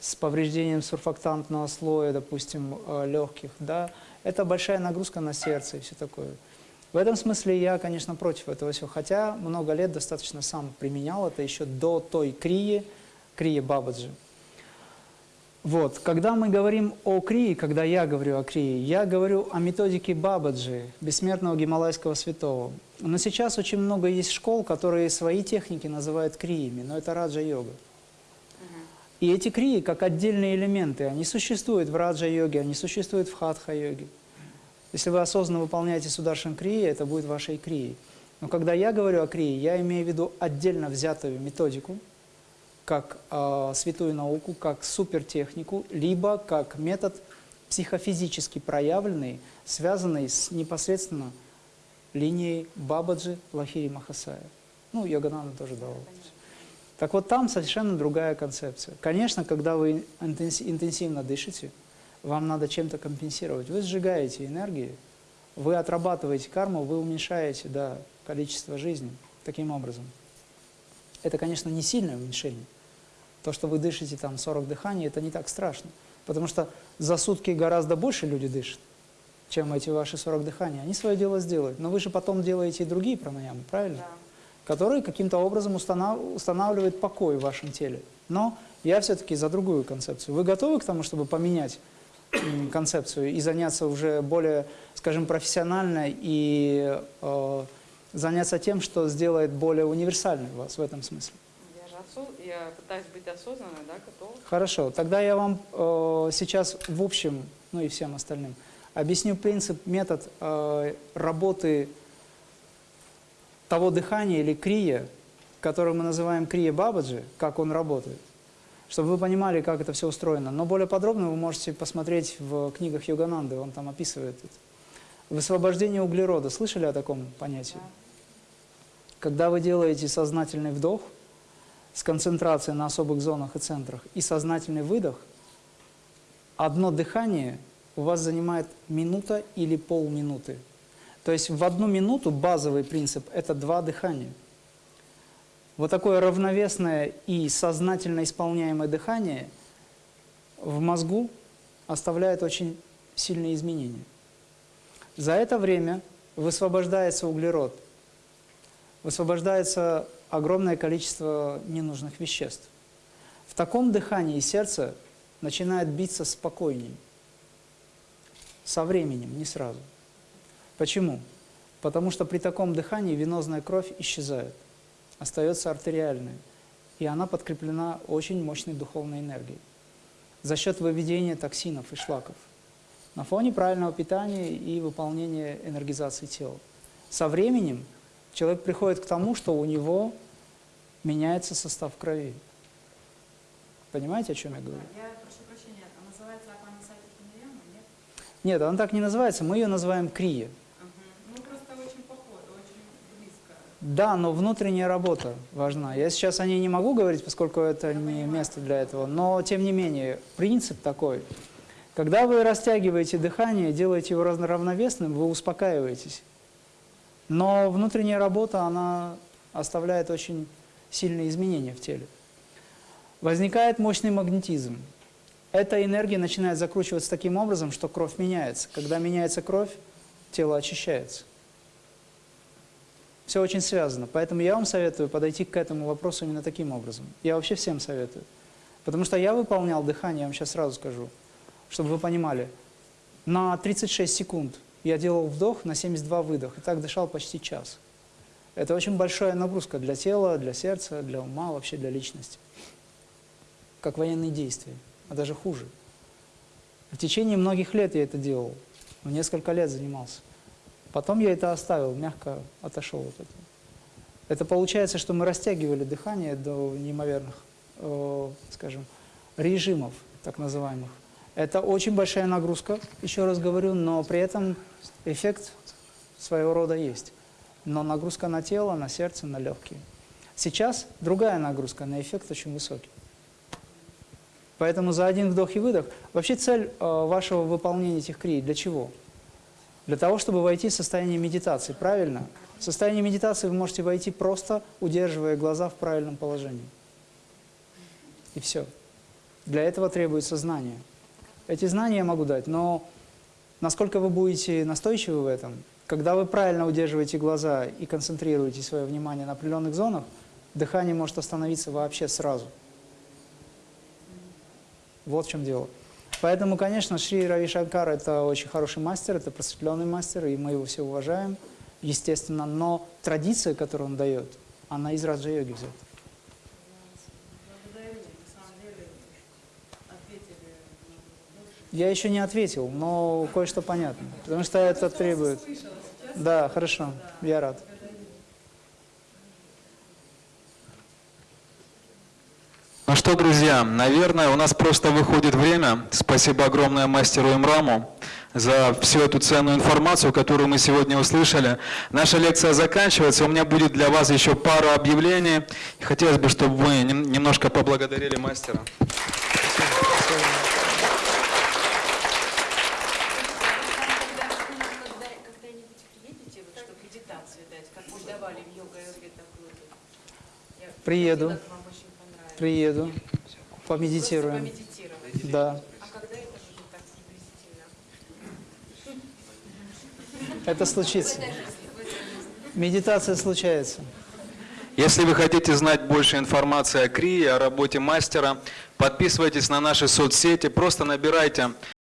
с повреждением сурфактантного слоя, допустим, э, легких, да, это большая нагрузка на сердце и все такое. В этом смысле я, конечно, против этого всего, хотя много лет достаточно сам применял это еще до той крии, крии Бабаджи. Вот, когда мы говорим о крии, когда я говорю о крии, я говорю о методике Бабаджи, бессмертного гималайского святого. Но сейчас очень много есть школ, которые свои техники называют криями, но это раджа-йога. И эти крии, как отдельные элементы, они существуют в раджа-йоге, они существуют в хатха-йоге. Если вы осознанно выполняете Сударшан Крия, это будет вашей Крией. Но когда я говорю о Крии, я имею в виду отдельно взятую методику, как э, святую науку, как супертехнику, либо как метод психофизически проявленный, связанный с непосредственно линией Бабаджи Лахири Махасая. Ну, Йогананда тоже давал. Так вот, там совершенно другая концепция. Конечно, когда вы интенсивно дышите, вам надо чем-то компенсировать. Вы сжигаете энергии, вы отрабатываете карму, вы уменьшаете да, количество жизни таким образом. Это, конечно, не сильное уменьшение. То, что вы дышите там 40 дыханий, это не так страшно. Потому что за сутки гораздо больше люди дышат, чем эти ваши 40 дыханий. Они свое дело сделают. Но вы же потом делаете и другие пранаямы, правильно? Да. Которые каким-то образом установ... устанавливают покой в вашем теле. Но я все-таки за другую концепцию. Вы готовы к тому, чтобы поменять концепцию и заняться уже более, скажем, профессионально и э, заняться тем, что сделает более универсальной вас в этом смысле?
Я пытаюсь быть осознанной, да, готова.
Хорошо, тогда я вам э, сейчас в общем, ну и всем остальным, объясню принцип, метод э, работы того дыхания или крия, который мы называем крия бабаджи, как он работает чтобы вы понимали, как это все устроено. Но более подробно вы можете посмотреть в книгах Йогананды, он там описывает это. Высвобождение углерода. Слышали о таком понятии? Когда вы делаете сознательный вдох с концентрацией на особых зонах и центрах и сознательный выдох, одно дыхание у вас занимает минута или полминуты. То есть в одну минуту базовый принцип – это два дыхания. Вот такое равновесное и сознательно исполняемое дыхание в мозгу оставляет очень сильные изменения. За это время высвобождается углерод, высвобождается огромное количество ненужных веществ. В таком дыхании сердце начинает биться спокойнее, со временем, не сразу. Почему? Потому что при таком дыхании венозная кровь исчезает остается артериальной, и она подкреплена очень мощной духовной энергией за счет выведения токсинов и шлаков на фоне правильного питания и выполнения энергизации тела. Со временем человек приходит к тому, что у него меняется состав крови. Понимаете, о чем я говорю?
Я прошу прощения, а называется Апанисати нет?
Нет, она так не называется, мы ее называем крия. Да, но внутренняя работа важна. Я сейчас о ней не могу говорить, поскольку это не место для этого, но тем не менее, принцип такой. Когда вы растягиваете дыхание, делаете его равновесным, вы успокаиваетесь. Но внутренняя работа, она оставляет очень сильные изменения в теле. Возникает мощный магнетизм. Эта энергия начинает закручиваться таким образом, что кровь меняется. Когда меняется кровь, тело очищается. Все очень связано. Поэтому я вам советую подойти к этому вопросу именно таким образом. Я вообще всем советую. Потому что я выполнял дыхание, я вам сейчас сразу скажу, чтобы вы понимали. На 36 секунд я делал вдох, на 72 выдох. И так дышал почти час. Это очень большая нагрузка для тела, для сердца, для ума, вообще для личности. Как военные действия, а даже хуже. В течение многих лет я это делал. Несколько лет занимался. Потом я это оставил, мягко отошел от этого. Это получается, что мы растягивали дыхание до неимоверных, э, скажем, режимов, так называемых. Это очень большая нагрузка, еще раз говорю, но при этом эффект своего рода есть. Но нагрузка на тело, на сердце, на легкие. Сейчас другая нагрузка, на эффект очень высокий. Поэтому за один вдох и выдох. Вообще цель э, вашего выполнения этих крий для чего? Для того, чтобы войти в состояние медитации, правильно? В состояние медитации вы можете войти просто, удерживая глаза в правильном положении. И все. Для этого требуется знание. Эти знания я могу дать, но насколько вы будете настойчивы в этом, когда вы правильно удерживаете глаза и концентрируете свое внимание на определенных зонах, дыхание может остановиться вообще сразу. Вот в чем дело. Поэтому, конечно, Шри Рави Шанкар – это очень хороший мастер, это просветленный мастер, и мы его все уважаем, естественно. Но традиция, которую он дает, она из Раджа-йоги взята. Я еще не ответил, но кое-что понятно. Потому что это требует... Да, хорошо, я рад.
Ну что, друзья, наверное, у нас просто выходит время. Спасибо огромное мастеру Имраму за всю эту ценную информацию, которую мы сегодня услышали. Наша лекция заканчивается. У меня будет для вас еще пару объявлений. Хотелось бы, чтобы вы нем- немножко поблагодарили мастера.
Приеду. Приеду. Помедитируем. Да. Это случится. Медитация случается.
Если вы хотите знать больше информации о КРИ, о работе мастера, подписывайтесь на наши соцсети, просто набирайте